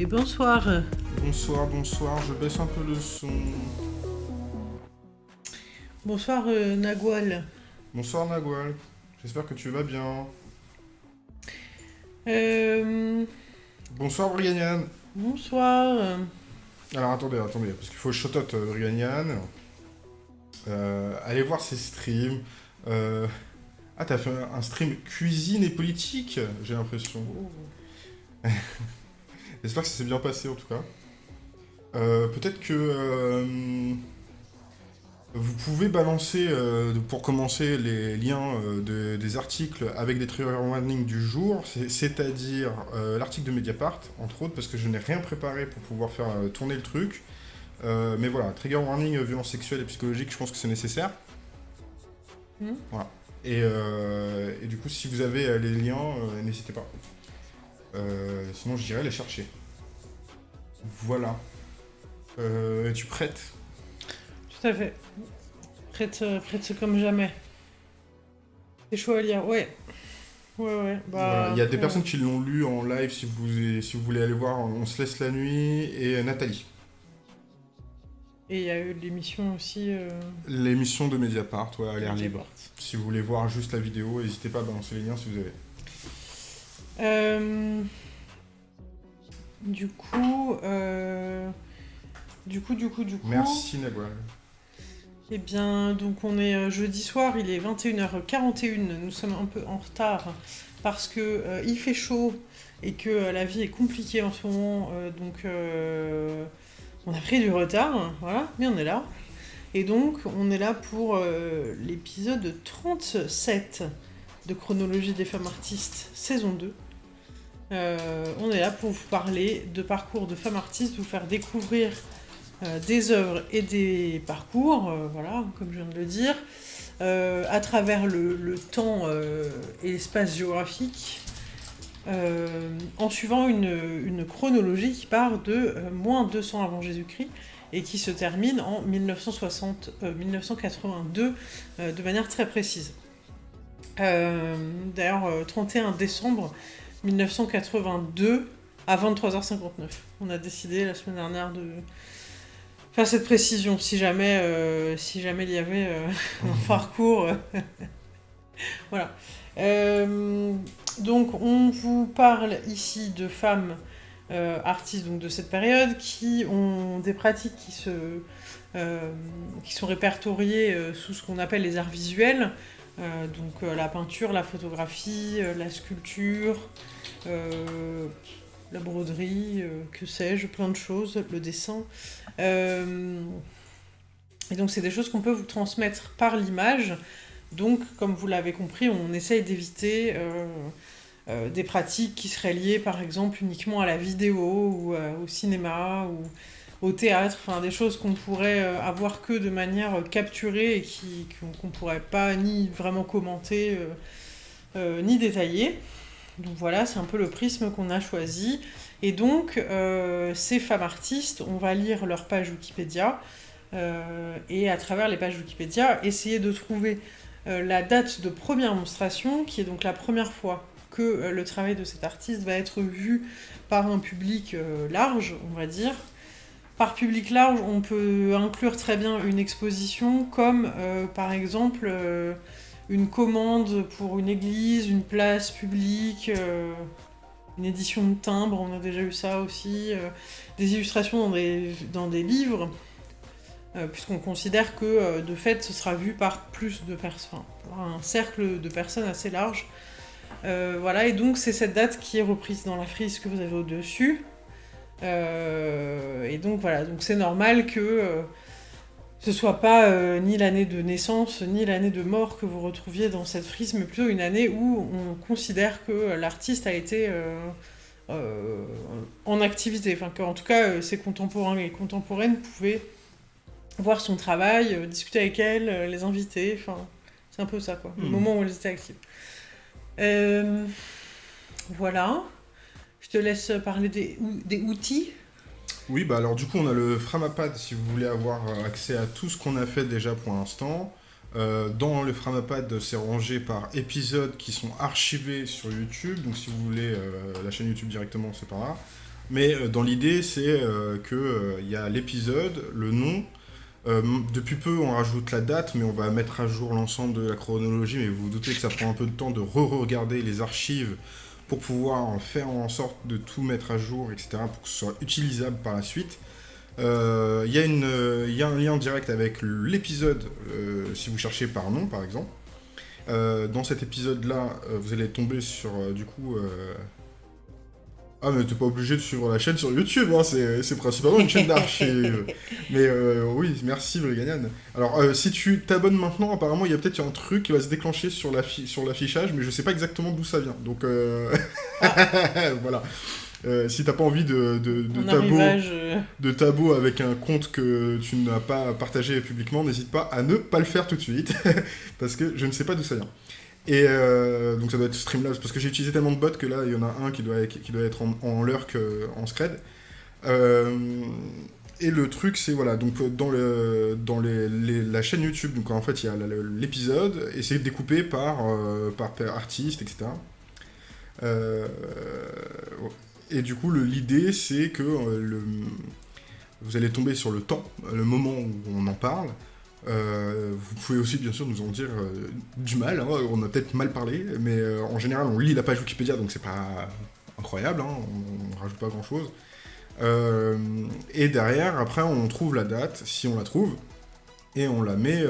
Et bonsoir. Bonsoir, bonsoir, je baisse un peu le son. Bonsoir euh, Nagual. Bonsoir Nagual, j'espère que tu vas bien. Euh, Bonsoir Briganian. bonsoir. Alors attendez, attendez, parce qu'il faut shout out euh, Briganian. Euh, allez voir ses streams. Ah, t'as fait un un stream cuisine et politique, j'ai l'impression. J'espère que ça s'est bien passé en tout cas. Euh, Peut-être que euh, vous pouvez balancer euh, pour commencer les liens de- des articles avec des trigger warnings du jour, c'est- c'est-à-dire l'article de Mediapart, entre autres, parce que je n'ai rien préparé pour pouvoir faire tourner le truc. Mais voilà, trigger warning, violence sexuelle et psychologique, je pense que c'est nécessaire. Mhm. Voilà. Et, et du coup, si vous avez les liens, n'hésitez pas. Euh, sinon, j'irai les chercher. Voilà. Euh, Es-tu prête? Tout à fait. Prête, euh, prête comme jamais. C'est chaud à lire, ouais. Ouais, ouais. Bah, Il y a des euh, personnes qui l'ont lu en live, si vous, si vous voulez aller voir, On se laisse la nuit, et euh, Nathalie. Et il y a eu l'émission aussi. euh, L'émission de Mediapart, ouais, à l'air libre. Si vous voulez voir juste la vidéo, n'hésitez pas à balancer les liens si vous avez. Euh, Du coup, euh, du coup, du coup, du coup. Merci Nagwal. Eh bien, donc on est euh, jeudi soir, il est 21h41, nous sommes un peu en retard parce que euh, il fait chaud et que euh, la vie est compliquée en ce moment, euh, donc on a pris du retard, hein, voilà, mais on est là. Et donc on est là pour l'épisode 37 de Chronologie des femmes artistes, saison 2. Euh, on est là pour vous parler de parcours de femmes artistes, vous faire découvrir euh, des œuvres et des parcours, euh, voilà, comme je viens de le dire, à travers le, temps et l'espace géographique, en suivant une, chronologie qui part de moins 200 avant Jésus-Christ et qui se termine en 1960, euh, 1982 euh, de manière très précise. D'ailleurs, euh, 31 décembre 1982 à 23h59. On a décidé la semaine dernière de faire cette précision si jamais, euh, si jamais il y avait euh, un parcours. voilà. Euh, donc on vous parle ici de femmes artistes de cette période qui ont des pratiques qui se qui sont répertoriées sous ce qu'on appelle les arts visuels. Euh, donc euh, la peinture, la photographie, euh, la sculpture, la broderie, que sais-je, plein de choses, le dessin. Et donc c'est des choses qu'on peut vous transmettre par l'image. Donc comme vous l'avez compris, on essaye d'éviter des pratiques qui seraient liées par exemple uniquement à la vidéo ou au cinéma au théâtre, des choses qu'on pourrait euh, avoir que de manière euh, capturée et qui qu'on qu'on pourrait pas ni vraiment commenter euh, ni détailler. Donc voilà, c'est un peu le prisme qu'on a choisi. Et donc, ces femmes artistes, on va lire leur page Wikipédia, et à travers les pages Wikipédia, essayer de trouver la date de première monstration, qui est donc la première fois que le travail de cet artiste va être vu par un public large, on va dire. Par public large, on peut inclure très bien une exposition, comme euh, par exemple euh, une commande pour une église, une place publique, euh, une édition de timbre, on a déjà eu ça aussi, des illustrations dans des, dans des livres, puisqu'on considère que de fait ce sera vu par plus de personnes, un cercle de personnes assez large. Voilà, et donc c'est cette date qui est reprise dans la frise que vous avez au-dessus. Euh, et donc voilà, donc c'est normal que euh, ce soit pas euh, ni l'année de naissance ni l'année de mort que vous retrouviez dans cette frise, mais plutôt une année où on considère que l'artiste a été euh, euh, en activité, enfin qu'en tout cas ses contemporains et contemporaines pouvaient voir son travail, discuter avec elle, les inviter, enfin c'est un peu ça quoi, le Mhm. moment où elles étaient actives. Voilà. Je te laisse parler des, ou- des outils? Oui, bah alors du coup, on a le Framapad si vous voulez avoir euh, accès à tout ce qu'on a fait déjà pour l'instant. Euh, dans le Framapad, c'est rangé par épisodes qui sont archivés sur YouTube. Donc si vous voulez euh, la chaîne YouTube directement, c'est par là. Mais dans l'idée, c'est qu'il y a l'épisode, le nom. depuis peu, on rajoute la date, mais on va mettre à jour l'ensemble de la chronologie. Mais vous vous doutez que ça prend un peu de temps de re-regarder les archives pour pouvoir faire en sorte de tout mettre à jour, etc., pour que ce soit utilisable par la suite. Il y, y, a un lien direct avec l'épisode, si vous cherchez par nom, par exemple. Euh, dans cet épisode-là, euh, vous allez tomber sur, euh, du coup... Ah, mais t'es pas obligé de suivre la chaîne sur YouTube, hein, c'est principalement une chaîne d'archives. mais oui, merci Briganian. Alors, si tu t'abonnes maintenant, apparemment, il y a peut-être un truc qui va se déclencher sur l'affichage, mais je sais pas exactement d'où ça vient. Donc, ah. voilà. Euh, si t'as pas envie de, de, de, tabou, avec un compte que tu n'as pas partagé publiquement, n'hésite pas à ne pas le faire tout de suite, parce que je ne sais pas d'où ça vient. Et euh, donc ça doit être Streamlabs, parce que j'ai utilisé tellement de bots que là, il y en a un qui doit, être en, en lurk en scred. Euh, et le truc, c'est voilà, donc dans, le, dans la chaîne YouTube, donc en fait, il y a l'épisode, et c'est découpé par, par, artiste, etc. Euh, et du coup, l'idée, c'est que euh, vous allez tomber sur le temps, le moment où on en parle. Euh, vous pouvez aussi, bien sûr, nous en dire euh, du mal. Hein. on a peut-être mal parlé, mais en général, on lit la page Wikipédia, donc c'est pas incroyable. Hein, on, rajoute pas grand-chose. et derrière, après, on trouve la date, si on la trouve, et on la met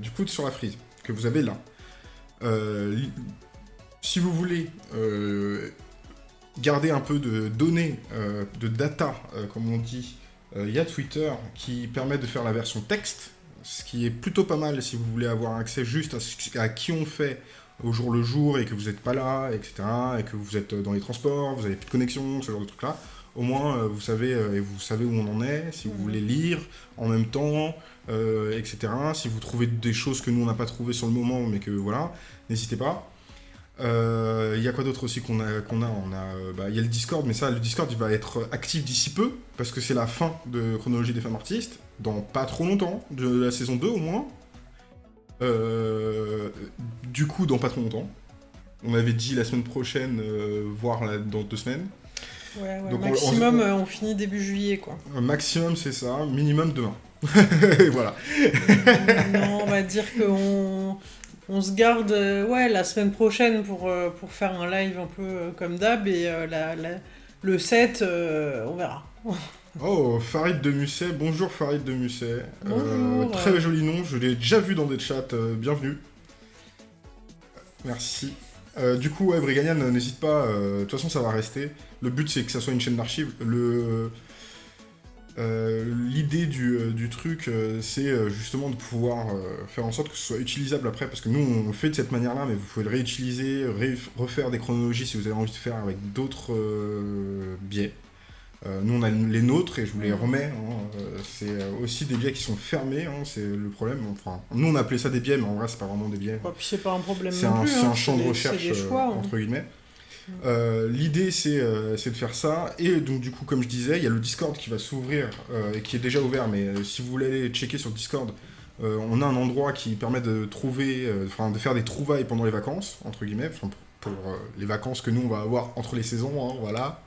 du coup sur la frise que vous avez là. si vous voulez garder un peu de données, euh, de data, euh, comme on dit, euh, il y a Twitter qui permet de faire la version texte, ce qui est plutôt pas mal si vous voulez avoir accès juste à, qui on fait au jour le jour et que vous n'êtes pas là, etc., et que vous êtes dans les transports, vous avez plus de connexion, ce genre de trucs-là. Au moins, vous savez et vous savez où on en est, si vous voulez lire en même temps, etc. Si vous trouvez des choses que nous on n'a pas trouvées sur le moment, mais que voilà, n'hésitez pas. Il euh, y a quoi d'autre aussi qu'on a, qu'on a On a, euh, bah, il y a le Discord, mais ça, le Discord, il va être actif d'ici peu, parce que c'est la fin de Chronologie des femmes artistes, dans pas trop longtemps, de la saison 2 au moins. Euh, du coup, dans pas trop longtemps. On avait dit la semaine prochaine, voire dans deux semaines. Ouais, ouais, maximum, on, finit début juillet, quoi. maximum, c'est ça. Minimum demain. voilà. non, on va dire qu'on on se garde euh, ouais, la semaine prochaine pour, euh, pour faire un live un peu euh, comme d'hab et la, le 7, on verra. oh, Farid de Musset, bonjour Farid de Musset. très joli nom, je l'ai déjà vu dans des chats, bienvenue. Merci. du coup, ouais, Briganian, n'hésite pas, de toute façon ça va rester. Le but c'est que ça soit une chaîne d'archives. Le euh, l'idée du, euh, truc, euh, c'est justement de pouvoir faire en sorte que ce soit utilisable après, parce que nous, on le fait de cette manière-là, mais vous pouvez le réutiliser, refaire des chronologies si vous avez envie de faire avec d'autres biais. nous, on a les nôtres et je vous les remets. Hein, c'est aussi des biais qui sont fermés, hein, c'est le problème. Enfin, nous, on appelait ça des biais, mais en vrai, c'est pas vraiment des biais. c'est pas un problème. C'est un, un, champ de recherche, entre guillemets. Euh, l'idée, euh, c'est de faire ça. Et donc, du coup, comme je disais, il y a le Discord qui va s'ouvrir, euh, et qui est déjà ouvert, mais si vous voulez aller checker sur Discord, on a un endroit qui permet de trouver, enfin, de faire des trouvailles pendant les vacances, entre guillemets, pour, les vacances que nous, on va avoir entre les saisons, hein, voilà.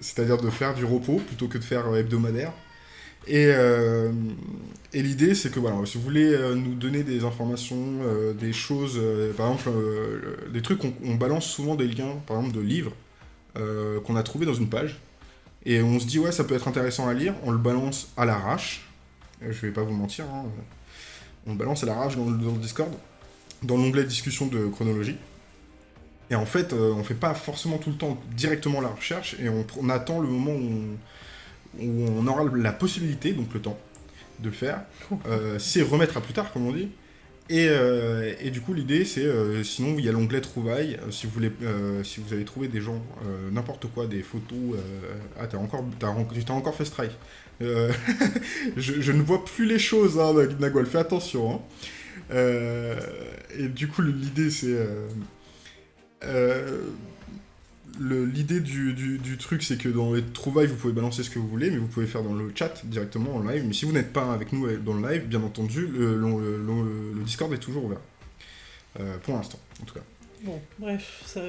C'est-à-dire de faire du repos plutôt que de faire hebdomadaire. Euh, et, l'idée, c'est que voilà, si vous voulez euh, nous donner des informations, euh, des choses, par exemple, des trucs, on, balance souvent des liens, par exemple, de livres qu'on a trouvés dans une page. Et on se dit, ouais, ça peut être intéressant à lire, on le balance à l'arrache. Je vais pas vous mentir, hein, on le balance à l'arrache dans, dans, le Discord, dans l'onglet discussion de chronologie. Et en fait, on fait pas forcément tout le temps directement la recherche, et on, on attend le moment où on où on aura la possibilité, donc le temps, de le faire. Euh, c'est remettre à plus tard, comme on dit. Et, euh, et du coup, l'idée, c'est, euh, sinon, il y a l'onglet trouvailles. si, vous voulez, si vous avez trouvé des gens, n'importe quoi, des photos... ah, t'as encore, as, encore fait strike. je, je, ne vois plus les choses, hein, Nagwal, fais attention. Hein. et du coup, l'idée, c'est l'idée du, truc, c'est que dans les trouvailles, vous pouvez balancer ce que vous voulez, mais vous pouvez faire dans le chat directement en live. Mais si vous n'êtes pas avec nous dans le live, bien entendu, le, Discord est toujours ouvert. Euh, pour l'instant, en tout cas. Bon, bref, ça.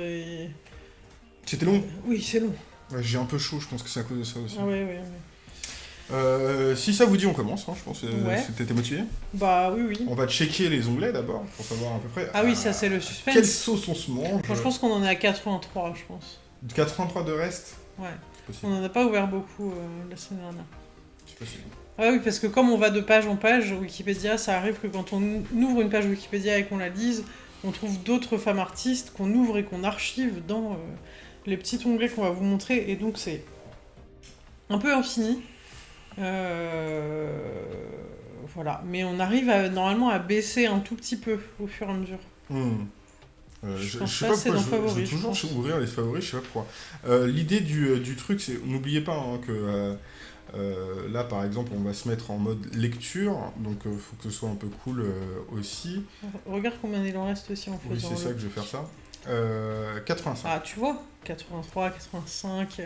C'était long? Oui, c'est long. Ouais, J'ai un peu chaud, je pense que c'est à cause de ça aussi. Ah ouais, ouais, ouais. Euh, si ça vous dit, on commence, hein, je pense. que Ouais. T'étais motivé Bah oui, oui. On va checker les onglets d'abord, pour savoir à peu près. Ah oui, ça c'est le suspense. Quelle sauce on se mange Bon, je pense qu'on en est à 83, je pense. 83 de reste Ouais. On en a pas ouvert beaucoup euh, la semaine dernière. C'est possible. Ah oui, parce que comme on va de page en page, Wikipédia, ça arrive que quand on ouvre une page Wikipédia et qu'on la lise, on trouve d'autres femmes artistes qu'on ouvre et qu'on archive dans euh, les petits onglets qu'on va vous montrer. Et donc c'est un peu infini. Euh, Voilà. Mais on arrive à- normalement à baisser un tout petit peu au fur et à mesure. Hmm. Euh, Je sais pas, c'est pourquoi dans je, favoris, je toujours pense. ouvrir les favoris, je sais pas pourquoi. Euh, L'idée du, du truc, c'est n'oubliez pas hein, que euh, là, par exemple, on va se mettre en mode lecture, donc il faut que ce soit un peu cool aussi. Regarde combien il en reste aussi en Oui, faisant. c'est le- ça que je vais faire ça. Euh, 85. Ah, tu vois 83, 85.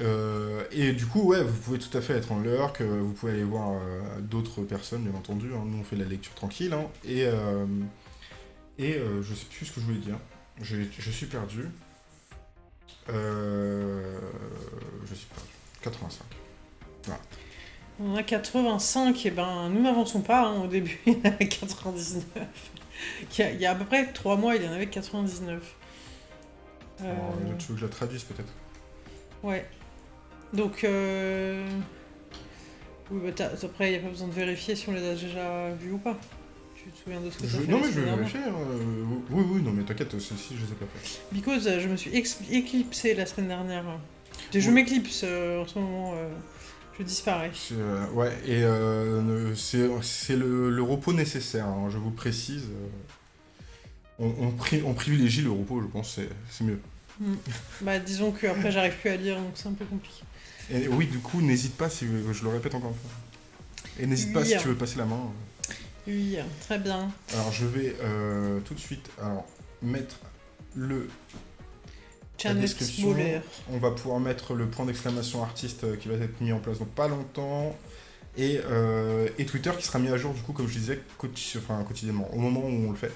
Euh, et du coup, ouais, vous pouvez tout à fait être en lurk, euh, vous pouvez aller voir euh, d'autres personnes, bien entendu. hein. Nous, on fait de la lecture tranquille. hein. et et je sais plus ce que je voulais dire. Je, je suis perdu. Euh, je suis perdu. 85. On a 85, et ben nous n'avançons pas. hein. Au début, il y en avait 99. Il y, a, il y a à peu près 3 mois, il y en avait 99. Euh, Alors, euh, tu veux que je la traduise peut-être ouais. Donc, euh... oui, bah, après, il n'y a pas besoin de vérifier si on les a déjà vus ou pas. Tu te souviens de ce que Je- fait Non, mais je vais vérifier. hein. Euh, Oui, oui, non, mais t'inquiète, ceci, je les ai pas fait. Because euh, je me suis éclipsée la semaine dernière. Je Ouais. m'éclipse euh, en ce moment. euh, je disparais. Ouais, et ne- c'est le, le repos nécessaire, hein, je vous précise. On, on, pri- on privilégie le repos, je pense, c'est c'est mieux. Bah, disons que après j'arrive plus à lire, donc c'est un peu compliqué. Et oui, du coup, n'hésite pas, si, je le répète encore une fois. Et n'hésite pas si tu veux passer la main. Oui, très bien. Alors, je vais euh, tout de suite alors, mettre le. la description. On va pouvoir mettre le point d'exclamation artiste euh, qui va être mis en place dans pas longtemps. Et, euh, et Twitter qui sera mis à jour, du coup, comme je disais, enfin, quotidiennement, au moment où on le fait.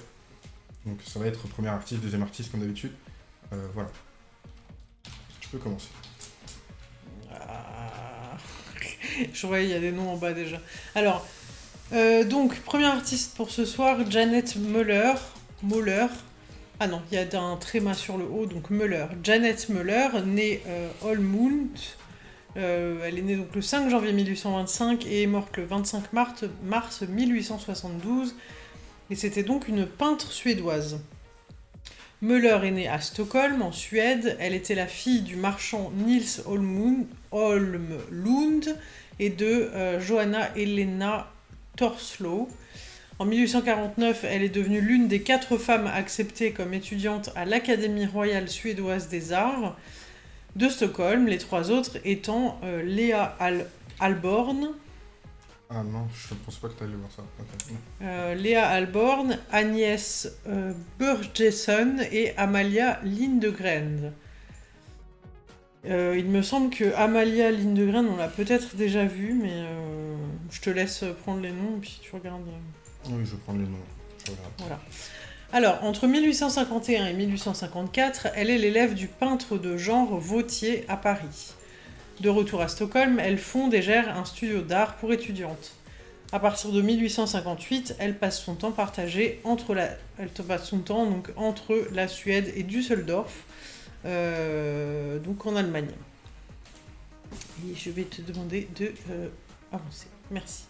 Donc, ça va être premier artiste, deuxième artiste, comme d'habitude. Euh, voilà. Je peux commencer. Je vois, il y a des noms en bas déjà. Alors, euh, donc, premier artiste pour ce soir, Janet Muller. Muller. Ah non, il y a un tréma sur le haut, donc Muller. Janet Muller, née euh. Euh, elle est née donc le 5 janvier 1825 et est morte le 25 mars, mars 1872. Et c'était donc une peintre suédoise. Müller est née à Stockholm, en Suède. Elle était la fille du marchand Nils Holmlund et de euh, Johanna Helena Torslow. En 1849, elle est devenue l'une des quatre femmes acceptées comme étudiante à l'Académie royale suédoise des arts de Stockholm, les trois autres étant euh, Léa Al- Alborn, Ah non, je ne pense pas que tu allais voir ça. Ok. euh, Léa Alborn, Agnès euh, Burgesson et Amalia Lindegren. Euh, il me semble que Amalia Lindegren, on l'a peut-être déjà vu, mais euh, je te laisse prendre les noms et puis tu regardes. euh. Oui, je prendre les noms. Je. Voilà. Alors, entre 1851 et 1854, elle est l'élève du peintre de genre Vautier à Paris. De retour à Stockholm, elle fonde et gère un studio d'art pour étudiantes. À partir de 1858, elle passe son temps partagé entre la, elle passe son temps donc entre la Suède et Düsseldorf, euh, donc en Allemagne. Et je vais te demander de euh, avancer. Merci.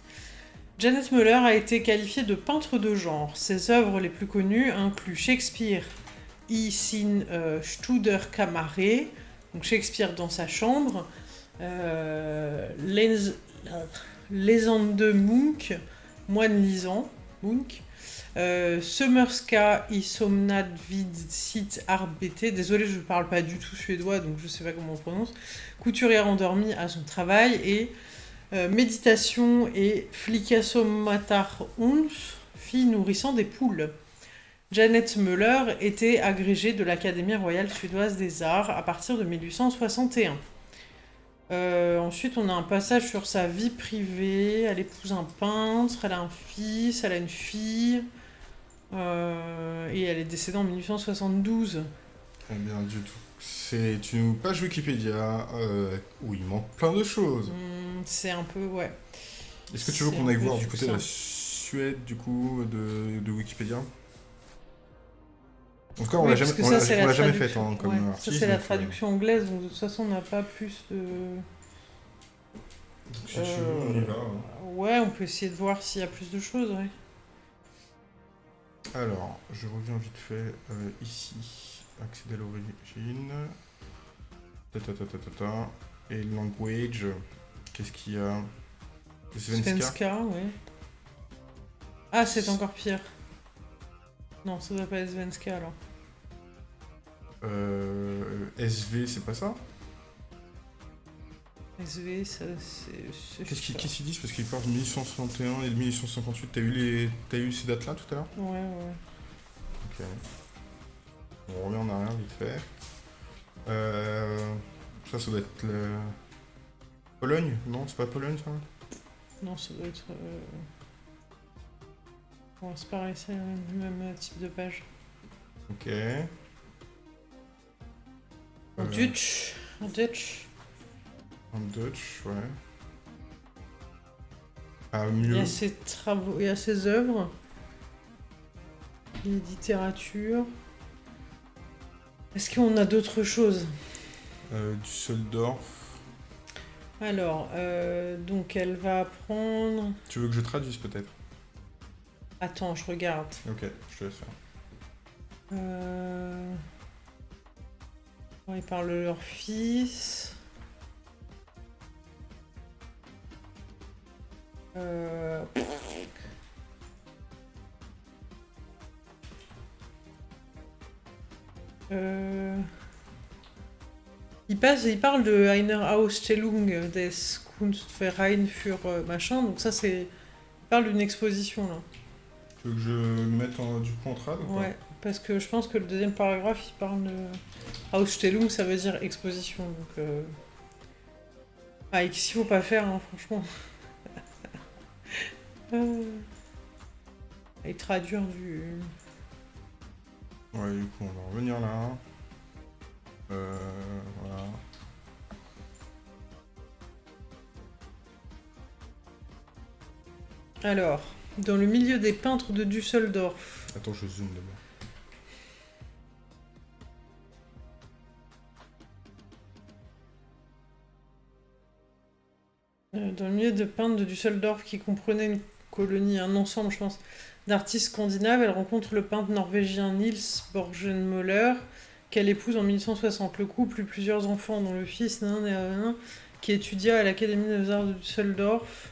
Janet Muller a été qualifiée de peintre de genre. Ses œuvres les plus connues incluent Shakespeare I sin euh, Studerkamare, donc Shakespeare dans sa chambre, euh, Les, Lesande Munch, moine lisant, Munch, euh, Summerska i somnad vid sit arbete, désolé je ne parle pas du tout suédois donc je sais pas comment on prononce, couturière endormie à son travail et euh, méditation et flicassomatar ons, fille nourrissant des poules. Janet Müller était agrégée de l'Académie royale suédoise des arts à partir de 1861. Euh, ensuite, on a un passage sur sa vie privée. Elle épouse un peintre, elle a un fils, elle a une fille. Euh, et elle est décédée en 1872. Très bien, du tout. C'est une page Wikipédia euh, où il manque plein de choses. Hmm, c'est un peu, ouais. Est-ce que tu veux qu'on aille voir du côté de la. Suède, du coup, de, de Wikipédia? En tout cas, on Oui, l'a jamais, on ça, l'a- c'est on la jamais fait traduction. hein, comme Ouais, artiste. Ça, c'est la donc, euh, traduction anglaise, donc de toute façon, on n'a pas plus de. si tu veux, Euh, on y va. hein. Ouais, on peut essayer de voir s'il y a plus de choses, ouais. Alors, je reviens vite fait euh, ici. Accéder à l'origine. Et language. Qu'est-ce qu'il y a? Svenska. Svenska, ouais. Ah, c'est encore pire. Non, ça doit pas être Svenska alors. Euh, SV, c'est pas ça? SV, ça c'est. Qu'est-ce qu'ils qu'ils disent? Parce qu'ils parlent de 1861 et de 1858. T'as eu, les... T'as eu ces dates-là tout à l'heure? Ouais, ouais. Ok. On revient en arrière vite fait. Euh, Ça, ça doit être le... Pologne Non, c'est pas Pologne ça? Non, ça doit être. euh, Bon, c'est pareil, c'est le même, même type de page. Ok. En Euh, Dutch. En Dutch. En Dutch, ouais. Ah, Il y mieux. a ses travaux, il y a ses œuvres. Littérature. Est-ce qu'on a d'autres choses? Euh, Düsseldorf. Alors, euh, donc elle va prendre. Tu veux que je traduise peut-être? Attends, je regarde. Ok, je te laisse faire. Euh... Ils parlent de leur fils. Euh... Euh... Il, passe, il parle de Einer Ausstellung des Kunstverein für euh, machin, donc ça c'est... Il parle d'une exposition là. Tu veux que je le mette en, du coup en trad ou pas? Ouais, parce que je pense que le deuxième paragraphe, il parle de... Ausstellung, ça veut dire exposition, donc... Euh... Ah, et qu'est-ce qu'il faut pas faire, hein, franchement? Et traduire du... Ouais, du coup, on va revenir là. Euh, voilà. Alors, dans le milieu des peintres de Düsseldorf, Attends, je zoome d'abord. Euh, dans le milieu de peintres de Düsseldorf qui comprenait une colonie, un ensemble, je pense, d'artistes scandinaves, elle rencontre le peintre norvégien Niels Borgenmøller, qu'elle épouse en 1860. Le couple eut plusieurs enfants, dont le fils nan, nan, nan, qui étudia à l'Académie des Arts de Düsseldorf,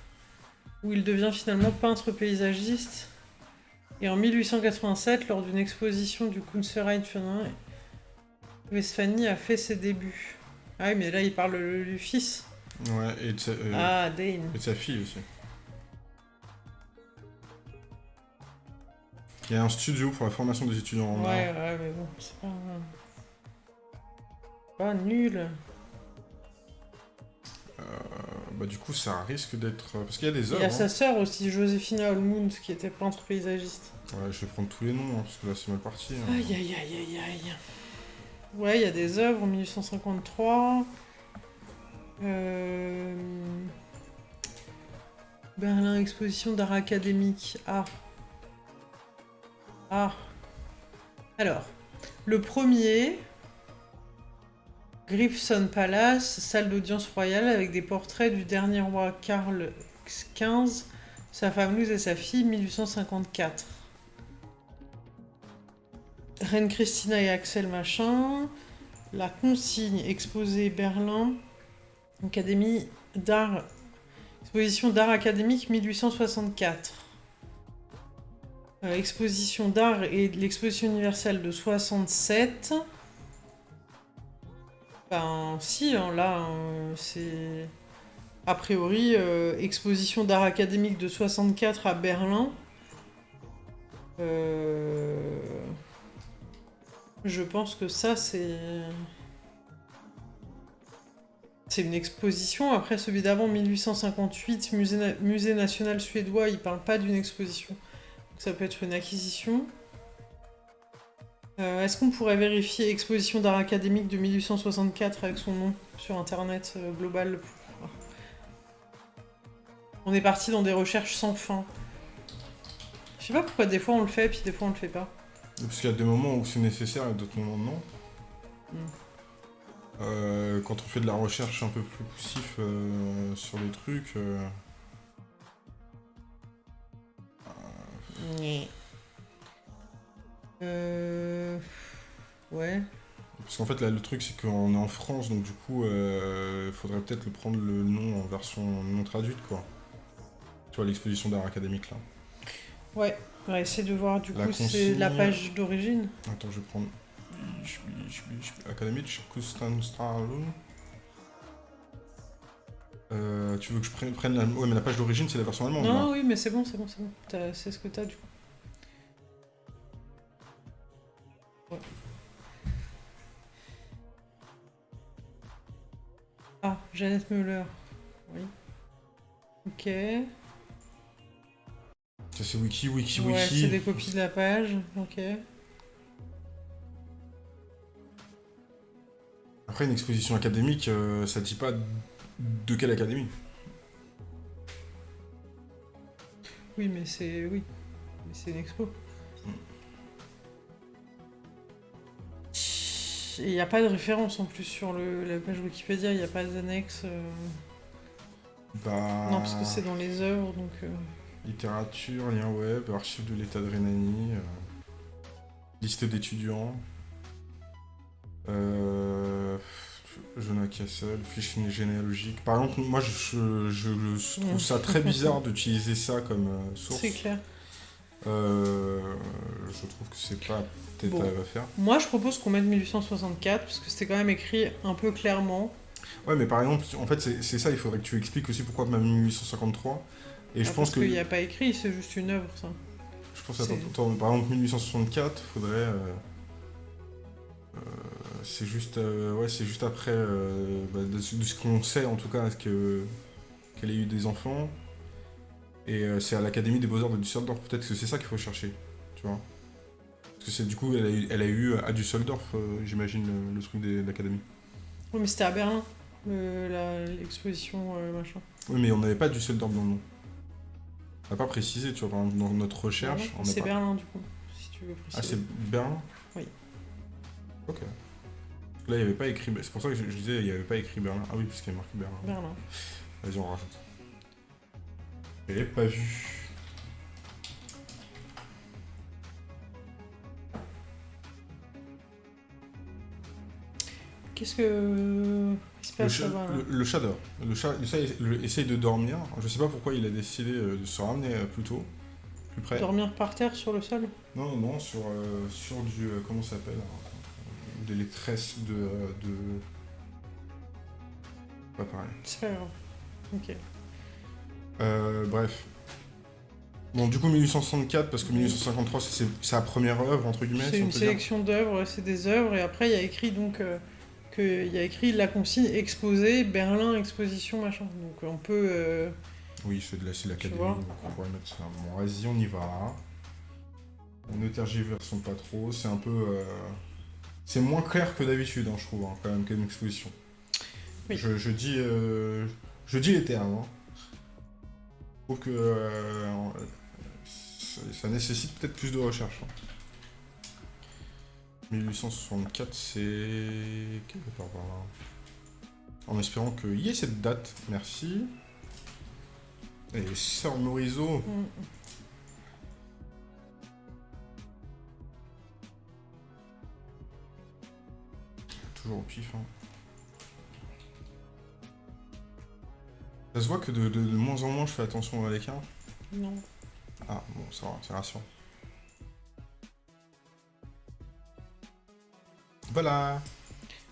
où il devient finalement peintre paysagiste. Et en 1887, lors d'une exposition du Kunstverein Westphanie a fait ses débuts. Ah oui, mais là, il parle le- du fils. Ouais, et de sa, euh, Ah, Dane. et de sa fille aussi. Il y a un studio pour la formation des étudiants en Ouais, art. ouais, mais bon, c'est pas. Pas nul. Euh, bah, du coup, ça risque d'être. Parce qu'il y a des Il œuvres. y a hein. sa sœur aussi, Joséphina Olmund, qui était peintre paysagiste. Ouais, je vais prendre tous les noms, hein, parce que là, c'est mal parti. hein. Aïe, aïe, aïe, aïe, aïe. Ouais, il y a des œuvres en 1853. Euh... Berlin, exposition d'art académique. Ah. Ah. Alors, le premier, Grifson Palace, salle d'audience royale avec des portraits du dernier roi Karl XV, sa femme Louise et sa fille, 1854. Reine Christina et Axel Machin. La consigne exposée Berlin. Académie d'art. Exposition d'art académique 1864. Euh, exposition d'art et l'exposition universelle de 67. Ben si, hein, là, hein, c'est... A priori, euh, exposition d'art académique de 64 à Berlin. Euh... Je pense que ça, c'est... C'est une exposition. Après, celui d'avant, 1858, musée, musée national suédois, il parle pas d'une exposition. Ça peut être une acquisition. Euh, Est-ce qu'on pourrait vérifier exposition d'art académique de 1864 avec son nom sur internet euh, global On est parti dans des recherches sans fin. Je sais pas pourquoi des fois on le fait puis des fois on le fait pas. Parce qu'il y a des moments où c'est nécessaire et d'autres moments non. Mm. Euh, quand on fait de la recherche un peu plus poussif euh, sur les trucs, euh, Euh... Ouais. parce qu'en fait là le truc c'est qu'on est en France donc du coup il faudrait peut-être le prendre le nom en version non traduite quoi. Tu vois l'exposition d'art académique là. Ouais. On va essayer de voir du La coup c'est la page d'origine. Attends je vais prendre Académique Kustanstralun. Euh, tu veux que je prenne, prenne la... Ouais mais la page d'origine c'est la version allemande. Non, là. oui, mais c'est bon, c'est bon, c'est bon. C'est ce que t'as du coup. Ouais. Ah, Jeannette Müller. Oui. Ok. Ça c'est wiki, wiki, Ouais, wiki. c'est des copies de la page. Ok. Après, une exposition académique, euh, ça dit pas de quelle académie? Oui, mais c'est. Oui. Mais c'est une expo. Et il n'y a pas de référence en plus sur le, la page Wikipédia, il n'y a pas d'annexe. euh. Bah... Non, parce que c'est dans les œuvres, donc. euh, Littérature, lien web, archives de l'état de Rhénanie, euh, liste d'étudiants, euh, Jonah Castle, fiche généalogique. Par exemple, moi je, je- je trouve ça très bizarre d'utiliser ça comme euh, source. C'est clair. Euh, je trouve que c'est pas peut-être Bon. à faire. Moi, je propose qu'on mette 1864, parce que c'était quand même écrit un peu clairement. Ouais, mais par exemple, en fait, c'est ça, il faudrait que tu expliques aussi pourquoi même 1853. Et je Ah, pense parce qu'il n'y a pas écrit, c'est juste une œuvre, ça. Je pense, attends, attends, par exemple, 1864, faudrait. euh, euh, c'est juste, euh, ouais, c'est juste après, euh, bah, de, ce qu'on sait en tout cas, que qu'elle ait eu des enfants. Et euh, c'est à l'Académie des Beaux-Arts de Düsseldorf, peut-être que c'est ça qu'il faut chercher, tu vois. Parce que c'est du coup, elle a eu, elle a eu à Düsseldorf, j'imagine, le, le truc de l'Académie. Oui, mais c'était à Berlin, l'exposition, machin. Oui, mais on n'avait pas Düsseldorf dans le nom. On n'a pas précisé, tu vois, dans notre recherche. C'est pas- Berlin, du coup, si tu veux Ah, préciser. c'est Berlin? Oui. Ok. Là, il n'y avait pas écrit. C'est pour ça que je, je disais, il n'y avait pas écrit Berlin. Ah oui, parce qu'il y a marqué Berlin. Berlin. Vas-y, on rajoute. Je l'ai pas vu. Qu'est-ce que... Il se Le, passe le- le chat dort. Le chat, le essaye de dormir. Je sais pas pourquoi il a décidé euh, de se ramener euh, plus tôt, plus près. Dormir par terre sur le sol? Non, non, non, sur, euh, sur du. euh, comment ça s'appelle euh, Des les tresses de. de... Pas pareil. C'est pas grave. Ok. Euh, bref. Bon, du coup, 1864, parce que 1853, c'est sa première œuvre, entre guillemets. C'est si une sélection d'œuvres, c'est des œuvres, et après il y a écrit donc euh, que il y a écrit la consigne exposée, Berlin exposition machin. Donc on peut euh, Oui, c'est de la de l'académie, donc on pourrait mettre ça. Bon, vas-y, on y va. On ne tergiversons pas trop, c'est un peu... euh, C'est moins clair que d'habitude, hein, je trouve, hein, quand même, qu'une exposition. Oui. Je, je dis... euh, Je dis les termes. hein. Je trouve que... euh, ça, ça nécessite peut-être plus de recherche. hein. 1864, c'est... Quelle date par là En espérant qu'il y ait cette date, merci. Et Sœur Morisot, mm, toujours au pif. hein. Ça se voit que de, de- de moins en moins je fais attention à l'écart. non. Ah bon, ça va, c'est rassurant. Voilà.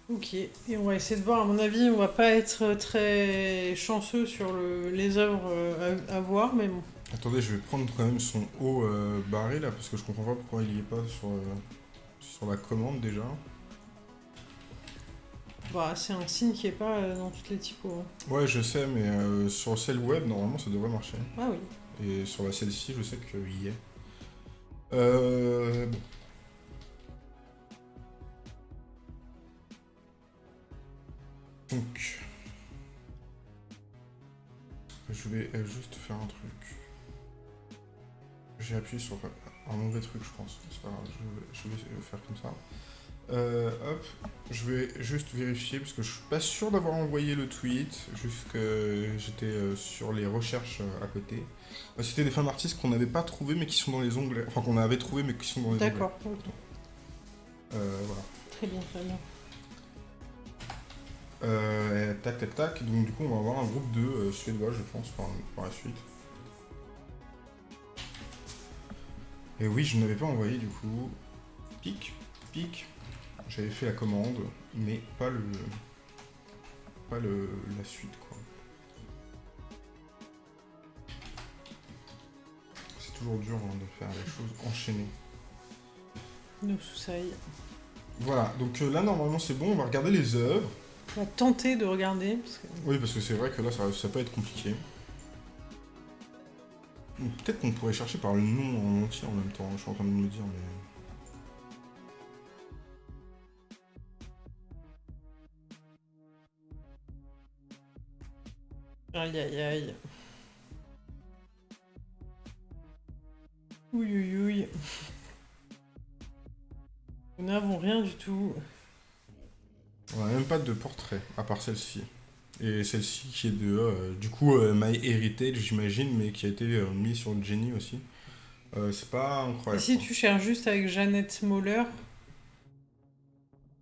Ok, et on va essayer de voir, à mon avis, on va pas être très chanceux sur le- les œuvres euh, à, à voir, mais bon. Attendez, je vais prendre quand même son haut euh, barré là, parce que je comprends pas pourquoi il y est pas sur, euh, sur la commande déjà. Bah, c'est un signe qui est pas euh, dans toutes les typos. Hein. Ouais, je sais, mais euh, sur celle web, normalement, ça devrait marcher. Ah oui. Et sur la celle-ci, je sais qu'il y est. Euh... Donc... Je vais euh, juste faire un truc. J'ai appuyé sur un mauvais truc, je pense. Je vais faire comme ça. Euh, hop, je vais juste vérifier parce que je suis pas sûr d'avoir envoyé le tweet, juste que j'étais euh, sur les recherches à côté. C'était des femmes artistes qu'on n'avait pas trouvées mais qui sont dans les onglets. Enfin, qu'on avait trouvées mais qui sont dans les onglets. D'accord. voilà. Très bien, très bien. Euh, tac, tac, tac. Donc, du coup, on va avoir un groupe de euh, Suédois, je pense, par, la suite. Et oui, je n'avais pas envoyé, du coup. Pic, pic. J'avais fait la commande, mais pas le. Pas le, la suite, quoi. C'est toujours dur hein, de faire les choses enchaînées. Nous sous Voilà, donc euh, là, normalement, c'est bon. On va regarder les œuvres. On va tenter de regarder. Oui, parce que c'est vrai que là, ça, ça peut être compliqué. Peut-être qu'on pourrait chercher par le nom en entier en même temps, je suis en train de me dire, mais... Aïe aïe aïe. Oui oui oui. Nous n'avons rien du tout. On n'a même pas de portrait, à part celle-ci. Et celle-ci qui est de, euh, du coup, euh, My Heritage, j'imagine, mais qui a été euh, mise sur Jenny aussi. c'est pas incroyable. Et si tu cherches juste avec Jeannette Moller,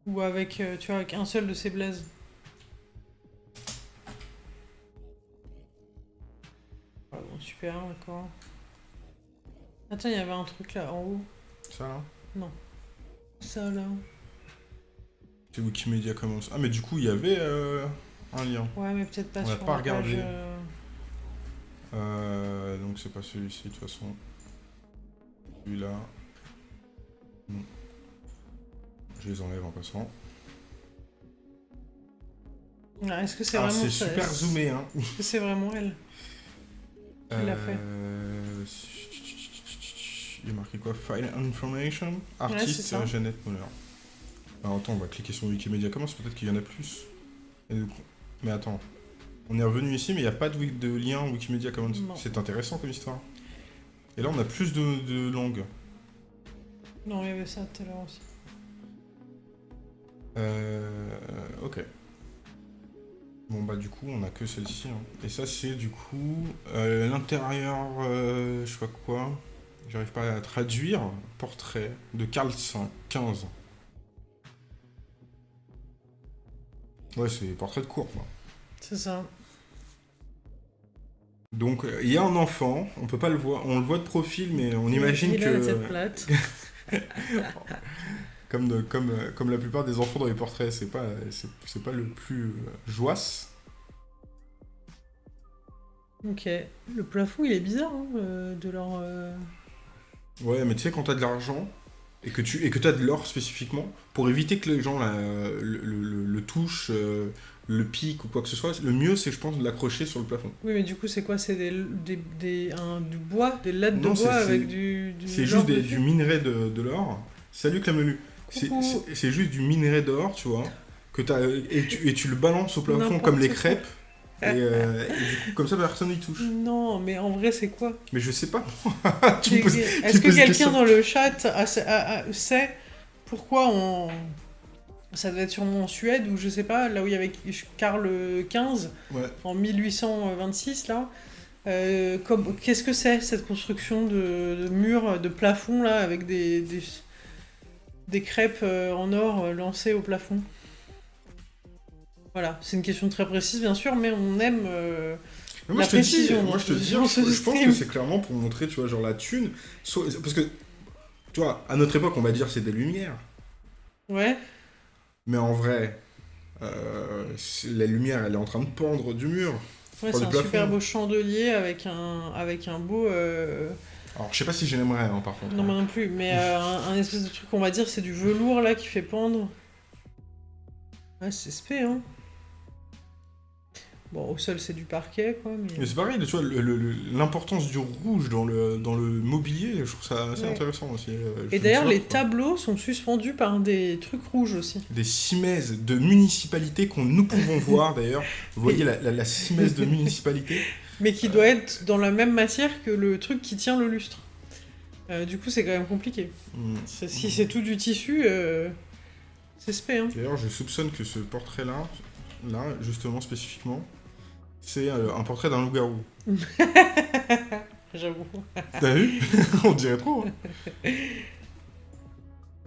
ou avec, tu vois, avec un seul de ses blazes ah super, d'accord. Attends, il y avait un truc là, en haut. Ça là Non. Ça là. C'est Wikimedia Commons. Ah, mais du coup, il y avait euh, un lien. Ouais, mais peut-être pas On sur pas regardé. Euh. Euh, donc, c'est pas celui-ci, de toute façon. Celui-là. Non. Je les enlève en passant. Ah, Est-ce que c'est ah, vraiment c'est super zoomé, hein. Est-ce que c'est vraiment elle? L'a fait Il y a marqué quoi? File Information Artiste Jeannette Moller. Alors attends, on va cliquer sur Wikimedia Commons, peut-être qu'il y en a plus? Mais attends, on est revenu ici, mais il n'y a pas de, de, lien Wikimedia Commons. C'est intéressant comme histoire. Et là, on a plus de, langues. Non, il y avait ça tout à l'heure aussi. Euh, ok. Bon bah du coup on a que celle-ci. Hein. Et ça c'est du coup euh, l'intérieur, euh, je sais pas quoi, j'arrive pas à traduire, portrait de Carl 15. Ouais, c'est portrait de cours, quoi. C'est ça. Donc, euh, il y a un enfant, on peut pas le voir, on le voit de profil, mais on imagine il que... La comme, comme, euh, comme la plupart des enfants dans les portraits, c'est pas, c'est pas le plus euh, joisse. Ok. Le plafond, il est bizarre, hein, de leur... Ouais, mais tu sais, quand t'as de l'argent, et que tu et que as de l'or spécifiquement, pour éviter que les gens le, le, touchent, euh, le piquent ou quoi que ce soit, le mieux c'est je pense de l'accrocher sur le plafond. Oui mais du coup c'est quoi? C'est des, des, des un, du bois Des lattes de bois avec du, du C'est juste du minerai de, de l'or. Salut Clamelu. C'est juste du minerai d'or, tu vois, que as, et, tu, et tu le balances au plafond comme les crêpes. Euh, et, du coup, comme ça, personne n'y touche. Non, mais en vrai, c'est quoi? Mais je sais pas. Est-ce que quelqu'un dans le chat sait pourquoi on. Ça devait être sûrement en Suède, ou je sais pas, là où il y avait Karl XV, en 1826, là. Euh, Qu'est-ce que c'est, cette construction de, de murs, de plafond, là, avec des, des, des crêpes euh, en or lancées au plafond voilà, c'est une question très précise, bien sûr, mais on aime euh, la précision. moi, je te dis, je, pense que c'est clairement pour montrer, tu vois, genre la thune. Parce que, tu vois, à notre époque, on va dire c'est des lumières. Ouais. Mais en vrai, euh, la lumière, elle est en train de pendre du mur. Ouais, c'est un super beau chandelier avec un, avec un beau. Euh, Alors, je sais pas si j'aimerais, hein, par contre. Non, moi non plus, mais un, un, espèce de truc, on va dire, c'est du velours là qui fait pendre. Ouais, c'est spé, hein. Bon, au sol, c'est du parquet, quoi. Mais... Mais c'est pareil, tu vois, l'importance du rouge dans le, dans le mobilier, je trouve ça assez Ouais. intéressant aussi. euh, je Et d'ailleurs, les quoi. tableaux sont suspendus par des trucs rouges aussi. Des cimaises de municipalité qu'on nous pouvons voir d'ailleurs. Vous voyez la, la, de municipalité? Mais qui doit être dans la même matière que le truc qui tient le lustre. Euh, du coup, c'est quand même compliqué. C'est- Si c'est tout du tissu, euh, c'est spé, hein. D'ailleurs, je soupçonne que ce portrait-là, là, justement, spécifiquement, c'est euh, un portrait d'un loup-garou. J'avoue. T'as vu? On dirait trop. hein.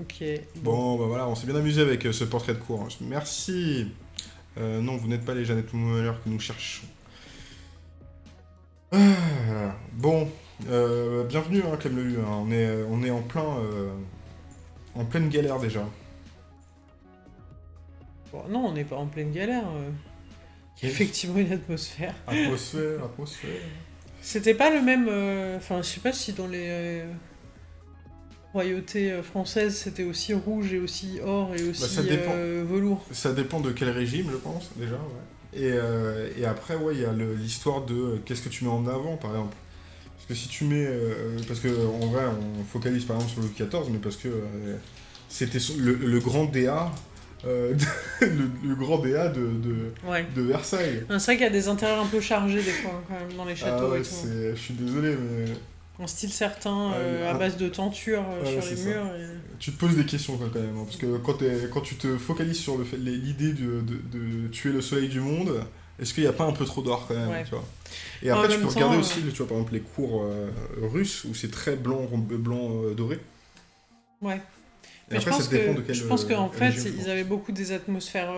Ok. Bon, bah voilà, on s'est bien amusé avec euh, ce portrait de cours. Merci. Euh, non, vous n'êtes pas les Jeannette Muller que nous cherchons. Ah, bon, euh, bienvenue, hein, Clem Lelu. hein. On, est, euh, on est en plein, euh, en pleine galère déjà. Bon, non, on n'est pas en pleine galère. euh. Il y a effectivement une atmosphère. Atmosphère, atmosphère. C'était pas le même. Enfin, je sais pas si dans les royautés françaises c'était aussi rouge et aussi or et aussi Bah, ça dépend. euh, velours. Ça dépend de quel régime, je pense, déjà. ouais. Et, euh, et après, ouais, il y a le- l'histoire de euh, qu'est-ce que tu mets en avant, par exemple. Parce que si tu mets. euh, parce que en vrai, on focalise par exemple sur Louis XIV, mais parce que c'était le, le grand DA. de- le, le grand DA de, de, Ouais. de Versailles. C'est vrai qu'il y a des intérieurs un peu chargés des fois quand même dans les Ah châteaux ouais, et tout. je suis désolé, mais En style certain, Ouais, euh, à un- base de tentures euh, Ouais, sur les murs. et- tu te poses des questions quand même. hein, parce que quand, tu te focalises sur l'idée de, de- de tuer le soleil du monde, est-ce qu'il n'y a pas un peu trop d'or quand même Ouais. tu vois? Et après, tu peux temps, regarder euh, aussi, tu vois, par exemple, les cours euh, russes où c'est très blanc, blanc euh, doré. Ouais. Et Mais après, je pense ça dépend que, de quel je pense qu'en euh, fait, ils avaient beaucoup des atmosphères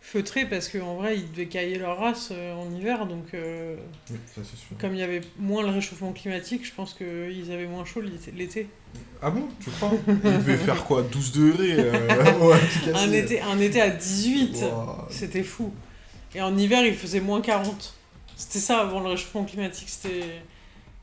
feutrées parce qu'en vrai, ils devaient cailler leur race euh, en hiver. Donc, euh, Oui, ça sûr. comme il y avait moins le réchauffement climatique, je pense qu'ils avaient moins chaud l'été-. Ah bon, tu crois? Il devait faire quoi? 12 degrés euh, ouais. Un été, un été à 18, Ouah. c'était fou. Et en hiver, il faisait moins 40. C'était ça avant le réchauffement climatique. C'était.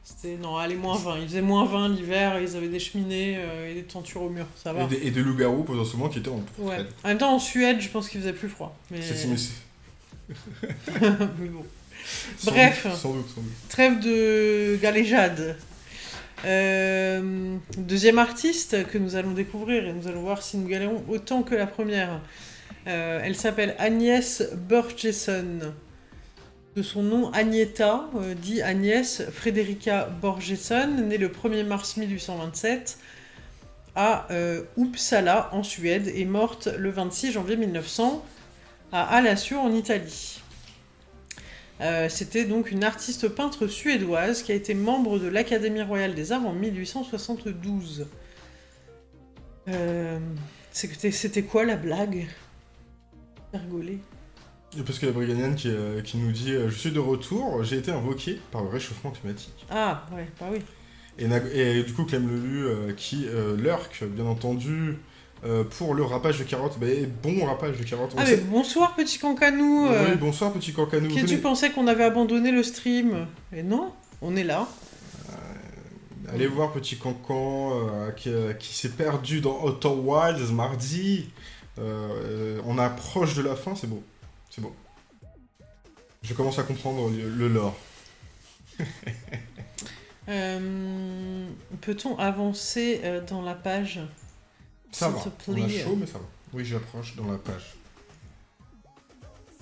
C'était. Non, allez, moins 20. Il faisait moins 20 l'hiver, ils avaient des cheminées euh, et des tentures au mur. Ça va. Et des, et des loups-garous potentiellement qui étaient en Ouais. En même temps, en Suède, je pense qu'il faisait plus froid. Mais, C'est- mais bon. sans Bref. doute, Sans doute, sans doute. Trêve de galéjade. Euh, deuxième artiste que nous allons découvrir et nous allons voir si nous galérons autant que la première. Euh, elle s'appelle Agnès Borgesson. De son nom Agneta, euh, dit Agnès Frederica Borgesson, née le 1er mars 1827 à euh, Uppsala en Suède et morte le 26 janvier 1900 à Alassio en Italie. Euh, C'était donc une artiste peintre suédoise qui a été membre de l'Académie royale des arts en 1872. Euh, C'était quoi la blague? Parce que la Briganienne qui, euh, qui nous dit euh, Je suis de retour, j'ai été invoqué par le réchauffement climatique. Ah, ouais, bah oui. Et, du coup, Clem Lelu euh, qui euh, lurk, bien entendu, euh, pour le rapage de carottes. Bah, bon rapage de carottes. On Ah, sait- bonsoir, petit cancanou Oui, bonsoir, petit cancanou. Qui tu pensais qu'on avait abandonné le stream? Et non, on est là. Allez voir Petit Cancan euh, qui, euh, qui s'est perdu dans Outer Wilds mardi. Euh, on approche de la fin, c'est beau. C'est beau. Je commence à comprendre le, le lore. Euh, Peut-on avancer euh, dans la page? Ça va. On a chaud, mais ça va. Oui, j'approche dans la page.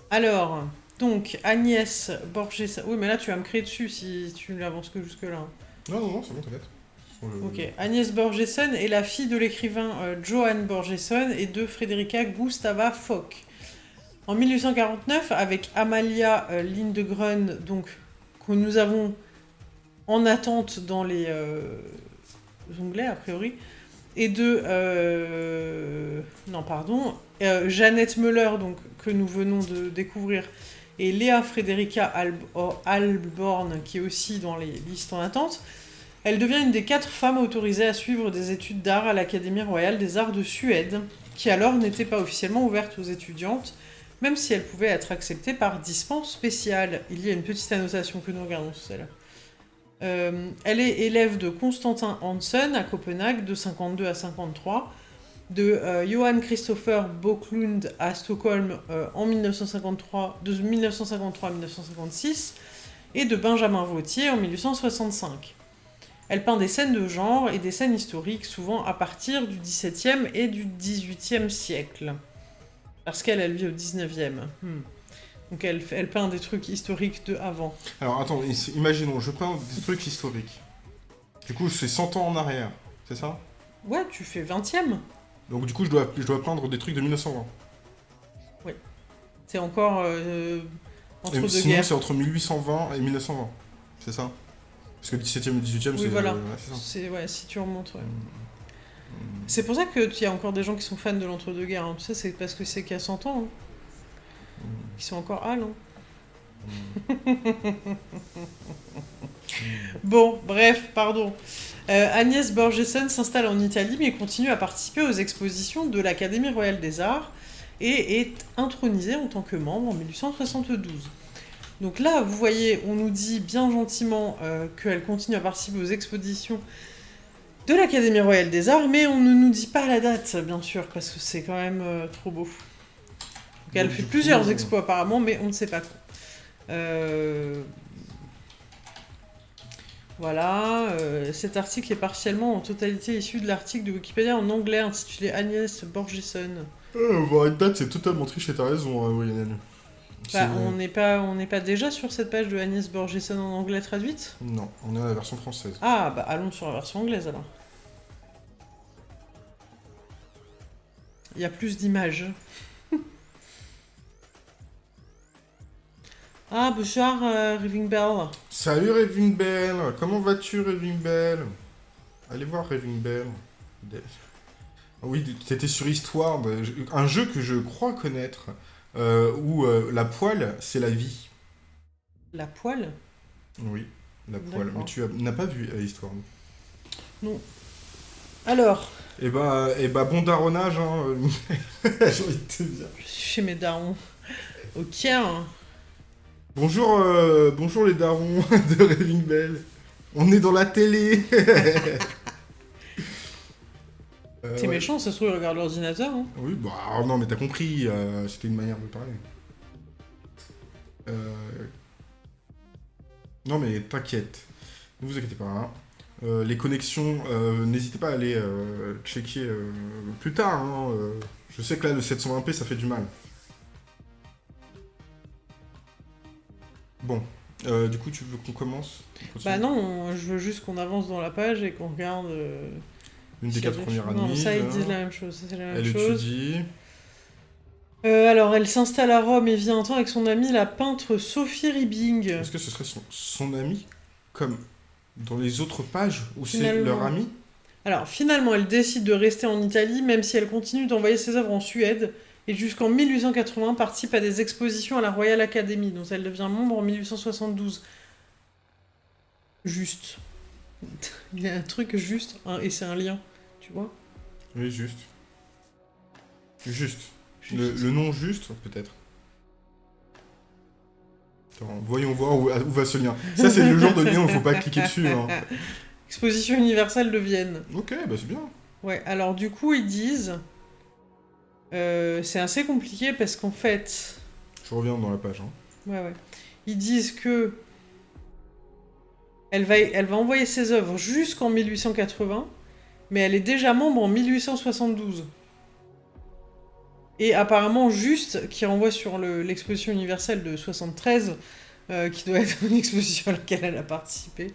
Alors, donc, Agnès Borges... Oui, mais là, tu vas me créer dessus si tu n'avances que jusque-là. Non, non, non, c'est bon, t'inquiète. Je- Ok. Agnès Borgesson est la fille de l'écrivain euh, Johann Borgesson et de Frederica Gustava Fock. En 1849, avec Amalia euh, Lindegren, donc, que nous avons en attente dans les euh, onglets, a priori, et de... euh, non, pardon. euh, Jeannette Müller, donc, que nous venons de découvrir, et Léa Frederica Alb Alborn, qui est aussi dans les listes en attente. Elle devient une des quatre femmes autorisées à suivre des études d'art à l'Académie royale des arts de Suède, qui alors n'était pas officiellement ouverte aux étudiantes, même si elle pouvait être acceptée par dispense spéciale. Il y a une petite annotation que nous regardons sur celle-là. Euh, elle est élève de Constantin Hansen à Copenhague de 52 à 53, de euh, Johan Christopher Boklund à Stockholm euh, en 1953, de 1953 à 1956, et de Benjamin Vautier en 1865. Elle peint des scènes de genre et des scènes historiques, souvent à partir du XVIIe et du XVIIIe siècle. Parce qu'elle, elle vit au XIXe. Hmm. Donc elle, elle peint des trucs historiques de avant. Alors attends, imaginons, je peins des trucs historiques. Du coup, c'est 100 ans en arrière, c'est ça? Ouais, tu fais 20e. Donc du coup, je dois, je dois peindre des trucs de 1920. Oui. C'est encore euh, entre deux sinon, c'est entre 1820 et 1920, c'est ça? Parce que 17e et 18e, oui, c'est voilà. c'est ouais, si tu remontes, ouais. Hmm. C'est pour ça qu'il y a encore des gens qui sont fans de l'entre-deux-guerres. Hein. Ça, c'est parce que c'est qu'il y a 100 ans. Hein. Hmm. Ils sont encore. Hein. Hmm. bon, bref, pardon. Euh, Agnès Borgeson s'installe en Italie mais continue à participer aux expositions de l'Académie royale des arts et est intronisée en tant que membre en 1872. Donc là, vous voyez, on nous dit bien gentiment euh, qu'elle continue à participer aux expositions de l'Académie royale des arts, mais on ne nous dit pas la date, bien sûr, parce que c'est quand même euh, trop beau. Donc, elle fait plusieurs expos apparemment, mais on ne sait pas quoi. Voilà, euh, cet article est partiellement en totalité issu de l'article de Wikipédia en anglais intitulé Agnès Borgeson. Euh, voir une date, c'est totalement triché, t'as raison, hein, oui, bah, on n'est pas, on n'est pas déjà sur cette page de Agnès Borgeson en anglais traduite? Non, on est à la version française. Ah, bah allons sur la version anglaise alors. Il y a plus d'images. Ah, bonjour, euh, Raving Bell. Salut, Raving Bell. Comment vas-tu, Raving Bell? Allez voir Raving Bell. Oui, c'était sur Histoire, bah, un jeu que je crois connaître, euh, où euh, la poêle, c'est la vie. La poêle Oui, la poêle. Mais tu n'as pas vu Histoire Non. Alors Eh bah, eh bah bon daronnage, hein. J'ai envie de te dire. Je suis chez mes darons. Ok, hein. Bonjour, euh, bonjour les darons de Raving Bell. On est dans la télé. euh, T'es méchant, ça se trouve, ils regardent l'ordinateur. Hein. Oui, bah non, mais t'as compris, euh, c'était une manière de parler. Euh, non, mais t'inquiète, ne vous inquiétez pas. Hein. les connexions, n'hésitez pas à aller checker plus tard. Hein. Je sais que là, le 720p, ça fait du mal. Bon, euh, du coup, tu veux qu'on commence? Bah non, je veux juste qu'on avance dans la page et qu'on regarde. Euh, Une des quatre premières années. Non, ça, ils disent la même chose. Ça, la même elle étudie. Euh, alors, elle s'installe à Rome et vit un temps avec son amie, la peintre Sophie Ribing. Est-ce que ce serait son, son amie, comme dans les autres pages, où c'est leur amie? Alors, finalement, elle décide de rester en Italie, même si elle continue d'envoyer ses œuvres en Suède, et jusqu'en 1880 participe à des expositions à la Royal Academy, dont elle devient membre en 1872. Juste. Il y a un truc juste, et c'est un lien, tu vois Oui, juste. Juste. Le, nom juste, peut-être. voyons voir où, va ce lien. Ça, c'est le genre de lien où il faut pas cliquer dessus. Hein. Exposition universelle de Vienne. Ok, bah c'est bien. Ouais, alors du coup, ils disent euh, c'est assez compliqué parce qu'en fait... Je reviens dans la page. Hein. Ouais, ouais. Ils disent que elle va, elle va envoyer ses œuvres jusqu'en 1880, mais elle est déjà membre en 1872. Et apparemment, juste, qui renvoie sur l'exposition universelle de 73, euh, qui doit être une exposition à laquelle elle a participé.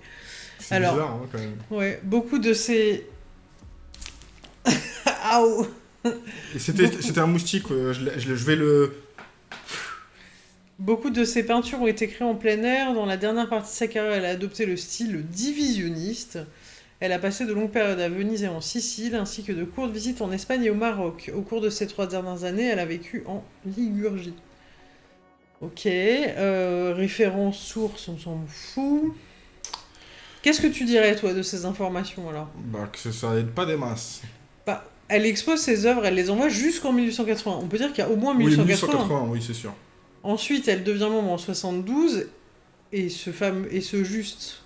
C'est bizarre, hein, quand même. Ouais, beaucoup de ces... Aouh c'était un moustique, euh, je, vais le... Beaucoup de ses peintures ont été créées en plein air. Dans la dernière partie de sa carrière, elle a adopté le style divisionniste. Elle a passé de longues périodes à Venise et en Sicile, ainsi que de courtes visites en Espagne et au Maroc. Au cours de ces trois dernières années, elle a vécu en Ligurgie. Ok, euh, référence source, on s'en fout. Qu'est-ce que tu dirais, toi, de ces informations, alors? Bah, que ça n'aide pas des masses. Bah, elle expose ses œuvres, elle les envoie jusqu'en 1880. On peut dire qu'il y a au moins 1880. Oui, 1880, oui, c'est sûr. Ensuite, elle devient membre en 72, et ce fameux, et ce juste...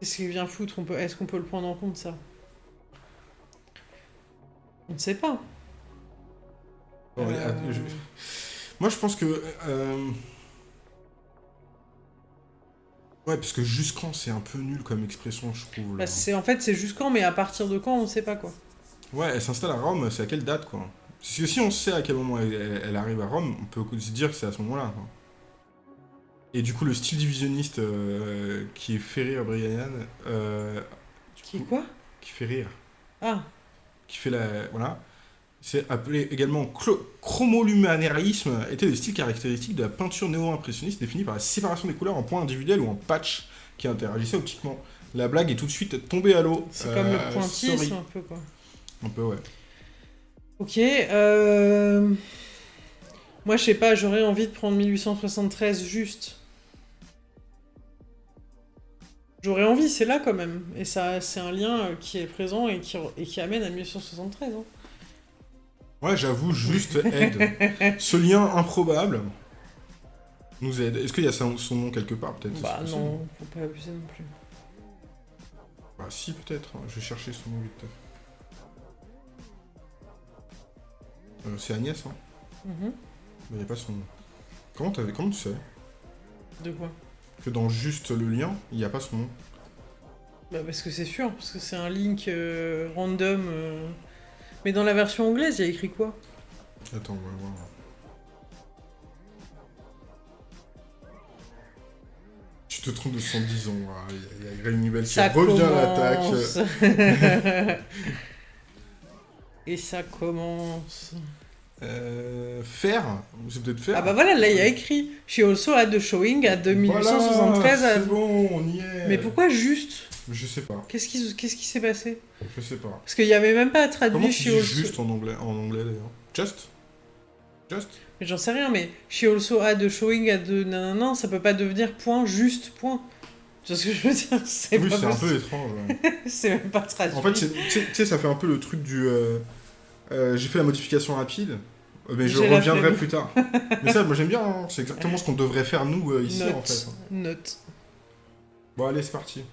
Qu'est-ce qu'il vient foutre Est-ce qu'on peut le prendre en compte, ça On ne sait pas. Bon, Euh, je- Moi, je pense que. euh, Ouais, parce que jusqu'en, c'est un peu nul comme expression, je trouve. là. bah, c'est en fait c'est jusqu'en, mais à partir de quand on ne sait pas quoi. Ouais, elle s'installe à Rome, c'est à quelle date, quoi? Parce que si on sait à quel moment elle, elle- elle arrive à Rome, on peut se dire que c'est à ce moment-là, quoi. Et du coup, le style divisionniste euh, qui fait rire Brian, euh, Qui coup, quoi? qui fait rire, Ah, qui fait la... Voilà. C'est appelé également chromoluminarisme, était le style caractéristique de la peinture néo-impressionniste défini par la séparation des couleurs en points individuels ou en patch qui interagissaient optiquement. La blague est tout de suite tombée à l'eau. c'est comme Euh, le pointillisme sorry. un peu quoi. Un peu, ouais. Ok, euh... Moi, je sais pas, j'aurais envie de prendre 1873 juste. J'aurais envie, c'est là quand même. Et ça, c'est un lien euh, qui est présent et qui, et qui amène à 1873. hein. Ouais, j'avoue, juste aide. Ce lien improbable nous aide. Est-ce qu'il y a son, nom quelque part, peut-être Bah non, faut pas abuser non plus. Bah si, peut-être. Je vais chercher son nom vite. Euh, c'est Agnès, hein Mhm. Mais il n'y a pas son nom. Comment, comment tu sais? De quoi? Que dans juste le lien, il n'y a pas son nom Bah parce que c'est sûr, parce que c'est un link euh, random. euh. Mais dans la version anglaise, il y a écrit quoi? Attends, on va voir. Tu te trompes de 110 ans. Ah, Il y a- il y a Greg qui Ça revient à l'attaque. commence. Et ça commence. Euh, faire C'est peut-être faire Ah bah voilà, là il y a écrit She also had the showing at 1873. Voilà, à- C'est bon, on y est. Mais pourquoi juste? Je sais pas. Qu'est-ce qui s'est passé? Je sais pas. Parce qu'il y avait même pas Comment tu She dis also. juste en anglais, en anglais d'ailleurs? Just? Just? Mais j'en sais rien, mais She also had the showing at the nanana, ça peut pas devenir point juste point. Tu vois ce que je veux dire? C'est Oui, c'est un peu étrange. ouais. C'est même pas traduit. en fait, tu sais- ça fait un peu le truc du. euh, euh, J'ai fait la modification rapide, mais je reviendrai plus tard. mais ça, moi j'aime bien, hein. c'est exactement ce qu'on devrait faire nous euh, ici en fait. Note. Bon, allez, c'est parti.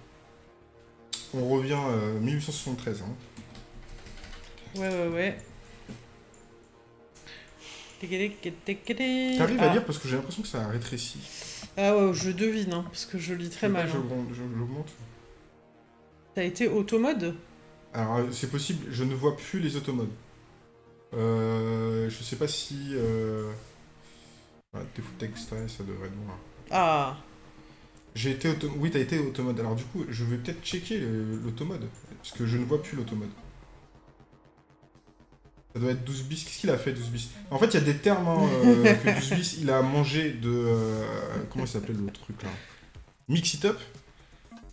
On revient euh, 1873. Hein. Ouais, ouais, ouais. T'arrives ah. à lire parce que j'ai l'impression que ça a rétréci. Ah ouais, je devine, hein, parce que je lis très Je mal. je hein. J'augmente. T'as été automode? Alors, euh, c'est possible, je ne vois plus les automodes. Euh, je sais pas si. Euh... Ah, texte, ça devrait être noir. Ah, J'ai été auto... Oui, t'as été automode. Alors, du coup, je vais peut-être checker le- l'automode. Parce que je ne vois plus l'automode. Ça doit être 12 bis. Qu'est-ce qu'il a fait, 12 bis? En fait, il y a des termes hein, euh, que 12 bis, il a mangé de. euh, Comment il s'appelait l'autre truc là? Mix It Up?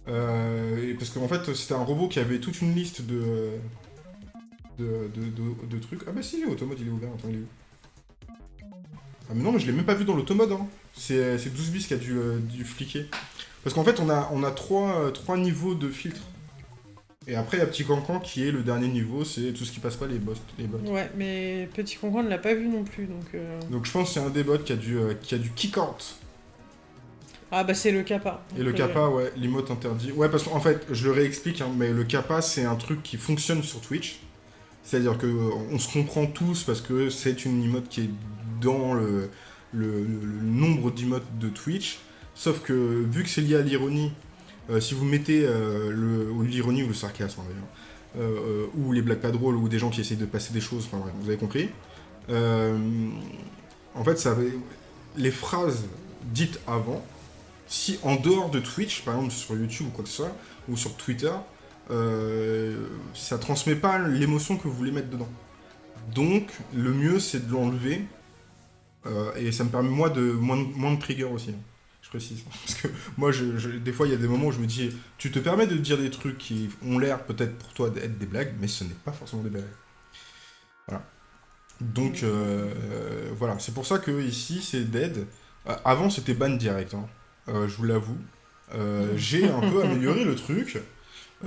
Euh, et parce qu'en fait, c'était un robot qui avait toute une liste de. De, de, de- de trucs. Ah bah si, l'automode il est ouvert. Attends, il est où? Ah mais non, mais je l'ai même pas vu dans l'automode. Hein. C'est c'est 12 bis qui a dû, euh, dû fliquer. Parce qu'en fait, on a, on a trois, euh, trois niveaux de filtre. Et après, il y a Petit Cancan qui est le dernier niveau, c'est tout ce qui passe pas les boss. Les bots. ouais, mais Petit Concon ne l'a pas vu non plus, donc... euh, Donc je pense que c'est un des bots qui a dû, euh, qui a dû kick out. Ah bah c'est le kappa. Et le kappa, ouais, l'emote interdit. Ouais, parce qu'en fait, je le réexplique, hein, mais le kappa, c'est un truc qui fonctionne sur Twitch. C'est-à-dire que euh, on se comprend tous parce que c'est une emote qui est dans le, nombre d'emotes de Twitch. Sauf que vu que c'est lié à l'ironie, euh, si vous mettez euh, l'ironie ou le sarcasme hein, euh, ou les blagues pas drôles ou des gens qui essayent de passer des choses, enfin vous avez compris. En fait, ça, les phrases dites avant, si en dehors de Twitch, par exemple sur YouTube ou quoi que ce soit, ou sur Twitter, euh, ça transmet pas l'émotion que vous voulez mettre dedans. Donc, le mieux, c'est de l'enlever. euh, et ça me permet, moi, de moins, de- trigger aussi. hein. Je précise. Parce que moi, des fois, il y a des moments où je me dis, tu te permets de dire des trucs qui ont l'air peut-être pour toi d'être des blagues, mais ce n'est pas forcément des blagues. Voilà. Donc, euh, voilà. C'est pour ça que ici, c'est dead. Avant, c'était ban direct. hein. Je vous l'avoue. J'ai un peu amélioré le truc.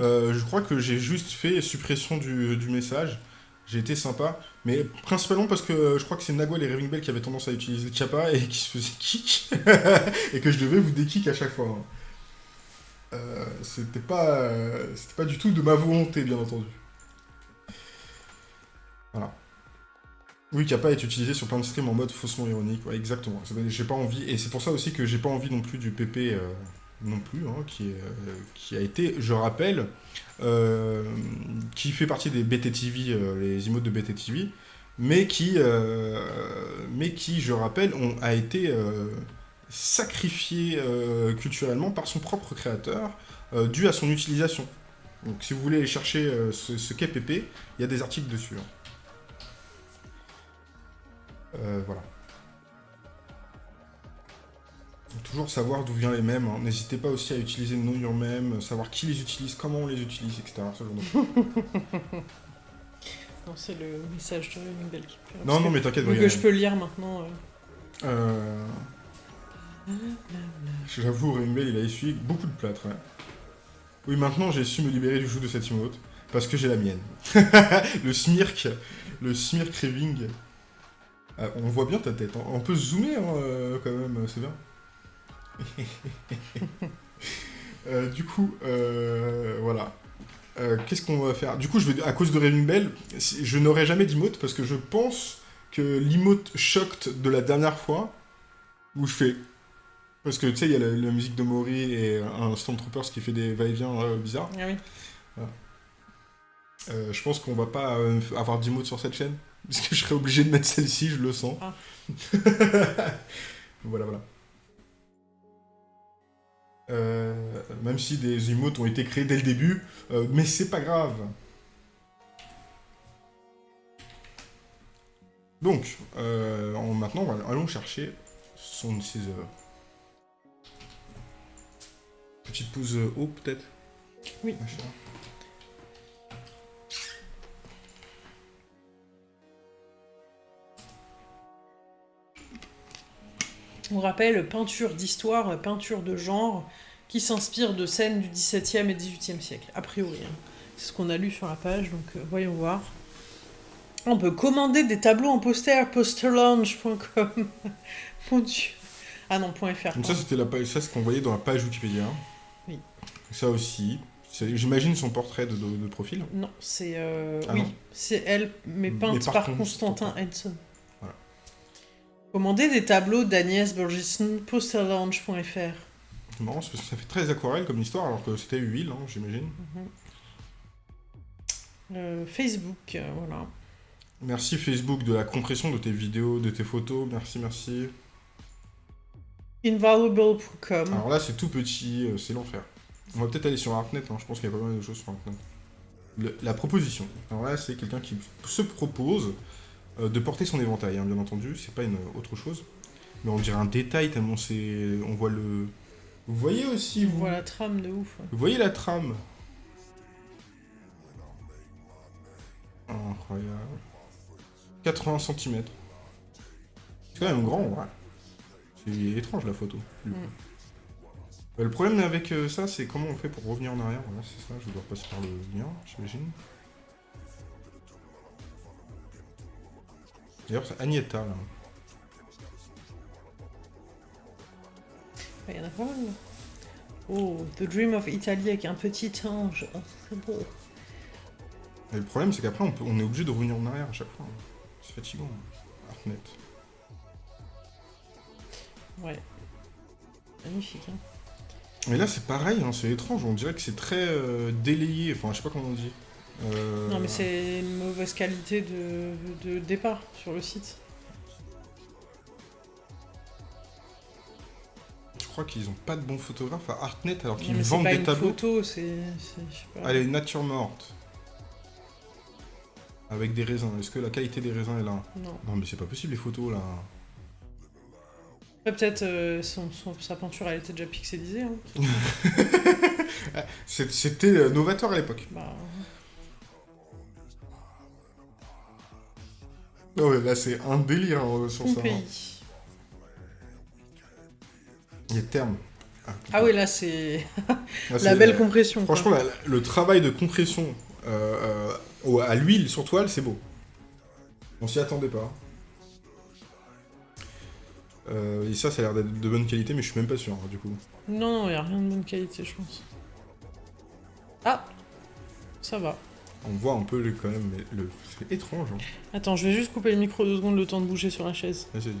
Euh, je crois que j'ai juste fait suppression du, message. J'ai été sympa, mais principalement parce que je crois que c'est Nagwell et Raving Bell qui avaient tendance à utiliser Kappa et qui se faisaient kick, et que je devais vous dékick à chaque fois. hein. Euh, c'était pas, c'était pas du tout de ma volonté, bien entendu. Voilà. Oui, pas été utilisé sur plein de streams en mode faussement ironique. Ouais, exactement. J'ai pas envie, et c'est pour ça aussi que j'ai pas envie non plus du PP euh, non plus, hein, qui, euh, a été, je rappelle, euh, qui fait partie des BTTV, les emotes de BTTV, mais qui, mais qui, je rappelle, a été sacrifié culturellement par son propre créateur, dû à son utilisation. Donc si vous voulez aller chercher ce, ce qu'est PP, il y a des articles dessus. Hein. Euh, voilà. Toujours savoir d'où viennent les mèmes. Hein. N'hésitez pas aussi à utiliser Know Your Meme, savoir qui les utilise, comment on les utilise, etc. non, c'est le message de qui Non, non, mais t'inquiète. Que je peux lire maintenant. Euh... euh j'avoue, Ringbell, il a essuyé beaucoup de plâtre. Oui, maintenant, j'ai su me libérer du joug de cette emote, parce que j'ai la mienne. le smirk, le smirk raving. Ah, on voit bien ta tête. Hein. On peut zoomer hein, euh, quand même, c'est bien. Euh, du coup, euh, voilà. Qu'est-ce qu'on va faire? Du coup, je vais, à cause de Raving Bell, je n'aurai jamais d'emote parce que je pense que l'emote shocked de la dernière fois, où je fais... Parce que tu sais, il y a la, musique de Mori et un Stormtroopers qui fait des va-et-vient bizarres. Ah oui. je pense qu'on va pas avoir d'emote sur cette chaîne. Parce que je serais obligé de mettre celle-ci, je le sens. Ah. voilà, voilà. Euh, même si des emotes ont été créés dès le début, euh, mais c'est pas grave. Donc, euh, maintenant, allons chercher son ses Petite pause haut, peut-être? Oui. On rappelle peinture d'histoire, peinture de genre, qui s'inspire de scènes du XVIIe et XVIIIe siècle, a priori. Hein. C'est ce qu'on a lu sur la page, donc euh, voyons voir. On peut commander des tableaux en poster, posterlounge.com. Mon dieu. Ah non, .fr. Donc ça, c'était la page, ça, ce qu'on voyait dans la page Wikipédia. Oui. Ça aussi. J'imagine son portrait de, profil. Non, c'est... Euh, ah oui, c'est elle, mais peinte par, Constantin Edson. Commandez des tableaux d'Agnès Borgeson, posterlounge.fr. C'est marrant, parce que ça fait très aquarelle comme histoire, alors que c'était huile, hein, j'imagine. Mhm. Euh, Facebook, euh, voilà. Merci Facebook de la compression de tes vidéos, de tes photos, merci, merci. Invaluable.com. Alors là, c'est tout petit, euh, c'est l'enfer. On va peut-être aller sur Artnet, hein, je pense qu'il y a pas mal de choses sur Artnet. la proposition. Alors là, c'est quelqu'un qui se propose euh, de porter son éventail, hein, bien entendu, c'est pas une autre chose. Mais on dirait un détail tellement c'est... On voit le... Vous voyez aussi, vous... On voit la trame de ouf. Vous voyez la trame? Incroyable. 80 cm. C'est quand même grand, ouais. C'est étrange la photo. Mm. le problème avec euh, ça, c'est comment on fait pour revenir en arrière? Voilà, c'est ça, je dois passer par le lien, j'imagine. D'ailleurs, c'est Agnetta, là. Il y en a pas mal. Oh, The Dream of Italy avec un petit ange. Oh, c'est beau. Et le problème, c'est qu'après, on, est obligé de revenir en arrière à chaque fois. C'est fatigant. Artnet. Ouais. Magnifique, hein. Mais là, c'est pareil, hein, c'est étrange. On dirait que c'est très euh, délayé. Enfin, je sais pas comment on dit. Euh, non, mais c'est une mauvaise qualité de, départ sur le site. Je crois qu'ils ont pas de bons photographes à Artnet alors qu'ils vendent des tableaux. photo, c'est. Allez, nature morte. Avec des raisins. Est-ce que la qualité des raisins est là? Non. Non, mais c'est pas possible les photos là. Peut-être euh, sa peinture elle était déjà pixelisée. Hein. C'était euh, novateur à l'époque. Bah, ouais, là c'est un délire hein, sur ça. Pays. Il y a terme. Ah, ah oui, là c'est la belle compression. Franchement, le travail de compression euh, euh, à l'huile sur toile, c'est beau. On s'y attendait pas. Euh, et ça, ça a l'air d'être de bonne qualité, mais je suis même pas sûr, hein, du coup. Non, non, il n'y a rien de bonne qualité, je pense. Ah Ça va. On voit un peu le, quand même, mais le... c'est étrange. Hein. Attends, je vais juste couper le micro deux secondes, le temps de bouger sur la chaise. Vas-y.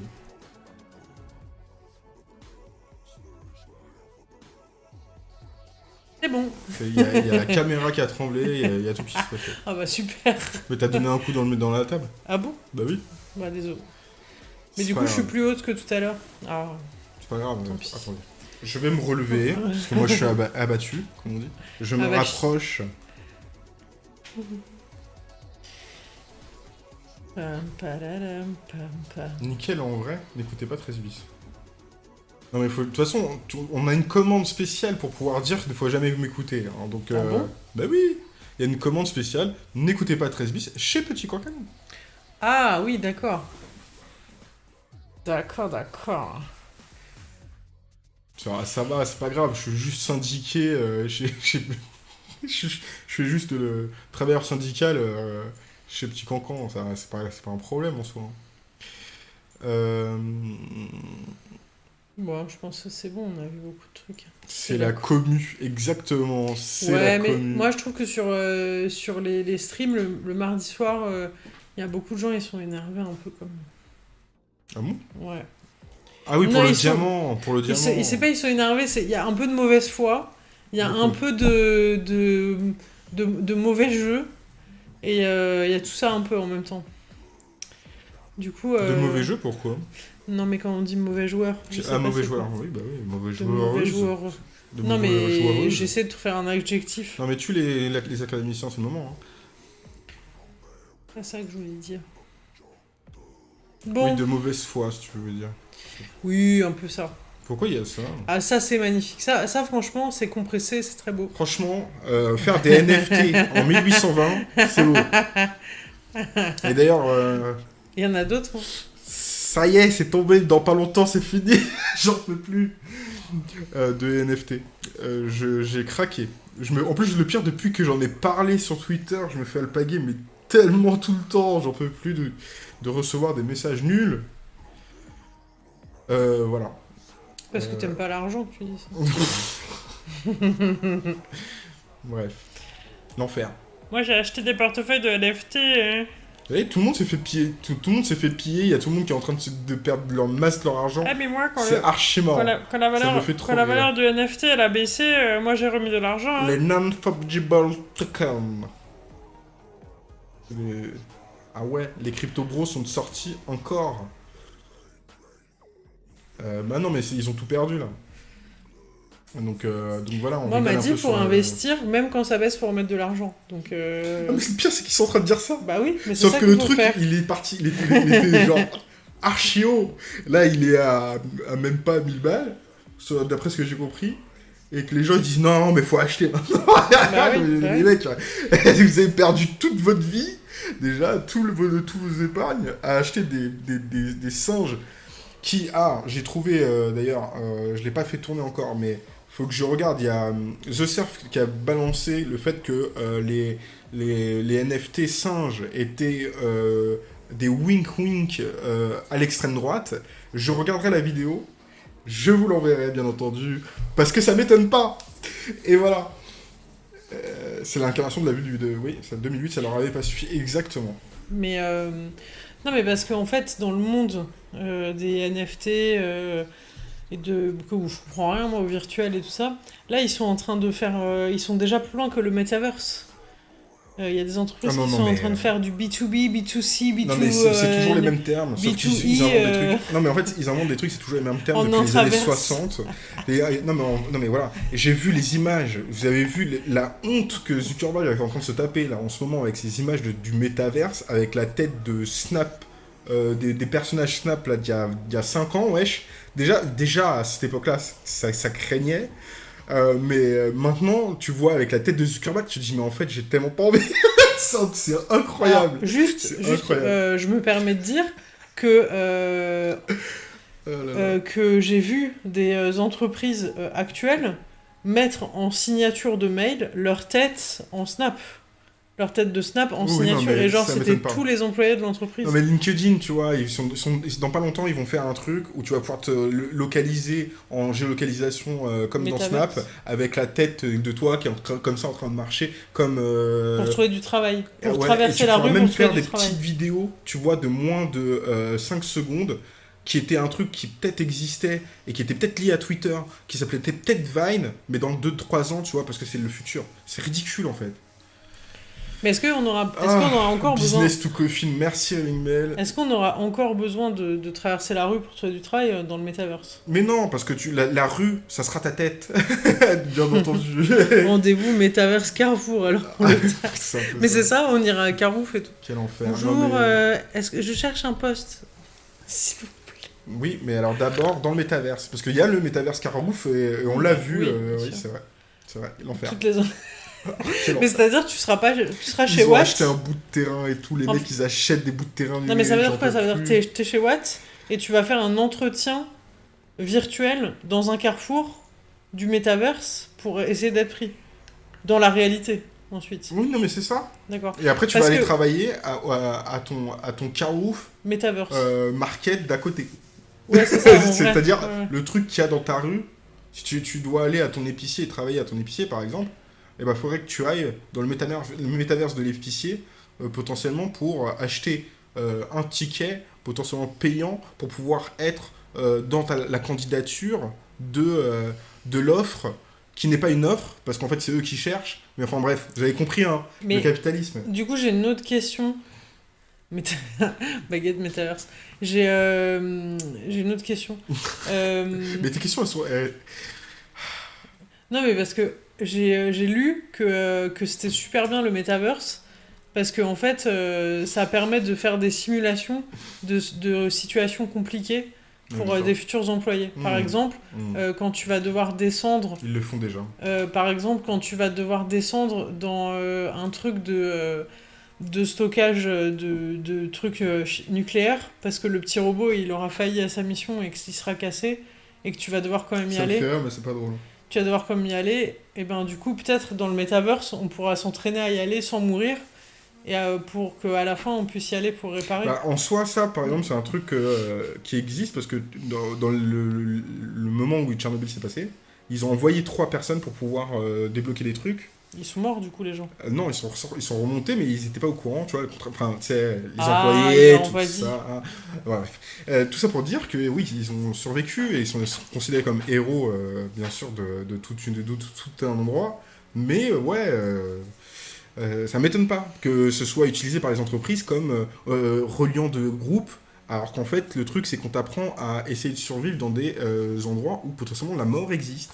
C'est bon. Il y, a- il y a la caméra qui a tremblé, il y a- il y, a tout qui s'est passé. Ah bah super. Mais t'as donné un coup dans, le, dans la table? Ah bon? Bah oui. Bah désolé. Mais du coup, je suis plus haute que tout à l'heure. Ah. C'est pas grave. Pis. Attendez. Je vais me relever, parce que moi je suis aba- abattu, comme on dit. Je me Abattu. rapproche. Nickel en vrai, n'écoutez pas 13 bis. Non mais faut... de toute façon, on a une commande spéciale pour pouvoir dire qu'il ne faut jamais m'écouter. hein, donc, Ah bon? bah oui, il y a une commande spéciale, n'écoutez pas 13 bis chez Petit Coquin. Ah oui, d'accord. D'accord, d'accord. Ça, ça va, c'est pas grave, je suis juste syndiqué euh, chez... chez- je, je suis juste le travailleur syndical euh, chez Petit Cancan, ça c'est pas, c'est pas un problème en soi. Euh, Bon, je pense que c'est bon, on a vu beaucoup de trucs. c'est la la commu, exactement, c'est Ouais, la mais commu. moi je trouve que sur, euh, sur les, les streams, le, le mardi soir, euh, il y a beaucoup de gens, ils sont énervés un peu comme. Ah bon? Ouais. Ah oui, pour le ils sont- diamant, pour le Ils diamant. c'est pas ils sont énervés, il y a un peu de mauvaise foi, il y a un peu de, de, de, de mauvais jeu, et euh, il y a tout ça un peu en même temps. Du coup. De euh, mauvais jeux, pourquoi? Non, mais quand on dit mauvais joueur. je Ah, mauvais quoi. joueur, oui, bah oui, mauvais De joueur. mauvais joueurs. De Non, mais j'essaie de faire un adjectif. Non, mais tu les, les académiciens, c'est le moment. hein. C'est ça que je voulais dire. Bon, Oui, de mauvaise foi, si tu veux dire. oui, un peu ça. Pourquoi il y a ça Ah, ça, c'est magnifique. Ça, ça franchement, c'est compressé, c'est très beau. Franchement, euh, faire des NFT en 1820, c'est beau. Et d'ailleurs, euh, Il y en a d'autres. hein. ça y est, c'est tombé, dans pas longtemps, c'est fini. J'en peux plus. Euh, de NFT. Euh, J'ai craqué. Je me... En plus, le pire, depuis que j'en ai parlé sur Twitter, je me fais alpaguer, mais tellement tout le temps, j'en peux plus de, de recevoir des messages nuls. Euh, voilà. Parce que Euh. t'aimes pas l'argent, tu dis ça. Bref. L'enfer. Moi, j'ai acheté des portefeuilles de NFT. Vous voyez, tout le monde s'est fait piller. Tout, tout le monde s'est fait piller. Il y a tout le monde qui est en train de, se- de perdre leur masse, leur argent. Ah, mais moi, quand, C'est le- archi marrant. quand la, quand la Ça valeur, me fait trop quand la valeur du NFT elle a baissé, euh, moi j'ai remis de l'argent. hein. Les non-fungible tokens. Les- Ah ouais, les crypto bros sont sortis encore. Euh, bah non, mais ils ont tout perdu là. Donc, euh, donc voilà, on Moi, on m'a dit pour euh, investir, même quand ça baisse, faut remettre de l'argent. Donc, euh, Ah, mais le pire, c'est qu'ils sont en train de dire ça. bah oui, mais Sauf ça que le truc, faire. il est parti, il était, il était genre archi haut. Là, il est à, à même pas 1000 balles, d'après ce que j'ai compris. Et que les gens ils disent non, mais faut acheter maintenant. Bah oui, les, bah les mecs, vous avez perdu toute votre vie, déjà, tout le, tous vos épargnes, à acheter des, des, des, des singes qui, ah, j'ai trouvé euh, d'ailleurs, euh, je l'ai pas fait tourner encore, mais faut que je regarde. Il y a euh, The Surf qui a balancé le fait que les, les, les NFT singes étaient des wink-wink à l'extrême droite. Je regarderai la vidéo, je vous l'enverrai bien entendu, parce que ça m'étonne pas. Et voilà. C'est l'incarnation de la vue de... Oui, ça, 2008, ça leur avait pas suffi exactement. Mais non, mais parce qu'en fait, dans le monde euh, des NFT euh, et de où je comprends rien moi au virtuel et tout ça, là ils sont en train de faire, euh, ils sont déjà plus loin que le metaverse. Euh, Il y a des entreprises Ah non, qui non, sont en train de faire du B2B, B2C, B2. Non mais c'est toujours les mêmes termes, sauf qu'ils B2E, ils inventent des trucs. Non mais en fait ils inventent des trucs, c'est toujours les mêmes termes En depuis les années intraverse. 60. Et, non, mais, en- non mais voilà, j'ai vu les images, vous avez vu la honte que Zuckerberg est en train de se taper là en ce moment avec ces images de- du métaverse, avec la tête de Snap, euh, des, des personnages Snap là d'il y a, d'il y a 5 ans, wesh. Déjà, déjà à cette époque-là, ça, ça craignait. Euh, mais euh, maintenant, tu vois avec la tête de Zuckerberg, tu te dis mais en fait j'ai tellement pas envie. C'est- incroyable. Alors, juste, juste incroyable. euh, je me permets de dire que, euh, Oh là là. que j'ai vu des entreprises actuelles mettre en signature de mail leur tête en snap. Leur tête de Snap en Oui, non, signature. mais et genre, c'était tous les employés de l'entreprise. Non mais LinkedIn, tu vois, ils sont, sont- dans pas longtemps, ils vont faire un truc où tu vas pouvoir te lo- localiser en géolocalisation euh, comme dans. Snap, avec la tête de toi qui est comme ça en train de marcher, comme... euh, Pour trouver du travail. Pour ouais, et traverser tu la rue même pour faire des travail. petites vidéos, tu vois, de moins de euh, 5 secondes, qui était un truc qui peut-être existait et qui était peut-être lié à Twitter, qui s'appelait peut-être Vine, mais dans 2-3 ans, tu vois, parce que c'est le futur. C'est ridicule en fait. Mais est-ce qu'on aura, est-ce Ah, qu'on aura encore besoin Business to coffin, merci Ring Mail. Est-ce qu'on aura encore besoin de, de traverser la rue pour trouver du travail euh, dans le metaverse? Mais non, parce que tu, la, la rue, ça sera ta tête. Bien entendu. Rendez-vous Metaverse Carrefour alors. peu Mais c'est ça, on ira à Carrefour et tout. Quel enfer. Bonjour, mais- euh, est-ce que je cherche un poste S'il vous plaît? Oui, mais alors d'abord dans le métaverse. Parce qu'il y a le métaverse Carabouf et, et on l'a vu. Oui, euh, c'est vrai. C'est vrai, l'enfer. Toutes les... Mais c'est-à-dire tu seras pas, tu seras chez Ils ont Watt. acheté un bout de terrain et tout. Les En mecs, ils achètent des bouts de terrain. Non mais ça veut dire quoi? Ça veut dire que t'es, chez Watt et tu vas faire un entretien virtuel dans un carrefour du metaverse pour essayer d'être pris. Dans la réalité, ensuite. Oui, non, mais c'est ça. D'accord. Et après, tu Parce vas aller travailler à, à- à ton, à ton Carouf Metaverse. euh, market d'à côté. Ouais. C'est-à-dire, Ouais. le truc qu'il y a dans ta rue, si tu, tu dois aller à ton épicier et travailler à ton épicier, par exemple, il ben, faudrait que tu ailles dans le métaverse, le métaverse de l'épicier, euh, potentiellement pour acheter euh, un ticket potentiellement payant pour pouvoir être euh, dans ta- la candidature de, euh, de l'offre qui n'est pas une offre, parce qu'en fait c'est eux qui cherchent, mais enfin bref, vous avez compris, hein, le capitalisme. du coup, j'ai une autre question. Méta- Baguette Metaverse. J'ai euh, j'ai une autre question. Euh, Mais tes questions, elles sont... Non, mais parce que j'ai euh, j'ai lu que, euh, que c'était super bien le metaverse. Parce que en fait, euh, ça permet de faire des simulations de, de situations compliquées pour euh, D'accord. des futurs employés. Par Mhm. exemple, Hmm. euh, quand tu vas devoir descendre, Ils le font déjà. euh, par exemple, quand tu vas devoir descendre dans euh, un truc de, euh, de stockage euh, de, de trucs euh, nucléaires, parce que le petit robot il aura failli à sa mission et qu'il sera cassé, et que tu vas devoir quand même y Ça aller rire, mais c'est pas drôle. tu vas devoir comme y aller, et ben du coup peut-être dans le metaverse on pourra s'entraîner à y aller sans mourir et euh, pour qu'à la fin on puisse y aller pour réparer. Bah, en soi, ça, par exemple, c'est un truc euh, qui existe parce que dans, le moment où Tchernobyl s'est passé, ils ont envoyé trois personnes pour pouvoir euh, débloquer des trucs. Ils sont morts du coup les gens. Euh, non, ils sont, ils sont remontés, mais ils n'étaient pas au courant, tu vois. le contra- Enfin, les Ah, employés, ils ont tout envoyé. ça. hein. Ouais. Euh, tout ça pour dire que oui, ils ont survécu et ils sont, sont considérés comme héros, euh, bien sûr, de, de, toute une, de tout, tout un endroit. Mais ouais, ça m'étonne pas que ce soit utilisé par les entreprises comme reliant de groupe. Alors qu'en fait, le truc, c'est qu'on t'apprend à essayer de survivre dans des endroits où potentiellement la mort existe.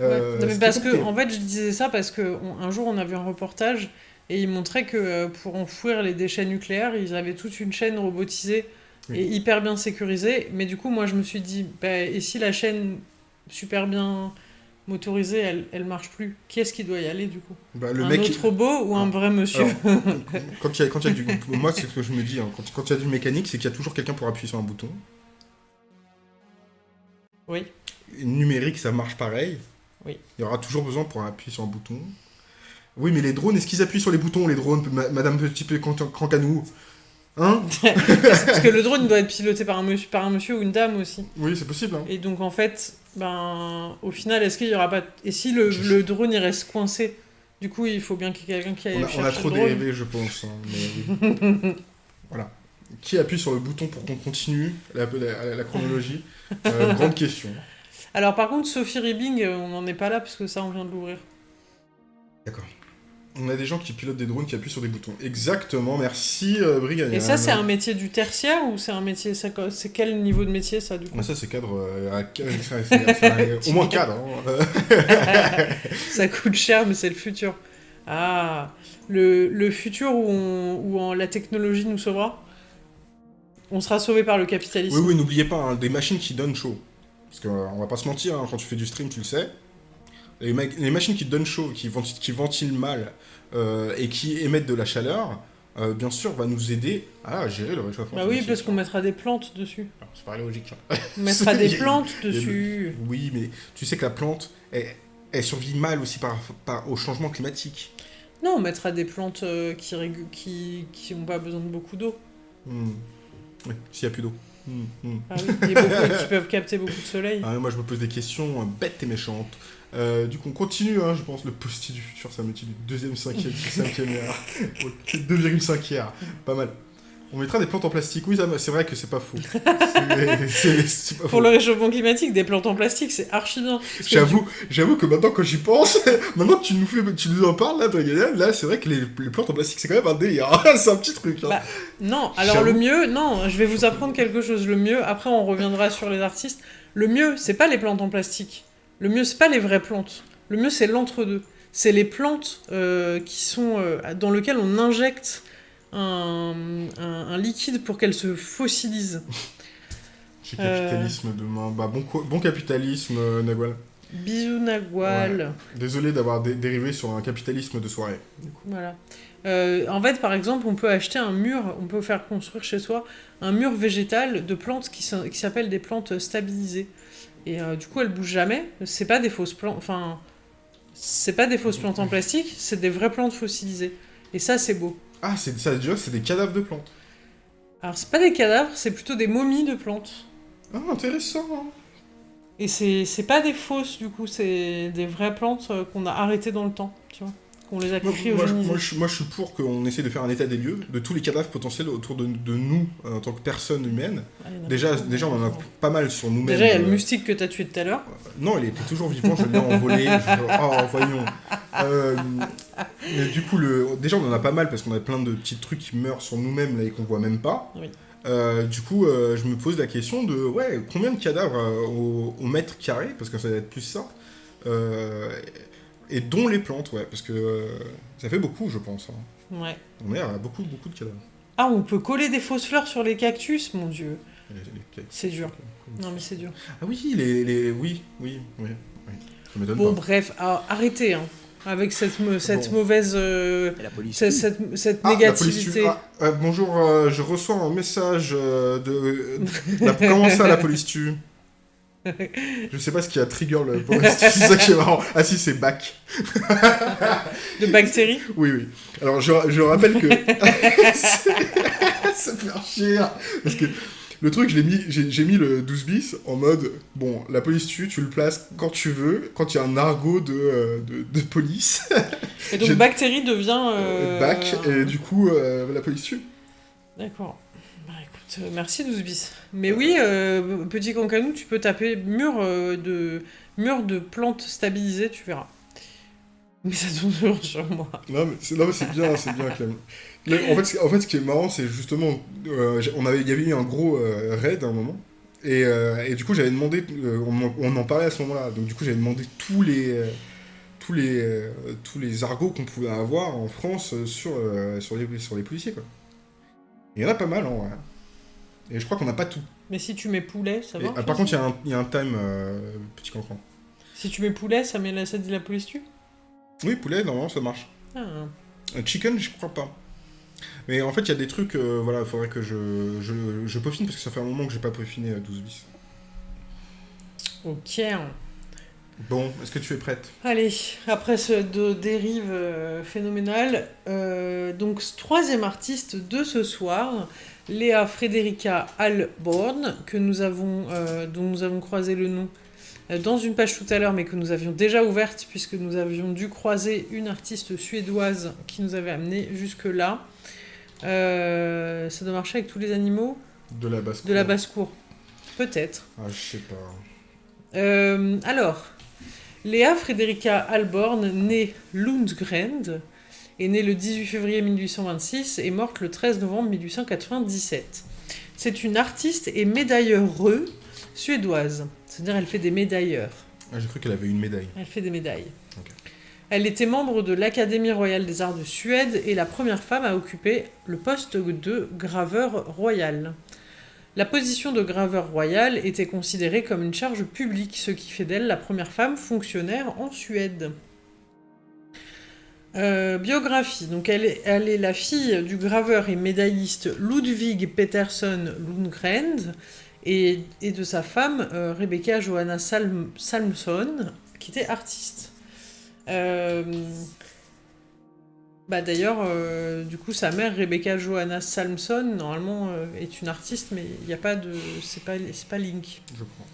Euh, Ouais. Non, mais c'est parce que en fait je disais ça parce que on- un jour on a vu un reportage et il montrait que euh, pour enfouir les déchets nucléaires ils avaient toute une chaîne robotisée Oui. et hyper bien sécurisée. Mais du coup moi je me suis dit bah, et si la chaîne super bien motorisée elle, elle marche plus, qui est-ce qui doit y aller du coup? Bah, le Un mec, autre robot ou un Ah. vrai monsieur? Alors, quand il y a, quand il y a du, moi, c'est ce que je me dis. hein, quand, quand il y a du mécanique, c'est qu'il y a toujours quelqu'un pour appuyer sur un bouton. Oui. Numérique, ça marche pareil. Oui. Il y aura toujours besoin pour appuyer sur un bouton. Oui, mais les drones, est-ce qu'ils appuient sur les boutons, les drones, ma- Madame Petit Peu Cancanou Hein? Parce que le drone doit être piloté par un monsieur, par un monsieur ou une dame aussi. Oui, c'est possible. Hein. Et donc en fait, ben, au final, est-ce qu'il y aura pas... Et si le, drone il reste coincé Du coup, il faut bien qu'il y ait quelqu'un qui aille On a, on a trop dérivé, je pense. hein, mais voilà. Qui appuie sur le bouton pour qu'on continue la, la- la chronologie? Euh, Grande question. Alors par contre, Sophie Ribbing, euh, on n'en est pas là parce que ça, on vient de l'ouvrir. D'accord. On a des gens qui pilotent des drones qui appuient sur des boutons. Exactement, merci euh, Brigadier. Et ça, c'est un métier du tertiaire ou c'est un métier... C'est quel niveau de métier ça du coup? Mais ça, c'est cadre. euh, à- au moins cadre. hein. Ça coûte cher, mais c'est le futur. Ah, le, le futur où, on, où en- la technologie nous sauvera? On sera sauvé par le capitalisme. Oui, oui, n'oubliez pas, hein, des machines qui donnent chaud. Parce qu'on va pas se mentir, hein, quand tu fais du stream, tu le sais. Les, ma- les machines qui donnent chaud, qui, venti- qui ventilent mal euh, et qui émettent de la chaleur, euh, bien sûr, va nous aider à gérer le réchauffement. Bah oui, parce qu'on mettra des plantes dessus. Alors, C'est pas logique. hein. On mettra des plantes le- dessus. Oui, mais tu sais que la plante, elle, elle survit mal aussi par, par, au changement climatique. Non, on mettra des plantes euh, qui n'ont qui, qui ont pas besoin de beaucoup d'eau. Hmm. Oui, s'il n'y a plus d'eau. Hmm, hmm. Ah oui, beaucoup- qui peuvent capter beaucoup de soleil. Ah, moi, je me pose des questions euh, bêtes et méchantes. Euh, du coup, on continue, hein, je pense, le posti du futur, ça me dit du deuxième, cinquième, cinquième. Ok, 2,5 ère. Pas mal. On mettra des plantes en plastique. Oui, ça- c'est vrai que c'est pas pas Pour le réchauffement climatique, des plantes en plastique, c'est archi bien. J'avoue, que maintenant, quand j'y pense, maintenant que tu nous, fais, tu nous en parles, là, là, c'est vrai que les, les plantes en plastique, c'est quand même un délire. c'est un petit truc. hein. Bah, Non, alors le mieux, non, je vais vous apprendre quelque chose. Le mieux, après on reviendra sur les artistes. Le mieux, c'est pas les plantes en plastique. Le mieux, c'est pas les vraies plantes. Le mieux, c'est l'entre-deux. C'est les plantes euh, qui sont euh, dans lesquelles on injecte un, un- un liquide pour qu'elles se fossilisent. J'ai Euh. capitalisme demain. Bah, bon, bon capitalisme, euh, Nagwal. Bisous Nagual. Désolé d'avoir dé- dérivé sur un capitalisme de soirée. Voilà. Euh, en fait, par exemple, on peut acheter un mur, on peut faire construire chez soi un mur végétal de plantes qui s'appellent des plantes stabilisées. Et euh, du coup, elles bougent jamais. C'est pas des fausses plantes. Enfin, c'est pas des fausses plantes en plastique, c'est des vraies plantes fossilisées. Et ça, c'est beau. Ah, c'est ça, déjà, c'est des cadavres de plantes. Alors, c'est pas des cadavres, c'est plutôt des momies de plantes. Ah, intéressant. hein. Et c'est pas des fausses, du coup, c'est des vraies plantes euh, qu'on a arrêtées dans le temps, tu vois. Qu'on les a Moi, moi, je- moi, je, moi, je suis pour qu'on essaie de faire un état des lieux de tous les cadavres potentiels autour de, de nous euh, en tant que personnes humaines. Ah, Déjà, déjà, on en a pas mal sur nous-mêmes. Déjà, il y a le euh, moustique que t'as tué tout à l'heure. Non, il était toujours vivant, je l'ai envolé. je- Oh, voyons. Euh, mais du coup, le... déjà, on en a pas mal parce qu'on a plein de petits trucs qui meurent sur nous-mêmes là, et qu'on voit même pas. Oui. Euh, du coup, euh, je me pose la question de ouais, combien de cadavres euh, au, au mètre carré, parce que ça va être plus ça, euh, et dont les plantes, ouais, parce que euh, ça fait beaucoup, je pense. hein. Ouais. On est à beaucoup, beaucoup de cadavres. Ah, on peut coller des fausses fleurs sur les cactus, mon dieu. C'est dur. Non, mais c'est dur. Ah oui, les, les... oui, oui, oui, oui. Ça m'étonne Bon, pas. bref, ah, arrêtez, hein, avec cette, cette Bon. mauvaise. euh, la police. cette, cette, cette Ah, la police négativité. Ah, euh, bonjour, euh, je reçois un message euh, de... la- Comment ça, la police tue? Je sais pas ce qui a trigger le c'est ça qui est marrant. Ah si, c'est back. De bactéries. Oui, oui. Alors, je, je rappelle que... ça fait chier. Parce que le truc, mis, j'ai j'ai mis le 12 bis en mode, bon, la police tue, tu le places quand tu veux, quand il y a un argot de, euh, de, de police, Et donc, bactérie devient. euh, back, et du coup, euh, la police tue. D'accord. Merci 12 bis. Mais oui, euh, petit cancanou, tu peux taper mur, euh, de, mur de plantes stabilisées, tu verras. Mais ça tourne toujours sur moi. Non, mais c'est bien, c'est bien, Clem. En, fait, en fait, ce qui est marrant, c'est justement, euh, on avait, il y avait eu un gros raid à un moment, et, et du coup, j'avais demandé, on, on en parlait à ce moment-là, donc du coup, j'avais demandé tous les, tous les, tous les argots qu'on pouvait avoir en France sur, sur, les, sur les policiers, quoi. Il y en a pas mal, en vrai. Et je crois qu'on n'a pas tout. Mais si tu mets poulet, ça Et, va ah, par contre, il y, a un- il y a un time, euh, petit cancran. Si tu mets poulet, ça, met la, ça dit la police tue Oui, poulet, normalement, ça marche. ah. Euh, Chicken, je crois pas. Mais en fait, il y a des trucs, euh, voilà, il faudrait que je, je, je peaufine parce que ça fait un moment que j'ai pas peaufiné à 12 bis. Ok. Bon, est-ce que tu es prête? Allez, après ce de dérive euh, phénoménale, euh, donc troisième artiste de ce soir, Léa Frederica Alborn, que nous avons, euh, dont nous avons croisé le nom euh, dans une page tout à l'heure, mais que nous avions déjà ouverte puisque nous avions dû croiser une artiste suédoise qui nous avait amené jusque là. Euh, ça doit marcher avec tous les animaux De la basse de la basse-cour, peut-être. Ah, je sais pas. Euh, alors, Léa Frederica Alborn, née Lundgren, est née le 18 février 1826 et morte le 13 novembre 1897. C'est une artiste et médailleure suédoise, c'est-à-dire elle fait des médailleurs. Ah, j'ai cru qu'elle avait une médaille. Elle fait des médailles. Elle était membre de l'Académie royale des arts de Suède et la première femme à occuper le poste de graveur royal. La position de graveur royal était considérée comme une charge publique, ce qui fait d'elle la première femme fonctionnaire en Suède. Euh, biographie. Donc elle est, elle est la fille du graveur et médailliste Ludwig Peterson Lundgren et, et de sa femme euh, Rebecca Johanna Salm- Salmson, qui était artiste. Euh, Bah d'ailleurs, du coup, sa mère, Rebecca Johanna Salmson, normalement est une artiste, mais il n'y a pas de, c'est pas, pas Link. Je crois.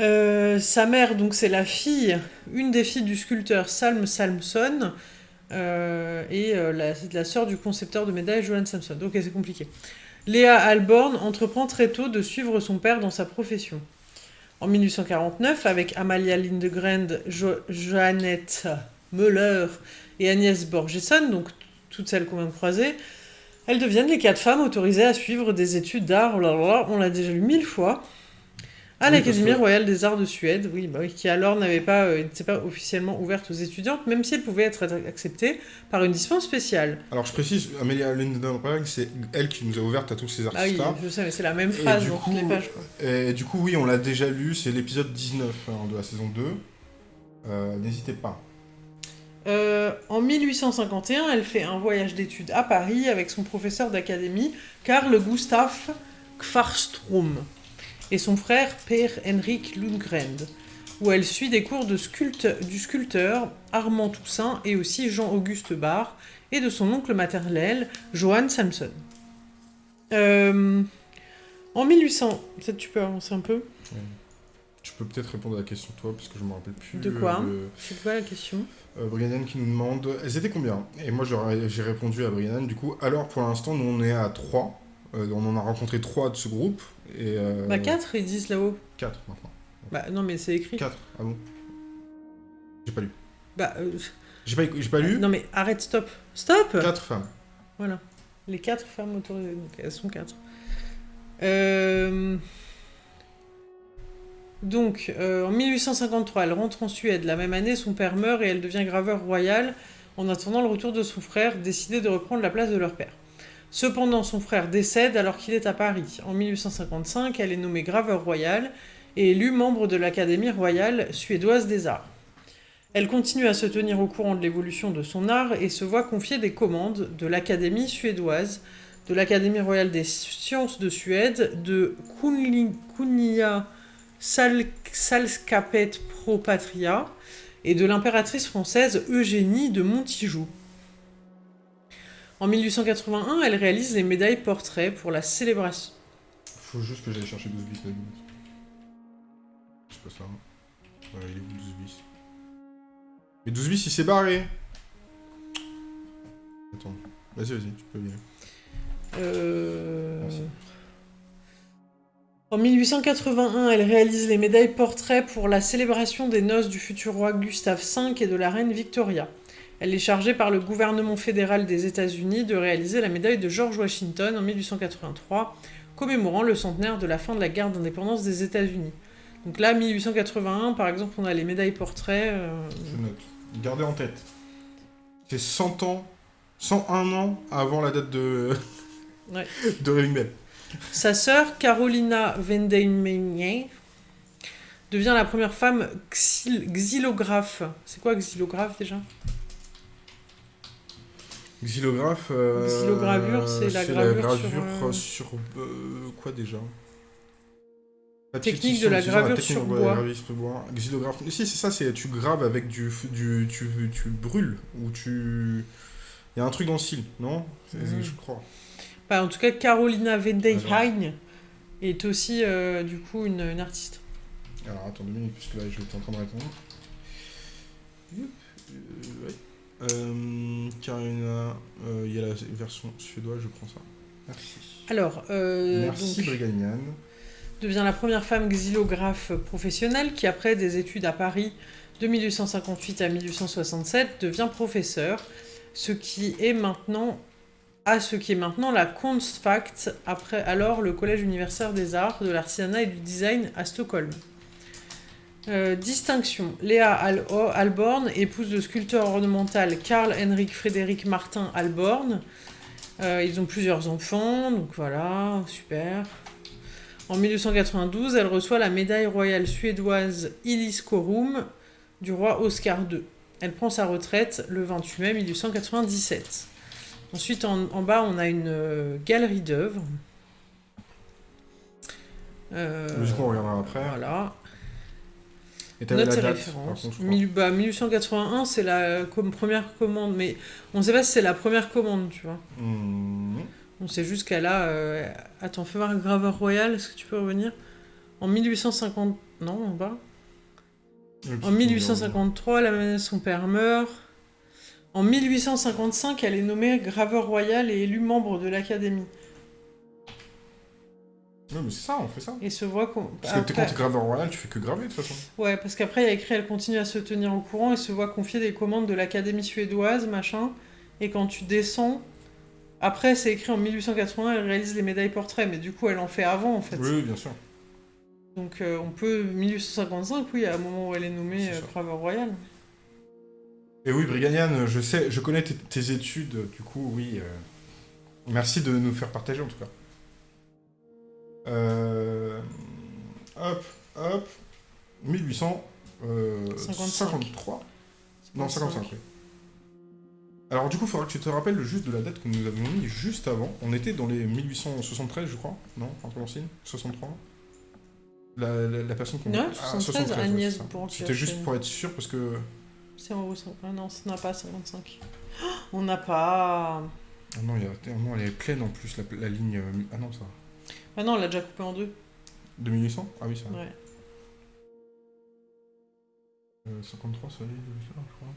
Euh, sa mère, donc, c'est la fille, une des filles du sculpteur Salm Salmson, euh, et euh, la, la sœur du concepteur de médailles Johan Samson. Donc, c'est compliqué. Léa Alborn entreprend très tôt de suivre son père dans sa profession. En 1849, avec Amalia Lindegren, jo Joannette Müller et Agnès Borgesson, donc toutes celles qu'on vient de croiser, elles deviennent les quatre femmes autorisées à suivre des études d'art, on l'a déjà lu mille fois, à Oui, l'Académie que- royale des arts de Suède, oui, bah oui, qui alors n'avait pas, euh, n'était pas officiellement ouverte aux étudiantes, même si elle pouvait être acceptée par une dispense spéciale. Alors je précise, Amelia Lindenberg, c'est elle qui nous a ouverte à tous ces Ah oui, artistes-là. je sais, mais c'est la même phrase dans toutes les pages. Et du coup, oui, on l'a déjà lu, c'est l'épisode 19 hein, de la saison 2. Euh, N'hésitez pas. Euh, en 1851, elle fait un voyage d'études à Paris avec son professeur d'académie, Carl Gustaf Kvarström, et son frère Per Henrik Lundgren, où elle suit des cours de sculpte- du sculpteur Armand Toussaint et aussi Jean-Auguste Barre, et de son oncle maternel, Johann Samson. Euh, en 1800... Peut-être tu peux avancer un peu? Tu peux peut-être répondre à la question toi, parce que je me rappelle plus. De quoi? euh, C'est quoi la question? Euh, Brianne qui nous demande, elles étaient combien? Et moi j'ai répondu à Brianne, du coup, alors pour l'instant, nous on est à 3. on en a rencontré 3 de ce groupe. Et, euh, Bah 4, ils disent là-haut. 4 maintenant. Bah non, mais c'est écrit. 4, ah bon? J'ai pas lu. Bah... euh, J'ai pas, pas lu Non mais arrête, stop. Stop 4 femmes. Voilà. Les quatre femmes autorisées, donc elles sont quatre. Euh, Donc, euh, en 1853, elle rentre en Suède. La même année, son père meurt et elle devient graveur royal en attendant le retour de son frère, décidé de reprendre la place de leur père. Cependant, son frère décède alors qu'il est à Paris. En 1855, elle est nommée graveur royal et élue membre de l'Académie royale suédoise des arts. Elle continue à se tenir au courant de l'évolution de son art et se voit confier des commandes de l'Académie suédoise, de l'Académie royale des sciences de Suède, de Kunli- Kunnia Sal- Salskapet Pro Patria et de l'impératrice française Eugénie de Montijoux. En 1881, elle réalise les médailles portraits pour la célébration. Faut juste que j'aille chercher 12 bis la. Je sais pas ça. Voilà, il est où 12 bis Mais 12 bis il s'est barré Attends. Vas-y, vas-y, tu peux y aller. Euh, Merci. En 1881, elle réalise les médailles portraits pour la célébration des noces du futur roi Gustave V et de la reine Victoria. Elle est chargée par le gouvernement fédéral des États-Unis de réaliser la médaille de George Washington en 1883, commémorant le centenaire de la fin de la guerre d'indépendance des États-Unis. Donc là, 1881, par exemple, on a les médailles portraits. euh, Je note. Gardez en tête. C'est 100 ans, 101 ans avant la date de. Ouais. de Raving Bell. Sa sœur, Carolina Vendemeyer, devient la première femme xyl- xylographe. C'est quoi xylographe déjà? Xylographe. euh, Xylogravure, c'est la gravure gravure sur, sur, euh, quoi déjà? La Technique de la la gravure sur la bois. gravure sur bois. Xylographe. Si, c'est ça, c'est tu graves avec du. du tu, tu brûles, ou tu. Il y a un truc dans le style, non? Mhm. Je crois. Bah, En tout cas, Carolina Vendeheim est aussi euh, du coup une, une artiste. Alors attends deux minutes, puisque là je suis en train de répondre. Euh, ouais. Euh, Karina, euh, il y a la version suédoise, je prends ça. Merci. Alors, euh, Merci donc, Briganian. devient la première femme xylographe professionnelle qui, après des études à Paris de 1858 à 1867, devient professeur, ce qui est maintenant à ce qui est maintenant la Kunstfakt, après alors le Collège universitaire des arts, de l'artisanat et du design à Stockholm. Euh, distinction. Léa Al Alborn, épouse de sculpteur ornemental Karl Henrik Frédéric Martin Alborn. Euh, ils ont plusieurs enfants, donc voilà, super. En 1892, elle reçoit la médaille royale suédoise Illis Corum du roi Oscar II. Elle prend sa retraite le 28 mai 1897. Ensuite, en, en bas, on a une euh, galerie d'œuvres. Euh, on après? voilà. Et t'avais la date, par contre, crois. Mille- bah, 1881, c'est la comme première commande, mais on sait pas si c'est la première commande, tu vois. Mhm. On sait juste qu'elle a. euh, Attends, fais voir graveur royal, est-ce que tu peux revenir? En 1850. Non, en bas. En 1853, la son père meurt. En 1855, elle est nommée graveur royal et élue membre de l'académie. Ouais, mais c'est ça, on fait ça. Et se voit qu'on. Parce que t'es- quand après- t'es graveur royal, tu fais que graver de toute façon. Ouais, parce qu'après, il y a écrit elle continue à se tenir au courant et se voit confier des commandes de l'académie suédoise, machin. Et quand tu descends. Après, c'est écrit en 1880, elle réalise les médailles portraits, mais du coup, elle en fait avant, en fait. Oui, oui, bien sûr. Donc, euh, on peut. 1855, oui, à un moment où elle est nommée C'est euh, ça. graveur royal. Et oui, Briganian, je sais, je connais tes, tes études, du coup, oui. euh, Merci de nous faire partager en tout cas. Euh, Hop, hop. 1853. Non, 55, oui. Alors du coup, il faudra que tu te rappelles juste de la date que nous avons mis juste avant. On était dans les 1873, je crois. Non, un peu l'ancienne 63 la, la, la personne qu'on... Non, Ah, 73, ouais, Agnès C'était juste pour être sûr, parce que... C'est en haut. Ah non, ça n'a pas 55. Oh, on n'a pas. Ah non, il y a... non, elle est pleine en plus, la, la ligne... euh, Ah non, ça... Ah non, on l'a déjà coupé en deux. De 1800 Ah oui, ça... Ouais. Euh, 53, ça y est, je crois.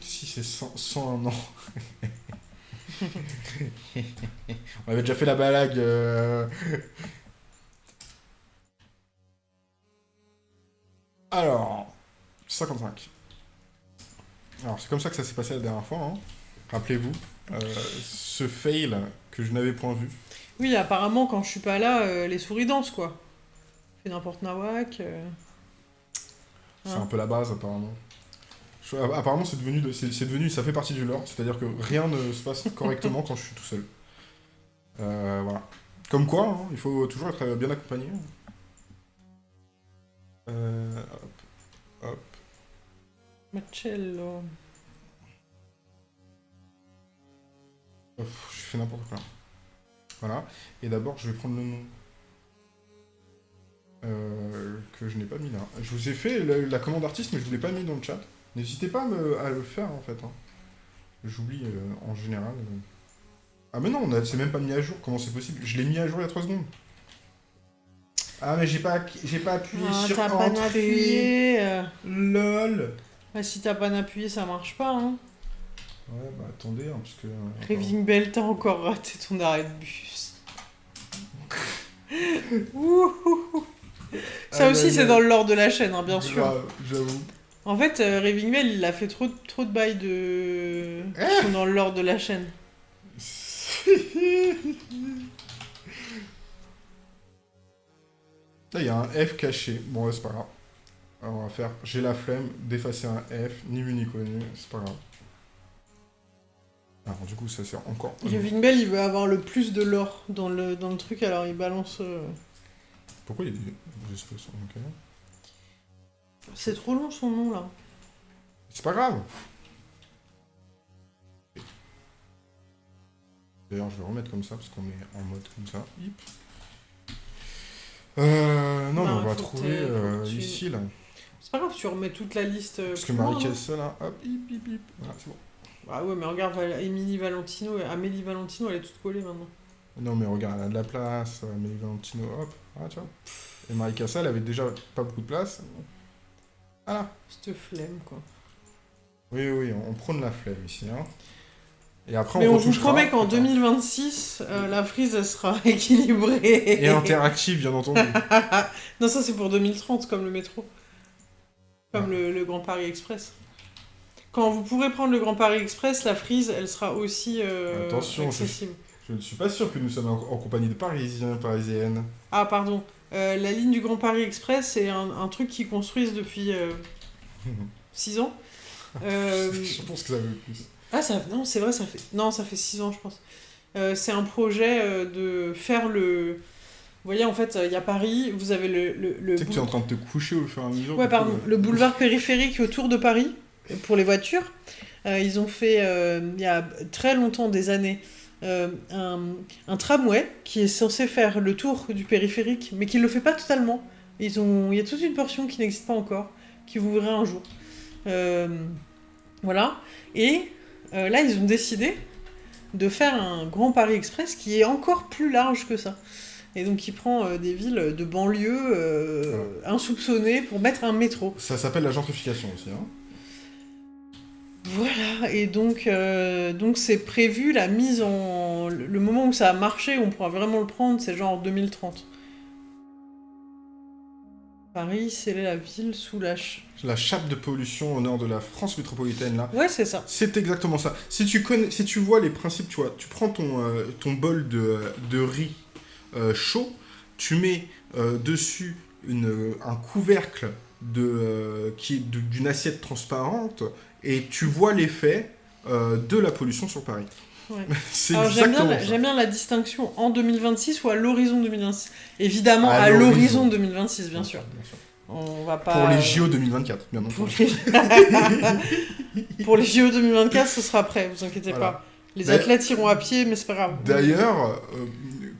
Si c'est 100, 101 ans. On avait déjà fait la blague. euh. Alors, 55. Alors, c'est comme ça que ça s'est passé la dernière fois. hein. Rappelez-vous, euh, ce fail que je n'avais point vu. Oui, apparemment, quand je suis pas là, euh, les souris dansent, quoi. Fait n'importe nawak. euh. C'est Hein. un peu la base, apparemment. Je- apparemment, c'est devenu, de- c'est devenu, ça fait partie du lore, c'est-à-dire que rien ne se passe correctement quand je suis tout seul. Euh, voilà. Comme quoi, hein, il faut toujours être bien accompagné. Euh, hop. Marcello. Je fais n'importe quoi. Voilà. Et d'abord, je vais prendre le nom. Euh, que je n'ai pas mis là. Je vous ai fait la, la commande artiste, mais je ne vous l'ai pas mis dans le chat. N'hésitez pas à, me- à le faire en fait. hein. J'oublie euh, en général. euh. Ah mais non, on a- c'est même pas mis à jour. Comment c'est possible? Je l'ai mis à jour il y a 3 secondes. Ah mais j'ai pas, j'ai pas appuyé Ah, sur t'as pas appuyé. LOL. Bah, si t'as pas appuyé, ça marche pas, hein. Ouais bah attendez, hein, parce que... euh, Raving Bell, t'as encore raté ton arrêt de bus. Ouh. Ça aussi, c'est dans le lore de la chaîne, hein, bien sûr. Grave, J'avoue. En fait, euh, Raving Bell, il a fait trop, trop de bails de... Eh qui sont dans le lore de la chaîne. Là, il y a un F caché. Bon, ouais, c'est pas grave. Alors, on va faire j'ai la flemme d'effacer un F, ni vu ni connu, c'est pas grave. Alors, du coup, ça sert encore. Raving Bell, il veut avoir le plus de lore dans le, dans le truc, alors il balance... euh, Pourquoi il y a des, des espèces Ok. C'est trop long son nom, là. C'est pas grave. D'ailleurs, je vais remettre comme ça parce qu'on est en mode comme ça. Hip. Euh, non, mais on va faut que trouver t'aies- euh, tu- ici là. C'est pas grave, tu remets toute la liste... euh, Parce que plus loin, Marie hein. Là, hop, hip, hip, hip. Voilà, c'est bon. Ah ouais, mais regarde, Émilie Valentino, Amélie Valentino, elle est toute collée maintenant. Non, mais regarde, elle a de la place. Amélie Valentino, hop. Ah, tu vois. Et Marie Castle avait déjà pas beaucoup de place. Voilà. Cette flemme, quoi. Oui, oui, on, prône la flemme ici. Hein. Et après, Mais on on vous promet qu'en putain. 2026, euh, la frise elle sera équilibrée. Et interactive, bien entendu. non, ça c'est pour 2030, comme le métro. Comme le, le Grand Paris Express. Quand vous pourrez prendre le Grand Paris Express, la frise, elle sera aussi euh, Attention, je- accessible. Je ne suis pas sûr que nous sommes en, en compagnie de Parisiens, Parisiennes. Ah, pardon. Euh, la ligne du Grand Paris Express, c'est un, un truc qu'ils construisent depuis 6 ans. Euh, je pense que ça veut plus. Ah, ça, non, c'est vrai, ça fait. Non, ça fait 6 ans, je pense. Euh, c'est un projet euh, de faire le. Vous voyez, en fait, il y a Paris, vous avez le. le, le Tu sais que tu es en train de te coucher au fur et à mesure. Ouais, coup, pardon. euh, Le boulevard périphérique autour de Paris, pour les voitures. Euh, ils ont fait, euh, il y a très longtemps, des années, euh, un, un tramway qui est censé faire le tour du périphérique, mais qui ne le fait pas totalement. Ils ont, il y a toute une portion qui n'existe pas encore, qui vous verrez un jour. Euh, voilà. Et euh, là, ils ont décidé de faire un grand Paris Express qui est encore plus large que ça. Et donc, il prend des villes de banlieue insoupçonnées pour mettre un métro. Ça s'appelle la gentrification aussi. Hein. Voilà, et donc euh, donc c'est prévu la mise en... Le moment où ça a marché, où on pourra vraiment le prendre, c'est genre 2030. Paris, c'est la ville sous la... ch- La chape de pollution au nord de la France métropolitaine, là. Ouais, c'est ça. C'est exactement ça. Si tu, connais, si tu vois les principes, tu vois, tu prends ton, euh, ton bol de, de riz euh, chaud, tu mets dessus une, un couvercle de, euh, qui est de- d'une assiette transparente et tu vois l'effet euh, de la pollution sur Paris. Ouais. C'est Alors j'aime bien, la- bien distinction en 2026 ou à l'horizon 2026. Évidemment, À à l'horizon. l'horizon 2026, bien sûr. Bien sûr. On va pas... Pour les JO 2024, bien entendu. Pour les JO 2024, ce sera prêt, vous inquiétez Voilà. pas. Les athlètes iront à pied, mais c'est pas grave. D'ailleurs, euh,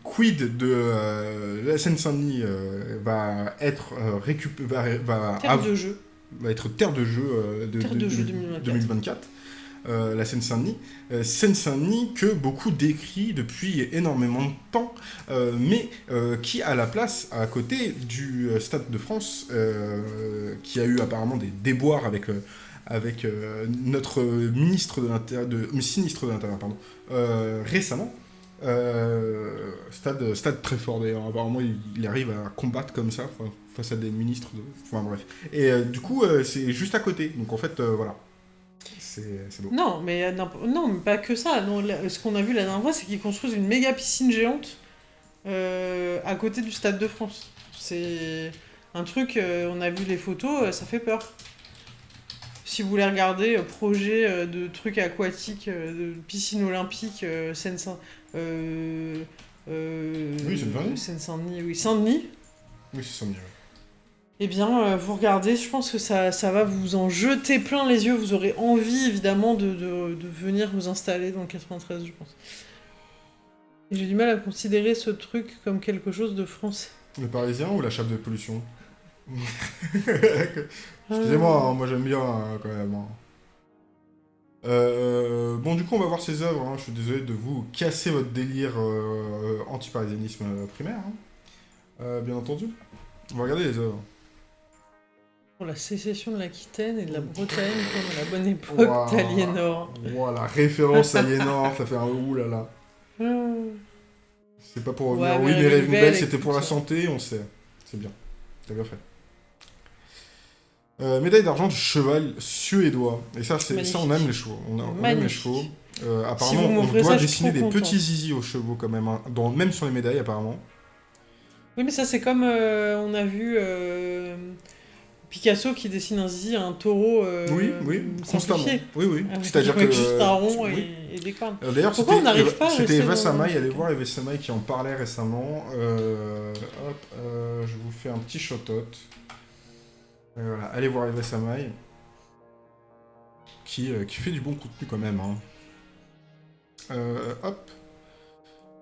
quid de euh, la Seine-Saint-Denis euh, va être euh, récup- va, va Terre av- de jeu. Va être terre de jeu euh, de, Terre de jeu 2024. euh, la Seine-Saint-Denis. Euh, Seine-Saint-Denis que beaucoup décrit depuis énormément de temps, euh, mais qui a la place à côté du Stade de France, qui a eu apparemment des déboires avec, avec notre ministre de l'Intérieur, de, sinistre de l'Intérieur, pardon, récemment. Euh, stade, stade très fort d'ailleurs, apparemment il, arrive à combattre comme ça face à des ministres, de... enfin bref. Et euh, du coup euh, c'est juste à côté, donc en fait voilà, c'est beau. Non, mais mais pas que ça. Ce qu'on a vu la dernière fois, c'est qu'ils construisent une méga piscine géante à côté du Stade de France. C'est un truc, on a vu les photos, ça fait peur. Si vous voulez regarder projet de trucs aquatiques, de piscine olympique, Seine-Saint... Euh, euh, Oui, Seine-Saint-Denis. Seine-Saint-Denis, oui, Saint-Denis. Oui c'est me dirait. Eh bien, euh, vous regardez, je pense que ça, ça va vous en jeter plein les yeux. Vous aurez envie, évidemment, de, de, de venir vous installer dans le 93, je pense. J'ai du mal à considérer ce truc comme quelque chose de français. Le Parisien ou la chape de pollution? Excusez-moi, hein, moi j'aime bien hein, quand même. hein. Euh, bon, du coup, on va voir ses œuvres. hein. Je suis désolé de vous casser votre délire euh, anti-parisianisme primaire. hein. Euh, bien entendu. On va regarder les œuvres. Pour la sécession de l'Aquitaine et de la Bretagne, comme à la bonne époque Waouh. d'Aliénor. Voilà, référence à Aliénor, ça fait un oulala. Ah. C'est pas pour Ouais, revenir. mais oui, mais belle, c'était pour la santé, on sait. C'est bien. T'as bien fait. Euh, médaille d'argent du cheval suédois. Et ça, c'est ça, on aime les chevaux. On, a- on aime les chevaux. Euh, apparemment, on doit ça, dessiner des petits zizi aux chevaux quand même, hein, dans, même sur les médailles apparemment. Oui, mais ça, c'est comme euh, on a vu Picasso qui dessine un zizi à un taureau oui, oui, constamment. Oui, oui. Avec- C'est-à-dire que. juste un rond tu- et, oui. et des cornes. D'ailleurs, Pourquoi c'était on n'arrive pas c'était Eva Samaï, allez voir Eva Samaï qui en parlait récemment. Hop, je vous fais un petit shout-out. Et voilà, allez voir Eva Samaï. Qui, euh, qui fait du bon contenu quand même. hein. Euh, hop.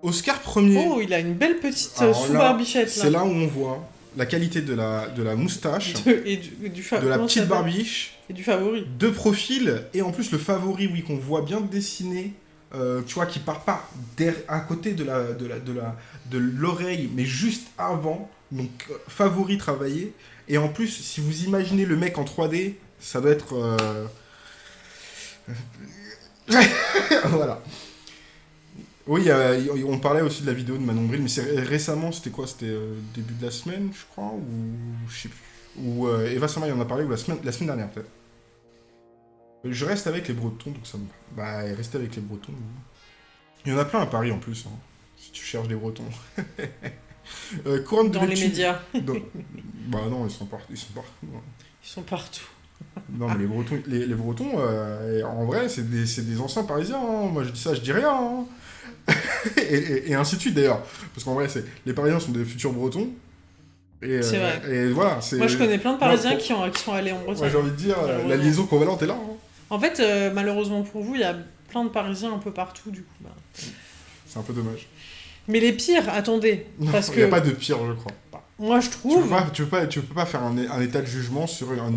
Oscar premier. Oh, il a une belle petite euh, sous-barbichette là. C'est là où on voit la qualité de la, de la moustache, De- et du, et du fa- de la petite barbiche, Et du favori. de profil, et en plus le favori, oui, qu'on voit bien dessiné, euh, tu vois, qui part pas à côté de la de la de la de l'oreille, mais juste avant, donc favori travaillé, et en plus, si vous imaginez le mec en 3D, ça doit être euh, voilà. Oui, on parlait aussi de la vidéo de Manon Bril, mais récemment, c'était quoi C'était euh, début de la semaine, je crois, ou je sais plus. Ou euh, Eva Samaï en a parlé, ou la semaine, dernière peut-être. Je reste avec les Bretons, donc ça me... Bah, rester avec les Bretons. Il y en a plein à Paris en plus, hein, si tu cherches des Bretons. euh, de Dans les médias. dans- Bah non, ils sont partout. Ils sont partout. Ils sont partout. Non, mais les Bretons, les, les Bretons euh, en vrai, c'est des, des anciens Parisiens. hein. Moi, je dis ça, je dis rien. hein. et, et- et ainsi de suite, d'ailleurs. Parce qu'en vrai, les Parisiens sont des futurs Bretons. Et, euh, C'est vrai. Et voilà. Moi, je connais plein de Parisiens qui, ont, qui sont allés en Bretagne. Ouais, j'ai envie de dire, la liaison convalente est là. hein. En fait, euh, malheureusement pour vous, il y a plein de Parisiens un peu partout, du coup. bah. C'est un peu dommage. Mais les pires, attendez, parce il n'y a pas de pire, je crois. moi je Tu trouve... peux pas, tu peux pas, tu peux pas faire un, un état de jugement sur un,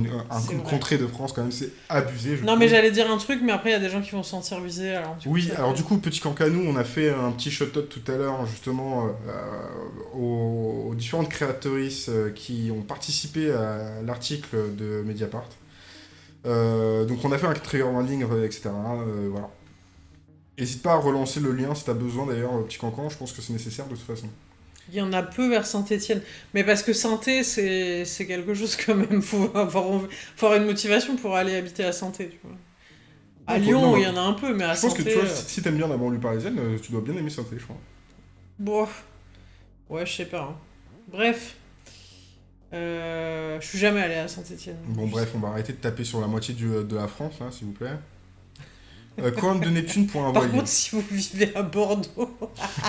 contrée de France, quand même, c'est abusé. je Non mais j'allais dire un truc, mais après il y a des gens qui vont se sentir visés, alors... coup, Oui, alors fait- du coup, petit cancanou, on a fait un petit shout-out tout à l'heure, justement, euh, aux, aux différentes créatrices euh, qui ont participé à l'article de Mediapart. Euh, donc on a fait un trigger warning, etc. euh, voilà. N'hésite pas à relancer le lien si t'as besoin, d'ailleurs, euh, petit cancan, je pense que c'est nécessaire de toute façon. Il y en a peu vers Saint-Etienne. Mais parce que Saint-Étienne, c'est c'est quelque chose quand même. Faut avoir, faut avoir une motivation pour aller habiter à Saint-Étienne, tu vois. À Non, Lyon, non, il y en a un peu, mais à Je pense que tu vois, si, si t'aimes bien la banlieue parisienne, euh, tu dois bien aimer saint je crois. Bon... Ouais, je sais pas. hein. Bref. Euh, Je suis jamais allé à Saint-Etienne. Bon, bref, on va arrêter de taper sur la moitié du- de la France, là, s'il vous plaît. Euh, couronne de Neptune pour un Par voilier. contre, si vous vivez à Bordeaux...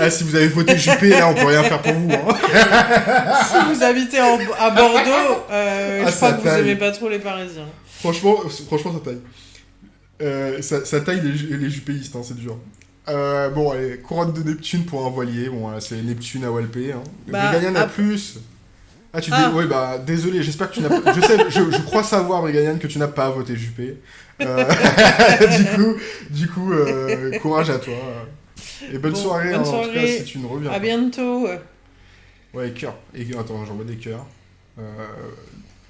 Ah, si vous avez voté Juppé, là, on peut rien faire pour vous. Hein. si vous habitez en- à Bordeaux, euh, Ah, je crois ça que vous taille. aimez pas trop les Parisiens. Franchement, franchement, ça taille. Euh, ça, ça taille les, ju- les juppéistes, hein, c'est dur. Euh, bon, allez, couronne de Neptune pour un voilier. Bon, voilà, c'est Neptune à Walpé. Hein. Bah, Brigadian a ap- plus. Ah, tu dis. Ah. Ouais, bah, désolé, j'espère que tu n'as pas. Je sais, je, je crois savoir, Brigadian, que tu n'as pas voté Juppé. Euh, du coup, du coup euh, courage à toi. Et bonne Bon, soirée, bonne hein, en tout cas, si tu ne reviens À bientôt. Ouais, cœur. Et attends, j'envoie des cœurs. Euh,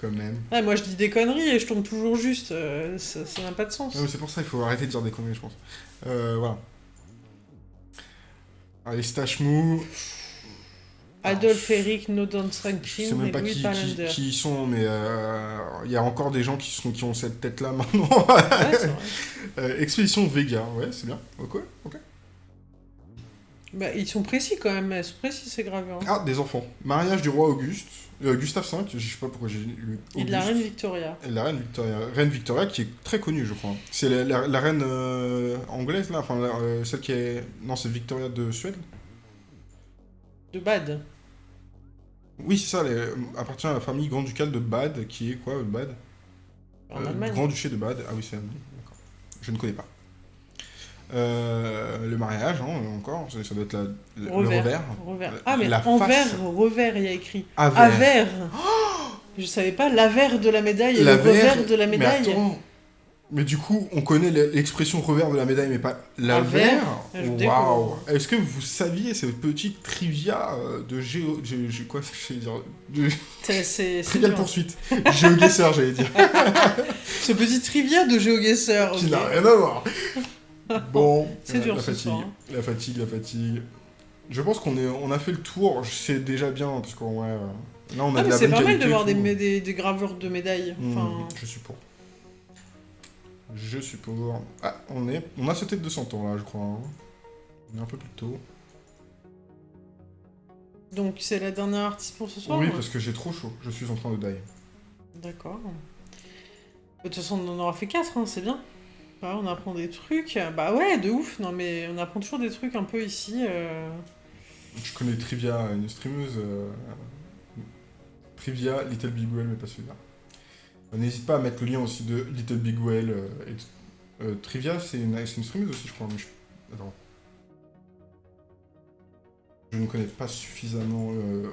quand même. Ouais, moi je dis des conneries et je tombe toujours juste. euh, ça n'a pas de sens. Ouais, mais c'est pour ça qu'il faut arrêter de dire des conneries, je pense. Voilà. Allez, stache mou. Adolphe Eric, Nodon Je sais Rankin même et pas Louis qui, qui, qui sont, mais euh, il y a encore des gens qui, sont, qui ont cette tête-là maintenant. Ouais. Euh, Expédition Vega, ouais, c'est bien. Ok, ok. Bah, ils sont précis quand même, elles sont précis ces gravures. Ah, des enfants. Mariage du roi Auguste. Euh, Gustave V, je sais pas pourquoi j'ai lu. Et de la reine Victoria. Et la reine Victoria. Reine Victoria qui est très connue, je crois. C'est la, la- la reine euh, anglaise, là Enfin, la- celle qui est. Non, c'est Victoria de Suède De Bade. Oui, c'est ça, elle est- appartient à la famille grand-ducale de Bade, qui est quoi, Bade? En Euh, Allemagne. Grand-duché de Bade. Ah oui, c'est allemand, d'accord. Je ne connais pas. Euh, le mariage, hein, encore, ça, ça doit être la, le, le Revers. revers. Revers. Ah, mais la en face. revers, il y a écrit. Avers. Avers. Je savais pas l'avers de la médaille et le revers de la médaille. Mais attends, mais du coup, on connaît l'expression revers de la médaille, mais pas L'avers Waouh. Est-ce que vous saviez cette petite trivia euh, de géo... gé- gé- quoi, je dire de... C'est- Trivial poursuite. GeoGuessr, j'allais dire. Ce petit trivia de GeoGuessr. Qui ok. n'a rien à voir. Bon. C'est euh, dur la ce fatigue, soir, hein. La fatigue, la fatigue. Je pense qu'on est, on a fait le tour. C'est déjà bien parce qu'on ouais, euh, là on a Ah, de mais la c'est pas mal de voir des, gravures de médailles. Enfin, Je suis pour. Je suis pour. Ah, on est, on a sauté de 200 ans là, je crois. hein. On est un peu plus tôt. donc c'est la dernière artiste pour ce soir oui, parce que j'ai trop chaud. Je suis en train de die. D'accord. De toute façon, on en aura fait 4, c'est bien. Ouais, on apprend des trucs. Bah ouais, de ouf. Non, mais on apprend toujours des trucs un peu ici. euh. Je connais Trivia, une streameuse. euh, Trivia, Little Big Well, mais pas celui-là. N'hésite pas à mettre le lien aussi de Little Big Well. euh, et- euh, Trivia, c'est une, une streameuse aussi, je crois. Mais je... Attends. Je ne connais pas suffisamment euh,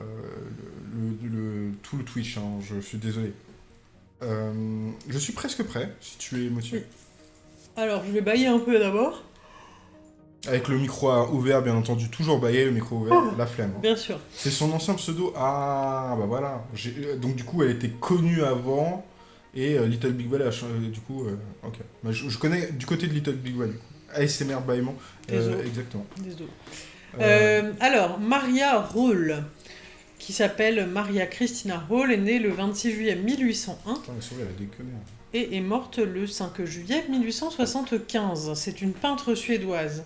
euh, tout le Twitch, hein, je suis désolé. Je suis presque prêt, si tu es motivé. Alors, je vais bailler un peu d'abord. Avec le micro ouvert, bien entendu, toujours baillé, le micro ouvert, la flemme. Bien sûr. C'est son ancien pseudo. Ah, bah voilà. Euh, Donc, du coup, elle était connue avant. Et euh, Little Big Well, a cha- euh, du coup, euh, ok. Bah, je, je connais du côté de Little Big Well, du coup. ASMR bâillement. Euh, exactement. Désolé. Alors, Maria Hall, qui s'appelle Maria Christina Hall, est née le 26 juillet 1801 Putain, la souris, elle a déconné. hein. et est morte le 5 juillet 1875. C'est une peintre suédoise.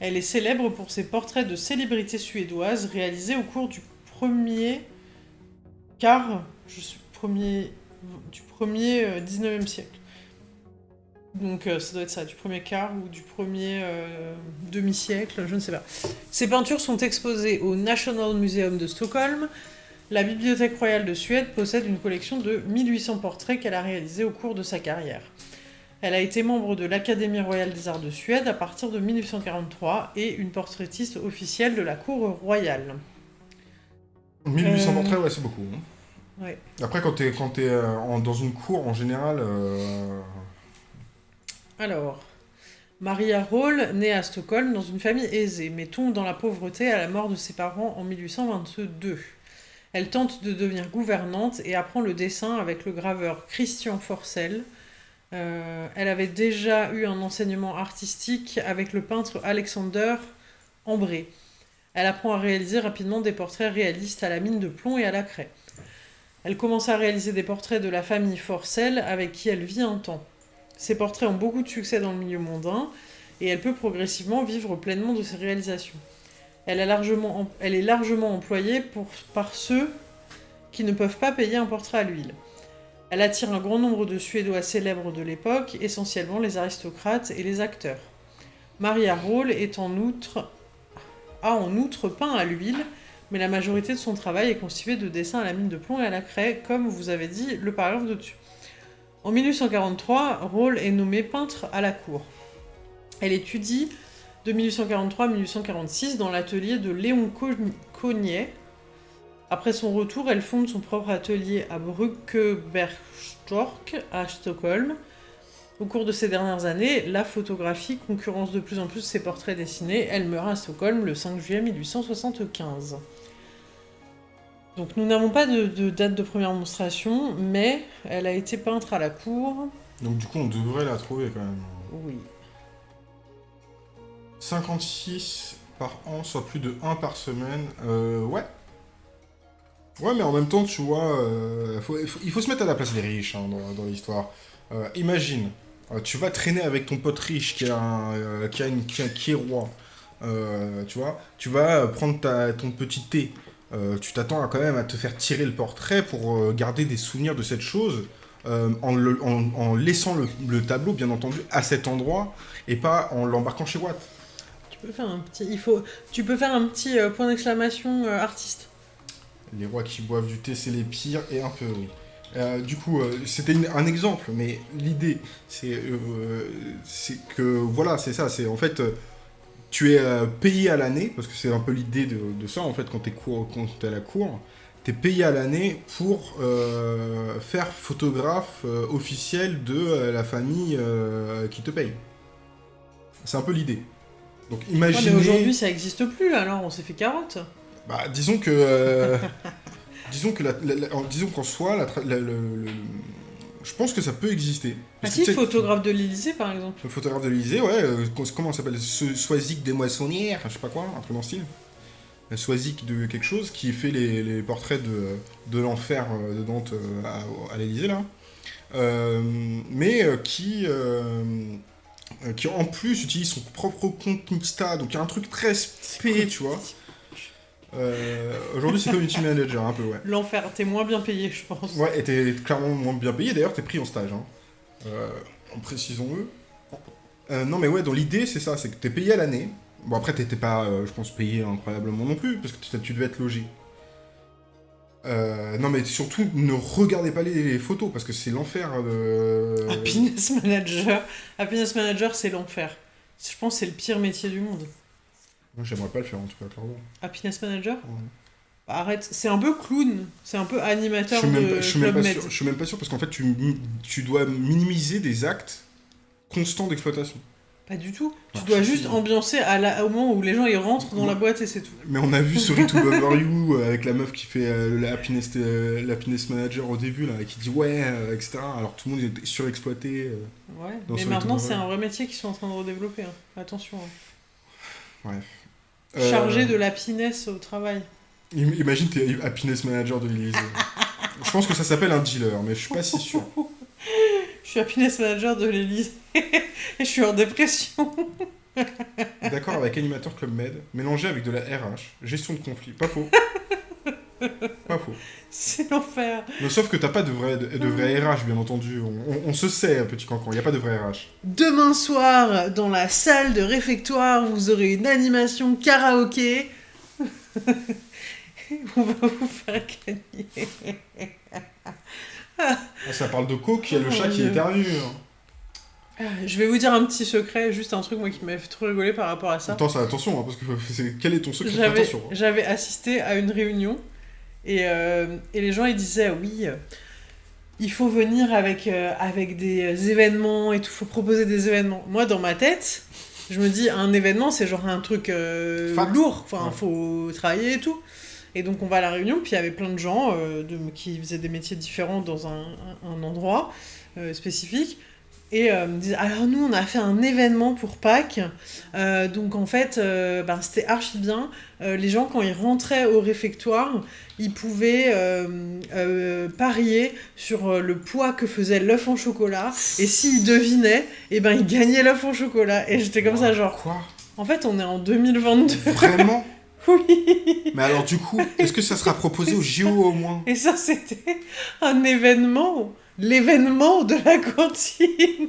Elle est célèbre pour ses portraits de célébrités suédoises réalisés au cours du premier quart, je suis premier, du premier euh, 19e siècle. Donc euh, ça doit être ça, du premier quart ou du premier euh, demi-siècle, je ne sais pas. Ses peintures sont exposées au National Museum de Stockholm. La Bibliothèque royale de Suède possède une collection de 1800 portraits qu'elle a réalisés au cours de sa carrière. Elle a été membre de l'Académie royale des arts de Suède à partir de 1943 et une portraitiste officielle de la cour royale. 1800 portraits, ouais, c'est beaucoup. hein. Ouais. Après, quand t'es quand t'es, euh, en- dans une cour, en général, euh, Alors, Maria Hall naît à Stockholm dans une famille aisée, mais tombe dans la pauvreté à la mort de ses parents en 1822. Elle tente de devenir gouvernante et apprend le dessin avec le graveur Christian Forcel. Euh, elle avait déjà eu un enseignement artistique avec le peintre Alexander Ambré. Elle apprend à réaliser rapidement des portraits réalistes à la mine de plomb et à la craie. Elle commence à réaliser des portraits de la famille Forcel avec qui elle vit un temps. Ses portraits ont beaucoup de succès dans le milieu mondain et elle peut progressivement vivre pleinement de ses réalisations. Elle, elle est largement employée pour, par ceux qui ne peuvent pas payer un portrait à l'huile. Elle attire un grand nombre de Suédois célèbres de l'époque, essentiellement les aristocrates et les acteurs. Maria Hall est en outre, a en outre peint à l'huile, mais la majorité de son travail est constitué de dessins à la mine de plomb et à la craie, comme vous avez dit le paragraphe de-dessus. En 1843, Roll est nommée peintre à la cour. Elle étudie de 1843 à 1846 dans l'atelier de Léon Co- Cognet. Après son retour, elle fonde son propre atelier à Brückebergstork, à Stockholm. Au cours de ces dernières années, la photographie concurrence de plus en plus ses portraits dessinés. Elle meurt à Stockholm le 5 juillet 1875. Donc nous n'avons pas de, de date de première monstration, mais elle a été peintre à la cour. donc du coup, on devrait la trouver quand même. Oui. 56 par an, soit plus de 1 par semaine. Euh, ouais. Ouais, mais en même temps, tu vois, euh, il faut- se mettre à la place des riches hein, dans, l'histoire. Euh, imagine, euh, tu vas traîner avec ton pote riche qui, a un, qui, a une, qui, est roi. Tu vois, tu vas prendre ta, ton petit thé. Tu t'attends quand même à te faire tirer le portrait pour garder des souvenirs de cette chose. en, laissant le, le tableau, bien entendu, à cet endroit et pas en l'embarquant chez Watt. Tu peux faire un petit. Il faut. Tu peux faire un petit point d'exclamation artiste. Les rois qui boivent du thé, c'est les pires, et un peu, oui. Euh, du coup, euh, c'était un exemple, mais l'idée, c'est euh, c'est que, voilà, c'est ça, c'est en fait, tu es payé à l'année, parce que c'est un peu l'idée de, de ça, en fait, quand tu es, à la cour, tu es payé à l'année pour faire photographe officiel de la famille qui te paye. C'est un peu l'idée. Donc Ouais, imaginez... mais aujourd'hui, ça existe plus, alors on s'est fait carotte. Bah, disons que. euh, disons que la- la- la- en- disons qu'en soi, le- le- je pense que ça peut exister. Ah Parce si, photographe de l'Élysée, par exemple. Le photographe de l'Elysée, ouais, euh, co- comment ça s'appelle Soisic des moissonnières, je sais pas quoi, un truc dans le style. Soisic de quelque chose qui fait les, les portraits de, de l'enfer euh, de Dante à, à l'Elysée, là. Euh, mais qui. euh, qui en plus utilise son propre compte Insta, donc il y a un truc très spé, tu vois. Euh, Aujourd'hui, c'est community manager, un peu, ouais. L'enfer, t'es moins bien payé, je pense. Ouais, et t'es clairement moins bien payé. D'ailleurs, t'es pris en stage. Hein. Euh, en précisons-le. Euh, non, mais ouais, dans l'idée, c'est ça c'est que t'es payé à l'année. Bon, après, t'étais pas, je pense, payé incroyablement non plus, parce que tu- devais être logé. Euh, non, mais surtout, ne regardez pas les, les photos, parce que c'est l'enfer. euh, Happiness Manager. Happiness Manager, c'est l'enfer. Je pense que c'est le pire métier du monde. Moi, j'aimerais pas le faire, en tout cas, clairement. Happiness Manager Ouais. Bah, Arrête, c'est un peu clown. C'est un peu Je animateur suis, même de pas, je, suis même pas Med. sûr, je suis même pas sûr, parce qu'en fait, tu, tu dois minimiser des actes constants d'exploitation. Pas du tout. Tu Ah, dois juste ambiancer à la- au moment où les gens ils rentrent dans la boîte et c'est tout. Mais on a vu Sorry to Bother You euh, avec la meuf qui fait euh, la happiness, euh, la happiness manager au début, là, et qui dit ouais, euh, etc. Alors tout le monde est surexploité. Ouais. Mais maintenant, c'est un vrai métier qu'ils sont en train de redévelopper. hein. Attention. hein. Euh, Chargé de l'happiness au travail. im- Imagine, t'es happiness manager de l'Élysée. je pense que ça s'appelle un dealer, mais je suis pas si sûr. Je suis happiness manager de l'Élysée. et je suis en dépression. D'accord avec animateur Club Med, mélangé avec de la RH, gestion de conflit. Pas faux. pas faux. C'est l'enfer. Sauf que t'as pas de vrai, de, de vrai RH, bien entendu. On, on- on se sait, petit cancan, il a pas de vrai RH. Demain soir, dans la salle de réfectoire, vous aurez une animation karaoké. On va vous faire gagner. Ah, ça parle de coke, il y a le Oh chat qui éternue. hein. Ah, Je vais vous dire un petit secret, juste un truc moi qui m'avait fait trop rigoler par rapport à ça. Attends, ça, attention, hein, parce que c'est- quel est ton secret? J'avais hein. j'avais assisté à une réunion et, euh, et les gens ils disaient oui, euh, il faut venir avec, euh, avec des événements et tout, faut proposer des événements. Moi dans ma tête, je me dis un événement c'est genre un truc lourd, enfin Ouais. faut travailler et tout. Et donc on va à la réunion, puis il y avait plein de gens de, qui faisaient des métiers différents dans un, un- endroit spécifique. Et euh, me disent, alors nous on a fait un événement pour Pâques, Euh, donc en fait euh, ben, c'était archi bien. Les gens quand ils rentraient au réfectoire, ils pouvaient parier sur le poids que faisait l'œuf en chocolat. Et s'ils devinaient, et ben ils gagnaient l'œuf en chocolat. Et j'étais comme ça genre, Quoi? en fait on est en 2022. Vraiment? Oui. Mais alors, du coup, est-ce que ça sera proposé au JO au moins? Et ça c'était un événement. L'événement de la cantine.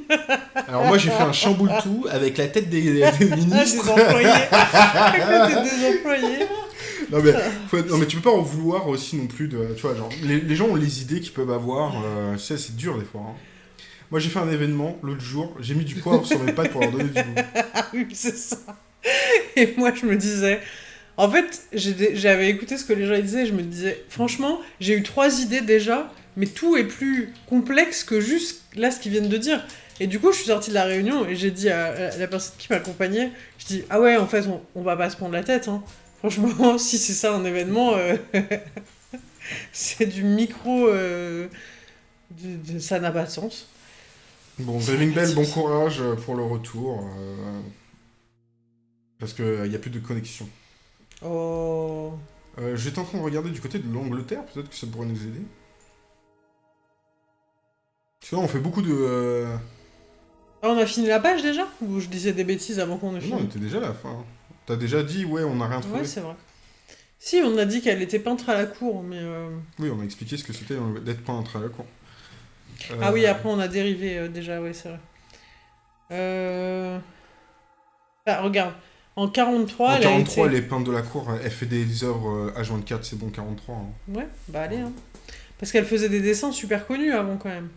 Alors, moi, j'ai fait un chamboule tout avec la tête des, des Ah, des ministres. employés. À côté des employés. Non mais, faut non mais tu peux pas en vouloir aussi non plus de... Tu vois, genre, les, les gens ont les idées qu'ils peuvent avoir, euh, tu sais, c'est dur des fois. hein. Moi j'ai fait un événement l'autre jour, j'ai mis du poivre sur mes pâtes pour leur donner du goût. Ah oui, c'est ça. Et moi, je me disais. En fait, j'avais écouté ce que les gens disaient, et je me disais, franchement, j'ai eu trois idées déjà, mais tout est plus complexe que juste là ce qu'ils viennent de dire. Et du coup, je suis sortie de la réunion et j'ai dit à la personne qui m'accompagnait, je dis, ah ouais, en fait, on, on va pas se prendre la tête. Hein. Franchement, si c'est ça un événement, euh, c'est du micro. euh, de- de- ça n'a pas de sens. Bon, Dreaming Bell, bon courage euh, pour le retour. euh, parce qu'il n'y a plus de connexion. Oh. J'étais en train de regarder du côté de l'Angleterre, peut-être que ça pourrait nous aider. Là, on fait beaucoup de... euh, Ah, on a fini la page déjà Ou je disais des bêtises avant qu'on ait Non, on fini était déjà à la fin. T'as déjà dit, ouais, on n'a rien trouvé. Ouais, c'est vrai. Si, on a dit qu'elle était peintre à la cour, mais... euh, oui, on a expliqué ce que c'était euh, d'être peintre à la cour. Ah oui, après on a dérivé euh, déjà, ouais, c'est vrai. Euh... Ah, regarde, en 43, En elle 43, a été... les peintres de la cour, elle fait des œuvres euh, H24, c'est bon 43. hein. Ouais, bah allez, hein. Parce qu'elle faisait des dessins super connus avant, quand même.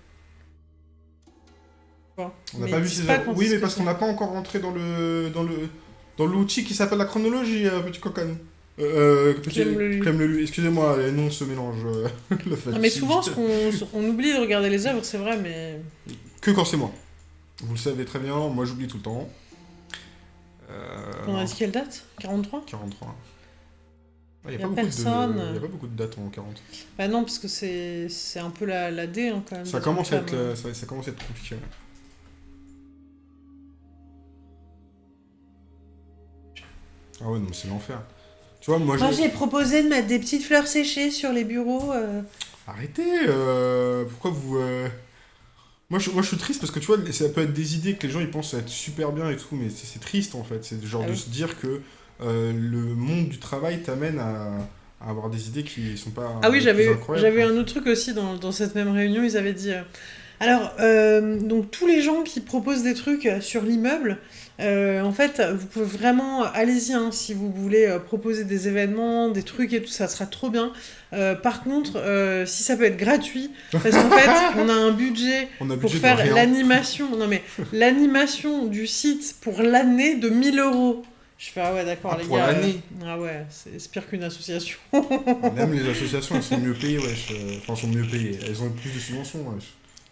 On n'a pas vu ces pas Oui, mais parce qu'on n'a pas encore rentré dans le dans le dans l'outil qui s'appelle la chronologie, euh, petit cocagne. Euh, euh, petit... Clem. Excusez-moi, les noms se mélangent. euh, Non, mais souvent, ce qu'on on oublie de regarder les œuvres, c'est vrai, mais... Que quand c'est moi. Vous le savez très bien, moi j'oublie tout le temps. Euh, On a dit quelle date 43 43. Il n'y Y a, a pas beaucoup de- a pas beaucoup de dates en 40. Bah non, parce que c'est c'est un peu la, la D, hein, quand même. Ça commence, à être, hein. euh, ça, ça commence à être compliqué. ouais. Ah ouais, non, c'est l'enfer. Tu vois, moi, j'ai proposé de mettre des petites fleurs séchées sur les bureaux. euh. Arrêtez euh, Pourquoi vous... euh, Moi je, moi, je suis triste parce que tu vois, ça peut être des idées que les gens ils pensent être super bien et tout, mais c'est c'est triste en fait. C'est genre Ah de oui. se dire que euh, le monde du travail t'amène à, à avoir des idées qui sont pas. Ah oui, les j'avais plus eu- incroyables, j'avais quoi. un autre truc aussi dans, dans cette même réunion. Ils avaient dit. euh, Alors, euh, donc tous les gens qui proposent des trucs euh, sur l'immeuble, euh, en fait, vous pouvez vraiment, allez-y, hein, si vous voulez euh, proposer des événements, des trucs et tout, ça sera trop bien. Euh, par contre, si ça peut être gratuit, parce qu'en fait, on a un budget a pour budget faire l'animation, non mais l'animation du site pour l'année de 1000 euros. Je fais, ah ouais, d'accord, Ah, les pour gars. l'année Ah ouais, c'est pire qu'une association. Même les associations, elles sont mieux payées, wesh. Enfin, elles sont mieux payées. Elles ont plus de subventions, wesh.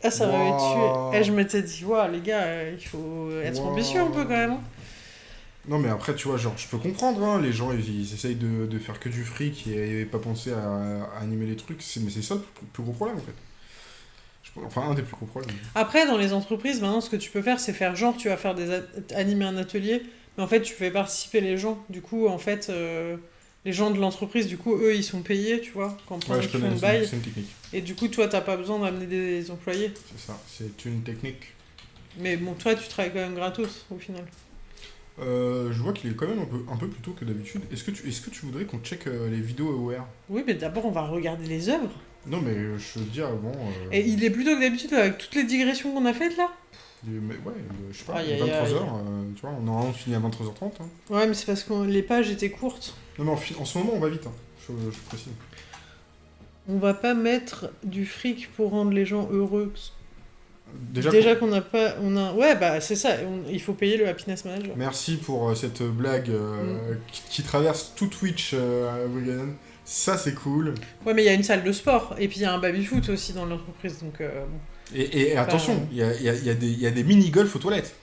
Ah, ça m'avait Wow. tué. Et je m'étais dit, waouh, les gars, euh, il faut être Wow. ambitieux un peu quand même. Non, mais après, tu vois, genre, je peux comprendre, hein, les gens, ils, ils essayent de, de faire que du fric et, pas penser à, à animer les trucs, c'est- mais c'est ça le plus, plus gros problème, en fait. Je enfin, un des plus gros problèmes. Après, dans les entreprises, maintenant, ce que tu peux faire, c'est faire genre, tu vas faire des animer un atelier, mais en fait, tu fais participer les gens. Du coup, en fait, euh, les gens de l'entreprise, du coup, eux, ils sont payés, tu vois, quand Ouais, je connais, bail. c'est une technique. Et du coup, toi, t'as pas besoin d'amener des employés. C'est ça, c'est une technique. Mais bon, toi, tu travailles quand même gratos, au final. Euh, je vois qu'il est quand même un peu, un peu plus tôt que d'habitude. Est-ce que, tu- est-ce que tu voudrais qu'on check euh, les vidéos AOR Oui, mais d'abord, on va regarder les œuvres. Non, mais euh, je veux dire avant. euh, Et il est plus tôt que d'habitude avec toutes les digressions qu'on a faites là? Est- mais ouais, je sais pas, aïe. 23h, tu vois, on a vraiment fini à 23h30. hein. Ouais, mais c'est parce que les pages étaient courtes. Non, mais en, ce moment, on va vite, hein, je, je précise. On va pas mettre du fric pour rendre les gens heureux. Déjà, Déjà qu'on n'a pas... On a... Ouais, bah c'est ça, on- il faut payer le Happiness Manager. merci pour euh, cette blague euh, qui, qui traverse tout Twitch euh, Wigan. Ça, c'est cool. Ouais, mais il y a une salle de sport, et puis il y a un baby-foot aussi dans l'entreprise, donc euh, bon. Et, et attention, il y a, il y a- il y a des, il y a des mini-golf aux toilettes.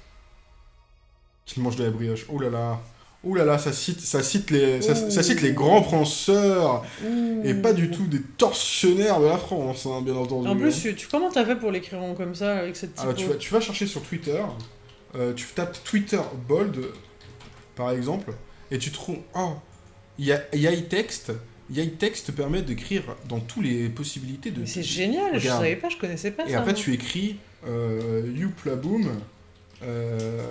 Qui mangent de la brioche. Oh là là. Oh là là, ça cite, ça cite, les, ça, ça cite les grands penseurs et pas du tout des tortionnaires de la France, hein, bien entendu. En hein. plus, tu, tu- comment t'as fait pour l'écrire en comme ça, avec cette Ah tu, vas, tu vas chercher sur Twitter, euh, tu tapes Twitter bold, par exemple, et tu trouves. Oh, Ya- Yai Text. Yai Text permet d'écrire dans toutes les possibilités de. C'est génial, je Regarde. savais pas, je connaissais pas Et ça. après, moi. tu écris euh, Youplaboom. Euh,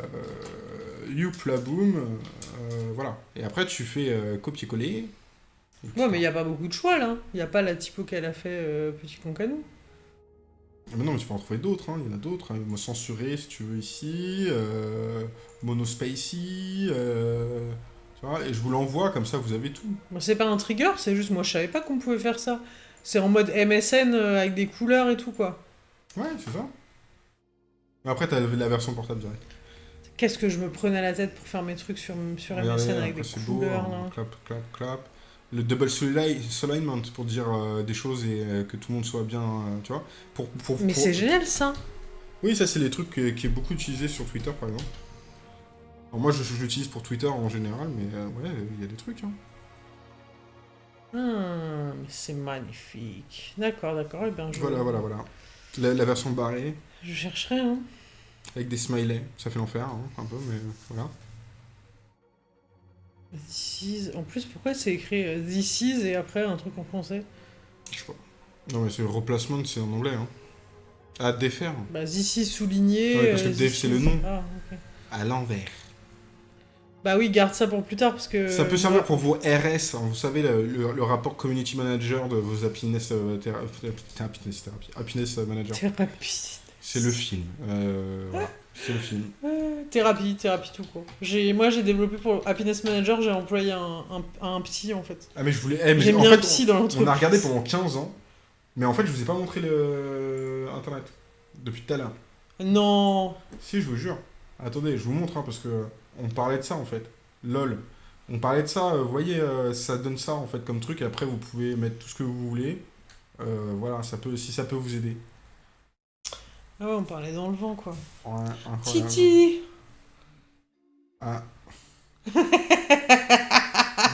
Youplaboom. euh, voilà. Et après, tu fais euh, copier-coller. Ouais, mais il y a pas beaucoup de choix là. Il y a pas la typo qu'elle a fait euh, Petit Concanou. Ah, Mais non, mais tu peux en trouver d'autres, hein, il y en a d'autres. Hein. Censuré, si tu veux, ici. Euh, monospacey. Euh, tu vois, et je vous l'envoie, comme ça, vous avez tout. C'est pas un trigger, c'est juste moi je savais pas qu'on pouvait faire ça. C'est en mode MSN euh, avec des couleurs et tout quoi. Ouais, c'est ça. Mais après, t'as la version portable direct. Qu'est-ce que je me prenais la tête pour faire mes trucs sur, sur MSN avec des beau, couleurs hein. là. Clap, clap, clap. Le double soli- alignment pour dire euh, des choses et euh, que tout le monde soit bien, euh, tu vois. Pour, pour, Mais pour- c'est génial ça. Oui, ça, c'est les trucs qui est beaucoup utilisé sur Twitter, par exemple. Alors, moi, je, je l'utilise pour Twitter en général, mais euh, ouais, il y a des trucs. Hein. Mais c'est magnifique. D'accord, d'accord. Et ben je, Voilà, voilà, voilà. La, la version barrée, je chercherai. Hein. Avec des smileys. Ça fait l'enfer, hein, un peu, mais voilà. This is- En plus, pourquoi c'est écrit euh, This is et après un truc en français Je sais pas. Non, mais c'est le replacement, c'est en anglais. Hein. À défaire. Bah, this is souligné. Ouais, parce que euh, this c'est le nom. Ah, ok. À l'envers. Bah oui, garde ça pour plus tard parce que. Ça peut servir pour vos RS, hein, vous savez, le, le- le rapport community manager de vos happiness, euh, théra- euh, happiness, happiness manager. Thérapie. C'est le film. Euh, voilà. C'est le film. Euh, thérapie, thérapie tout court. J'ai, moi j'ai développé pour Happiness Manager, j'ai employé un, un, un psy en fait. Ah mais je voulais... eh, mais J'ai mis fait, un psy dans on, l'entreprise. on a regardé pendant 15 ans, mais en fait je vous ai pas montré le internet depuis tout à l'heure. Non. Si, je vous jure. Attendez, je vous montre, hein, parce que on parlait de ça en fait. LOL. On parlait de ça, euh, vous voyez, ça donne ça en fait comme truc, et après vous pouvez mettre tout ce que vous voulez. Euh, voilà, ça peut, si ça peut vous aider. Ah ouais, on parlait dans le vent quoi. Ouais. Titi Ah.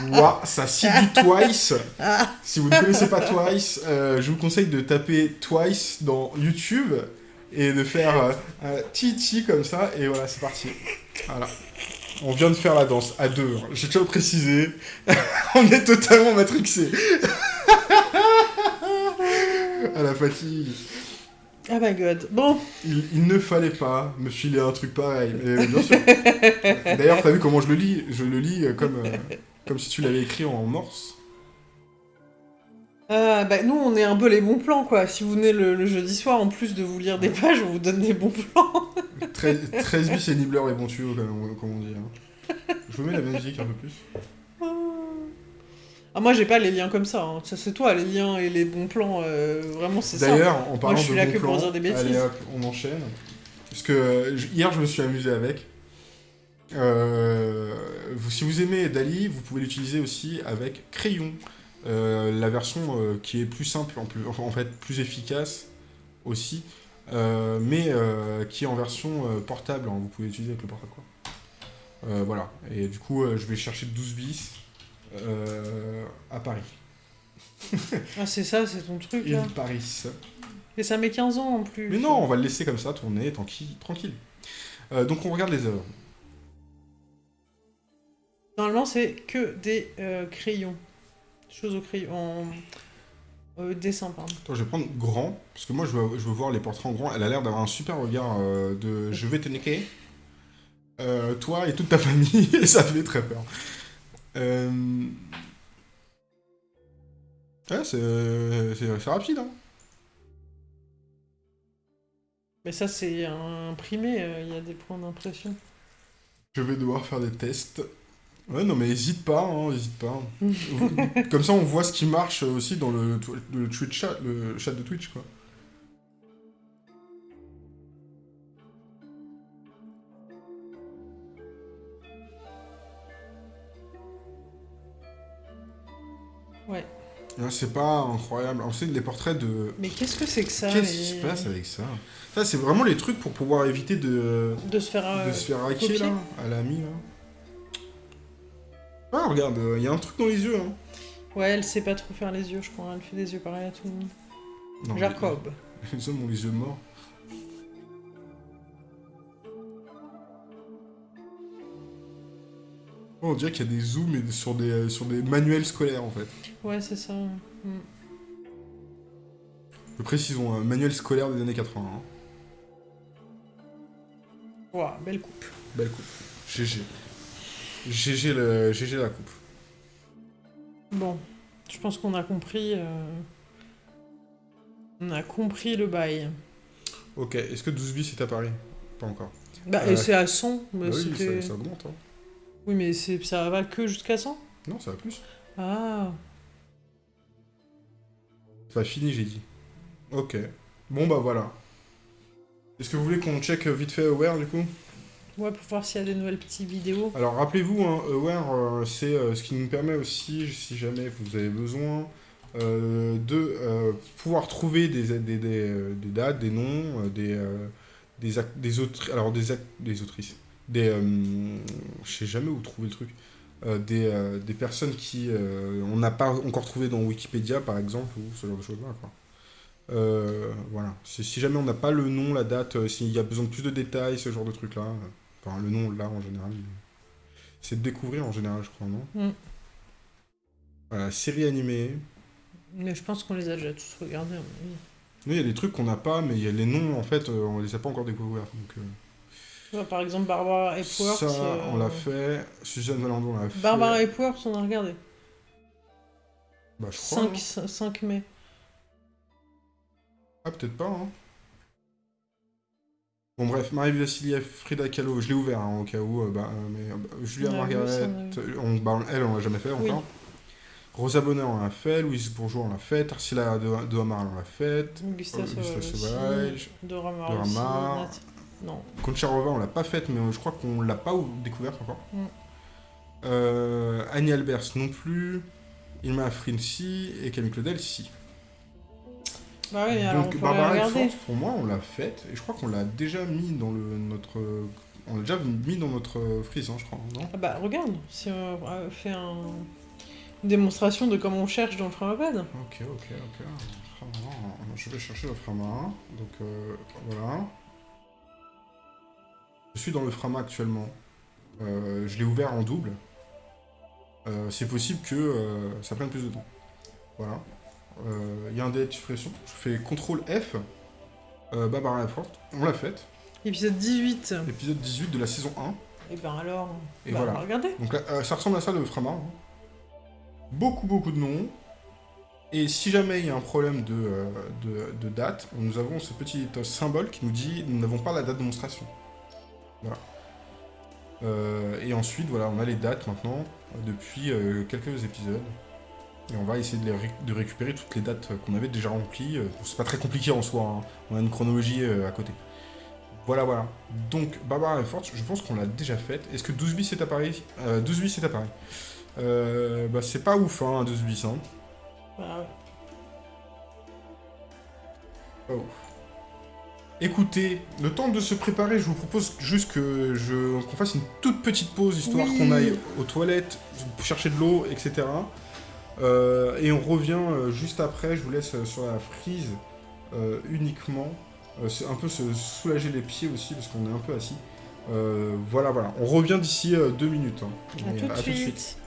Ouah, ça cite du Twice. Si vous ne connaissez pas Twice, euh, je vous conseille de taper Twice dans YouTube et de faire euh, un titi comme ça, et voilà, c'est parti. Voilà. On vient de faire la danse à deux. hein. J'ai déjà précisé. On est totalement matrixé. à la fatigue. Oh my god. Bon, Il, il ne fallait pas me filer un truc pareil, mais bien sûr. D'ailleurs, t'as vu comment je le lis? Je le lis euh, comme, euh, comme si tu l'avais écrit en morse. euh, bah, nous on est un peu les bons plans quoi. Si vous venez le, le jeudi soir, en plus de vous lire des pages, on vous donne des bons plans. 13, 13 bis et Nibbler et bon tuyau, comme, on- comme on dit. hein. Je vous mets la musique un peu plus. Ah moi j'ai pas les liens comme ça. hein. Ça c'est toi les liens et les bons plans. euh, vraiment c'est ça. D'ailleurs, en parlant je suis de là bons que pour dire des bêtises. allez hop, on enchaîne. Parce que hier, je me suis amusé avec. Euh, vous- si vous aimez Dali, vous pouvez l'utiliser aussi avec Crayon. Euh, la version euh, qui est plus simple, en, plus, en fait plus efficace aussi, mais qui est en version portable. hein. vous pouvez l'utiliser avec le portable. Quoi. Voilà. Et du coup, je vais chercher 12 bis à Paris. Ah c'est ça, c'est ton truc là. Il Paris. Et ça met 15 ans en plus. Mais non, on va le laisser comme ça tourner tranquille. tranquille. Euh, donc on regarde les œuvres. Normalement, c'est que des euh, crayons. Choses au crayon. En euh, dessin, pardon. Attends, je vais prendre grand, parce que moi je veux, je veux voir les portraits en grand. Elle a l'air d'avoir un super regard euh, de je vais te niquer. Euh, toi et toute ta famille, et ça fait très peur. Euh... Ouais, c'est c'est- rapide, hein. Mais ça, c'est imprimé. euh, Il y a des points d'impression. Je vais devoir faire des tests. Ouais, non, mais hésite pas, hein, hésite pas. Comme ça, on voit ce qui marche aussi dans le, tw- le Twitch chat, le chat de Twitch, quoi. Hein, C'est pas incroyable. On sait les portraits de. Mais qu'est-ce que c'est que ça Qu'est-ce qui se passe avec ça? Ça, c'est vraiment les trucs pour pouvoir éviter de, De se faire. euh, de se faire hacker copier là, à la mi là. Ah, regarde, il y a un truc dans les yeux. Hein. Ouais, elle sait pas trop faire les yeux, je crois. Elle fait des yeux pareils à tout le monde. Non, Jacob. Les hommes ont les yeux morts. On dirait qu'il y a des zooms et sur des, sur des manuels scolaires en fait. Ouais, c'est ça. Mm. Je précisons, un manuel scolaire des années 80. hein. Ouah, belle coupe. Belle coupe. GG. GG, le... GG la coupe. Bon, je pense qu'on a compris. euh, On a compris le bail. Ok, est-ce que 12 bis est à Paris? Pas encore. Bah, Euh, et c'est à 100. mais Bah oui, ça augmente. Hein. Oui, mais c'est- ça va que jusqu'à 100 Non, ça va plus. Ah, C'est pas fini, j'ai dit. Ok. Bon, bah voilà. Est-ce que vous voulez qu'on check vite fait Aware du coup? Ouais, pour voir s'il y a des nouvelles petites vidéos. Alors rappelez-vous, hein, Aware, euh, c'est euh, ce qui nous permet aussi, si jamais vous avez besoin, euh, de pouvoir trouver des, des, des, des dates, des noms, des, des, des, autri- alors des, des autrices, des... euh, je sais jamais où trouver le truc. euh, des, euh, des personnes qui on n'a pas encore trouvé dans Wikipédia par exemple ou ce genre de choses là quoi. Euh, voilà si jamais on n'a pas le nom la date euh, s'il y a besoin de plus de détails ce genre de trucs là euh, enfin le nom là en général c'est de découvrir en général je crois non? Mm. voilà série animée Mais je pense qu'on les a déjà tous regardés. nous il y a des trucs qu'on n'a pas mais il y a les noms en fait on les a pas encore découverts donc par exemple, Barbara Epworth. ça euh, on l'a fait Suzanne Valandon on l'a fait Barbara Epworth, on a regardé. bah, je crois 5, hein. 5 mai. Ah, peut-être pas, hein. Bon, bref, Marie Vassiliev, Frida Kahlo, je l'ai ouvert hein, au cas où, euh, bah, euh, mais euh, Julia Margaret, on bah, elle, on l'a jamais fait Oui. encore. Rosa Bonheur, on l'a fait. Louise Bourgeois, on l'a fait. Tarsila de, de Hamar, on l'a fait. Gustave Euh, Gustave Sauvage. Dora Non. Koncharova, on l'a pas faite, mais je crois qu'on l'a pas ou- découverte encore. Mm. Euh, Annie Albers non plus. Ilma Afrin si. Et Camille Claudel si. Bah oui, alors on Donc Barbara. Elfort, pour moi, on l'a faite. Et je crois qu'on l'a déjà mis dans le, notre... On l'a déjà mis dans notre frise, hein, je crois, non? Ah bah regarde, si on fait un... une démonstration de comment on cherche dans le Framapad. Ok, ok, ok. Je vais chercher le Framarin. Donc euh, voilà. Je suis dans le Frama actuellement. Euh, je l'ai ouvert en double. Euh, c'est possible que euh, ça prenne plus de temps. Voilà. Il y a un délai de suppression. Je fais CTRL F. Euh, Barbara Lafort. On l'a faite. Épisode 18. Épisode 18 de la saison 1. Et ben alors, Et bah, voilà. regardez. Donc là, ça ressemble à ça le Frama. hein. Beaucoup, beaucoup de noms. Et si jamais il y a un problème de, de, de date, nous avons ce petit symbole qui nous dit nous n'avons pas la date de démonstration. Voilà. Euh, et ensuite, voilà, on a les dates maintenant euh, depuis euh, quelques épisodes. Et on va essayer de, les ré- de récupérer toutes les dates qu'on avait déjà remplies. C'est pas très compliqué en soi, hein. on a une chronologie à côté. Voilà, voilà. Donc, Barbara est forte, je pense qu'on l'a déjà faite. Est-ce que 12 bis est à Paris euh, 12 bis est à Paris. Euh, bah, c'est pas ouf, hein, 12 bis. Hein. Bah, ouais. Pas ouf. Écoutez, le temps de se préparer, je vous propose juste que je qu'on fasse une toute petite pause, histoire Oui. qu'on aille aux toilettes, chercher de l'eau, etc. Euh, et on revient euh, juste après, je vous laisse euh, sur la frise euh, uniquement. Euh, c'est un peu se soulager les pieds aussi, parce qu'on est un peu assis. Voilà, voilà. On revient d'ici deux minutes. hein. À tout de suite.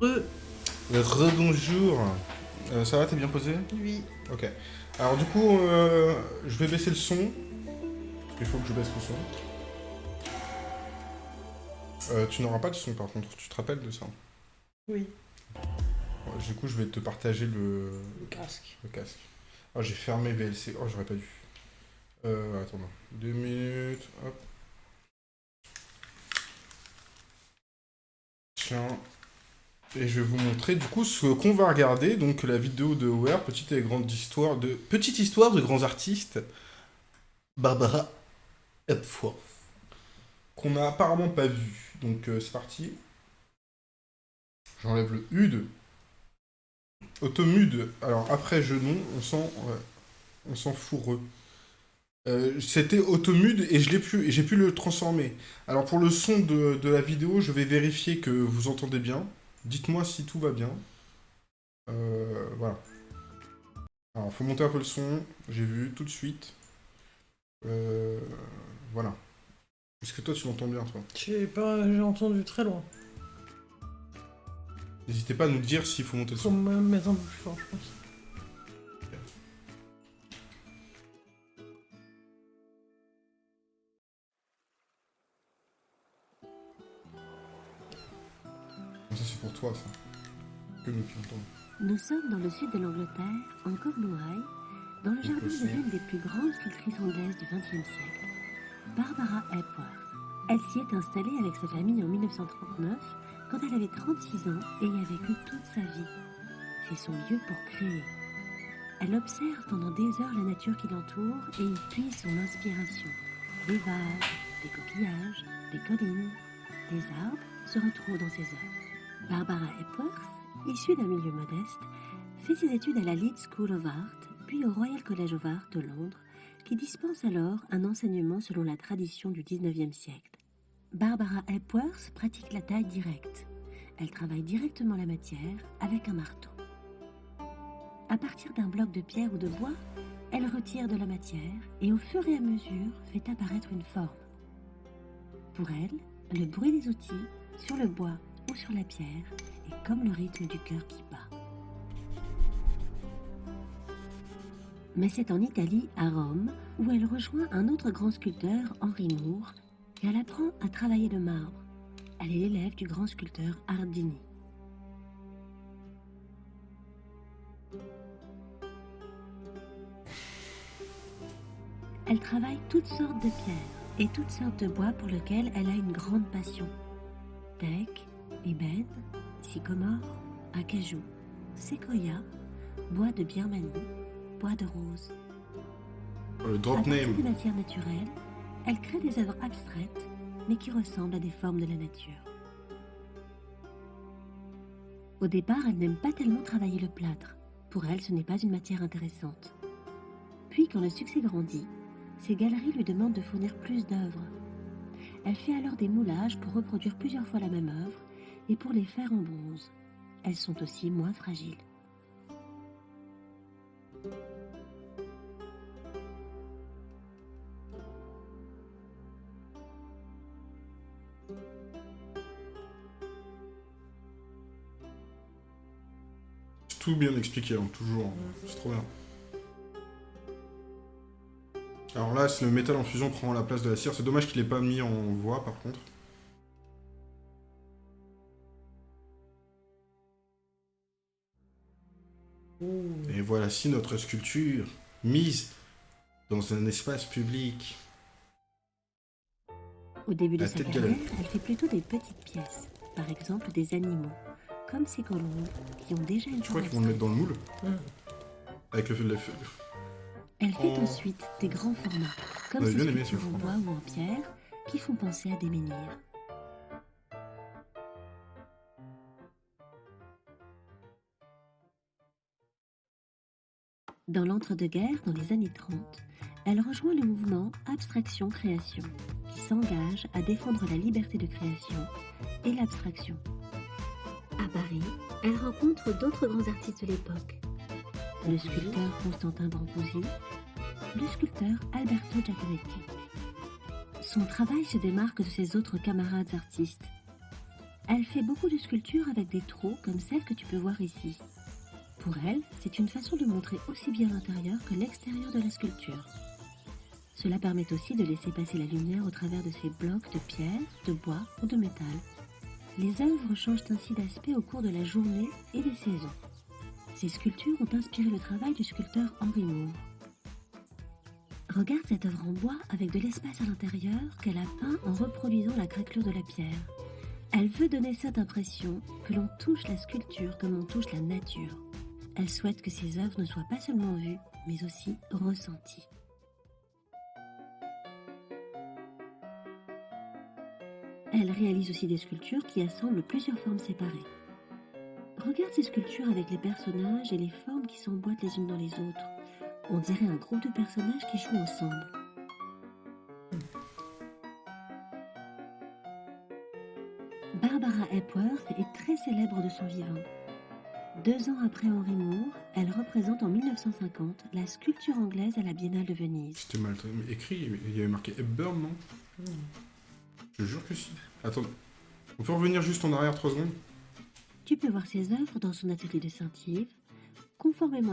Re. Rebonjour. Euh, ça va, t'es bien posé? Oui. Ok. Alors du coup, euh, je vais baisser le son. Qu'il faut que je baisse le son. Euh, tu n'auras pas de son par contre, tu te rappelles de ça? Oui. Ouais, Du coup, je vais te partager le, Le casque. le casque. Oh, j'ai fermé VLC. Oh, j'aurais pas dû. Euh, attends, deux minutes. Hop. Tiens. Et je vais vous montrer du coup ce qu'on va regarder. Donc la vidéo de Ware, petite et grande histoire de petite histoire de grands artistes. Barbara Epworth. Qu'on n'a apparemment pas vu. Donc euh, c'est parti. J'enlève le HUD. Automude. Alors après genou, on sent, ouais, on s'en fourreux. Euh, C'était automude et je l'ai j'ai pu le transformer. Alors pour le son de, de la vidéo, je vais vérifier que vous entendez bien. Dites-moi si tout va bien. Euh, voilà. Alors faut monter un peu le son. J'ai vu tout de suite. Euh, voilà. Est-ce que toi tu l'entends bien toi? Je sais pas, j'ai entendu très loin. N'hésitez pas à nous dire s'il faut monter le Faut son. me mettre un peu plus fort, je pense. Toi ça. Que. Nous sommes dans le sud de l'Angleterre, en Cornouailles, dans le jardin de l'une des plus grandes sculptrices anglaises du XXe siècle, Barbara Hepworth. Elle s'y est installée avec sa famille en 1939, quand elle avait 36 ans et y a vécu toute sa vie. C'est son lieu pour créer. Elle observe pendant des heures la nature qui l'entoure et y puise son inspiration. Des vagues, des coquillages, des collines, des arbres se retrouvent dans ses œuvres. Barbara Hepworth issue d'un milieu modeste, fait ses études à la Leeds School of Art, puis au Royal College of Art de Londres, qui dispense alors un enseignement selon la tradition du XIXe siècle. Barbara Hepworth pratique la taille directe. Elle travaille directement la matière avec un marteau. À partir d'un bloc de pierre ou de bois, elle retire de la matière et au fur et à mesure fait apparaître une forme. Pour elle, le bruit des outils sur le bois sur la pierre est comme le rythme du cœur qui bat. Mais c'est en Italie, à Rome, où elle rejoint un autre grand sculpteur, Henri Moore, qu'elle apprend à travailler le marbre. Elle est l'élève du grand sculpteur Ardini. Elle travaille toutes sortes de pierres et toutes sortes de bois pour lesquels elle a une grande passion. Ébène, sycomore, acajou, séquoia, bois de Birmanie, bois de rose. Le À drop name. des matières naturelles, elle crée des œuvres abstraites, mais qui ressemblent à des formes de la nature. Au départ, elle n'aime pas tellement travailler le plâtre. Pour elle, ce n'est pas une matière intéressante. Puis, quand le succès grandit, ses galeries lui demandent de fournir plus d'œuvres. Elle fait alors des moulages pour reproduire plusieurs fois la même œuvre et pour les faire en bronze. Elles sont aussi moins fragiles. Tout bien expliqué, hein, toujours. C'est trop bien. Alors là, le métal en fusion prend la place de la cire, c'est dommage qu'il ait pas mis en voix par contre. Voici notre sculpture mise dans un espace public. Au début de La sa carrière, elle fait plutôt des petites pièces, par exemple des animaux, comme ces colombes qui ont déjà une Je crois qu'ils vont le mettre dans le moule. Avec le feu de la feu. Elle fait ensuite des grands formats, comme ces sculptures en bois ou en pierre, qui font penser à des menhirs. Dans l'entre-deux-guerres, dans les années 30, elle rejoint le mouvement Abstraction-Création, qui s'engage à défendre la liberté de création et l'abstraction. À Paris, elle rencontre d'autres grands artistes de l'époque. Le sculpteur Constantin Brancusi, le sculpteur Alberto Giacometti. Son travail se démarque de ses autres camarades artistes. Elle fait beaucoup de sculptures avec des trous comme celle que tu peux voir ici. Pour elle, c'est une façon de montrer aussi bien l'intérieur que l'extérieur de la sculpture. Cela permet aussi de laisser passer la lumière au travers de ces blocs de pierre, de bois ou de métal. Les œuvres changent ainsi d'aspect au cours de la journée et des saisons. Ces sculptures ont inspiré le travail du sculpteur Henri Moore. Regarde cette œuvre en bois avec de l'espace à l'intérieur qu'elle a peint en reproduisant la craquelure de la pierre. Elle veut donner cette impression que l'on touche la sculpture comme on touche la nature. Elle souhaite que ses œuvres ne soient pas seulement vues, mais aussi ressenties. Elle réalise aussi des sculptures qui assemblent plusieurs formes séparées. Regarde ces sculptures avec les personnages et les formes qui s'emboîtent les unes dans les autres. On dirait un groupe de personnages qui jouent ensemble. Barbara Hepworth est très célèbre de son vivant. Deux ans après Henry Moore, elle représente en 1950 la sculpture anglaise à la Biennale de Venise. C'était mal écrit, il y avait marqué Hepburn, non? Je jure que si. Attends, on peut revenir juste en arrière trois secondes? Tu peux voir ses œuvres dans son atelier de Saint-Yves, conformément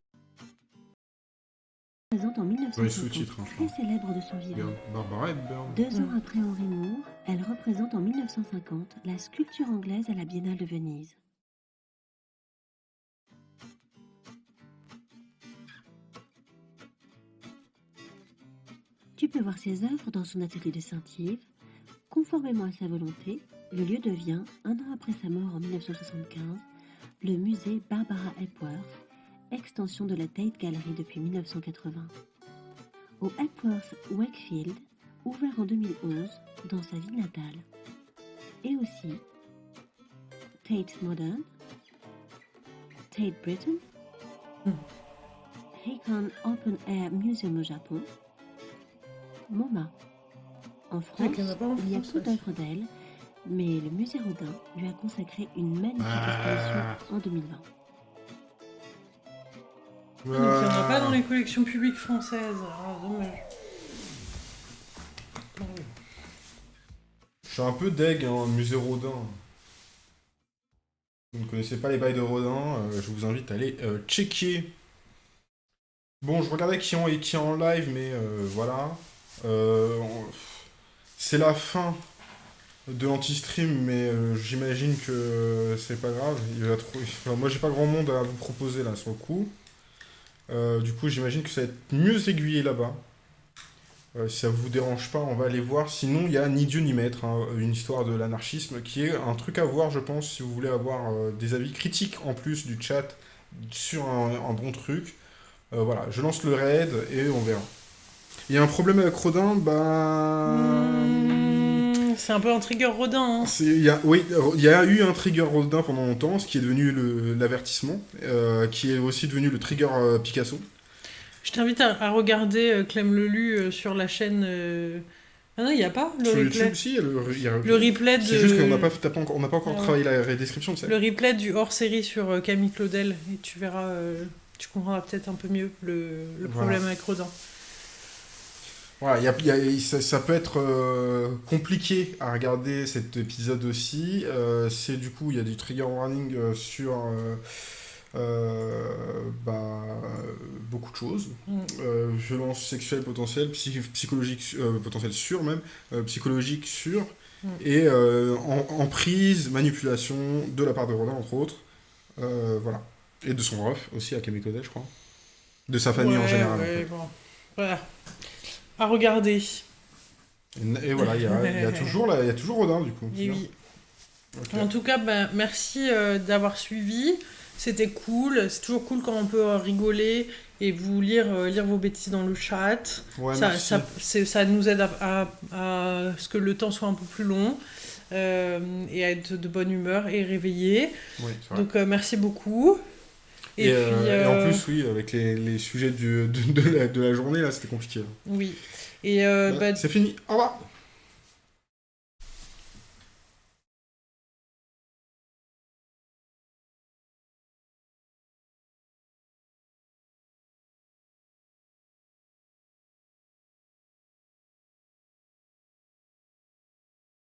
présente en 1950, sous-titres, hein, je très crois. célèbre de son vivant. Regarde, Barbara Hepburn. Deux ans après Henry Moore, elle représente en 1950 la sculpture anglaise à la Biennale de Venise. Tu peux voir ses œuvres dans son atelier de Saint-Yves. Conformément à sa volonté, le lieu devient, un an après sa mort en 1975, le musée Barbara Hepworth, extension de la Tate Gallery depuis 1980. Au Hepworth Wakefield, ouvert en 2011 dans sa ville natale. Et aussi Tate Modern, Tate Britain, Hakon Open Air Museum au Japon, MoMA. En France, en il y a peu d'œuvres d'elle, mais le musée Rodin lui a consacré une magnifique Ah. exposition en 2020. Donc il n'y en a pas dans les collections publiques françaises. Ah, dommage. Ah. Je suis un peu deg, hein, musée Rodin. Vous ne connaissez pas les bails de Rodin, euh, je vous invite à aller euh, checker. Bon, je regardais qui en, qui est en live, mais euh, voilà. Euh, C'est la fin de l'anti-stream, mais euh, j'imagine que c'est pas grave. Moi, j'ai pas grand monde à vous proposer là sur le coup. Euh, du coup, j'imagine que ça va être mieux aiguillé là-bas. Si ça vous dérange pas, on va aller voir. Sinon, il y a Ni Dieu ni Maître, hein, une histoire de l'anarchisme, qui est un truc à voir, je pense, si vous voulez avoir des avis critiques en plus du chat sur un, un bon truc. Voilà, je lance le raid et on verra. Il y a un problème avec Rodin, bah... Mmh, C'est un peu un trigger Rodin. Hein. Y a, oui, il y a eu un trigger Rodin pendant longtemps, ce qui est devenu l'avertissement, euh, qui est aussi devenu le trigger euh, Picasso. Je t'invite à, à regarder euh, Clem Lelu sur la chaîne. Ah non, il n'y a pas le Sur replay. YouTube aussi, il y a le, il y a- Le replay de. C'est juste qu'on n'a pas, encore, on n'a pas encore Ah ouais. travaillé la. Le replay du hors-série sur Camille Claudel. Et tu verras. Tu comprendras peut-être un peu mieux le, le Voilà. problème avec Rodin. Voilà, il y a- y a- ça, ça peut être euh, compliqué à regarder cet épisode aussi. Euh, c'est du coup, il y a du trigger warning euh, sur euh, bah, beaucoup de choses. Mm. Violence sexuelle potentielle, psy- psychologique potentielle sûre même, psychologique sûre, Mm. et euh, en- emprise, manipulation de la part de Rodin entre autres. Voilà. Et de son ref aussi à Camille je crois. De sa famille en Ouais, général. en ouais, fait. bon. Voilà. À regarder. Et, et voilà, il y a, il y a toujours la- il y a toujours Rodin du coup. Et oui. En tout cas, ben, merci euh, d'avoir suivi. C'était cool. C'est toujours cool quand on peut rigoler et vous lire, euh, lire vos bêtises dans le chat. Ouais, ça, merci. ça, ça nous aide à, à- à ce que le temps soit un peu plus long euh, et à être de bonne humeur et réveillé. Oui. Donc merci beaucoup. Et, Et, puis, euh, et en euh, plus, oui, avec les, les sujets du- de, de la, de la journée, là, c'était compliqué. oui. Et euh, Bah, bah, c'est fini. Au revoir.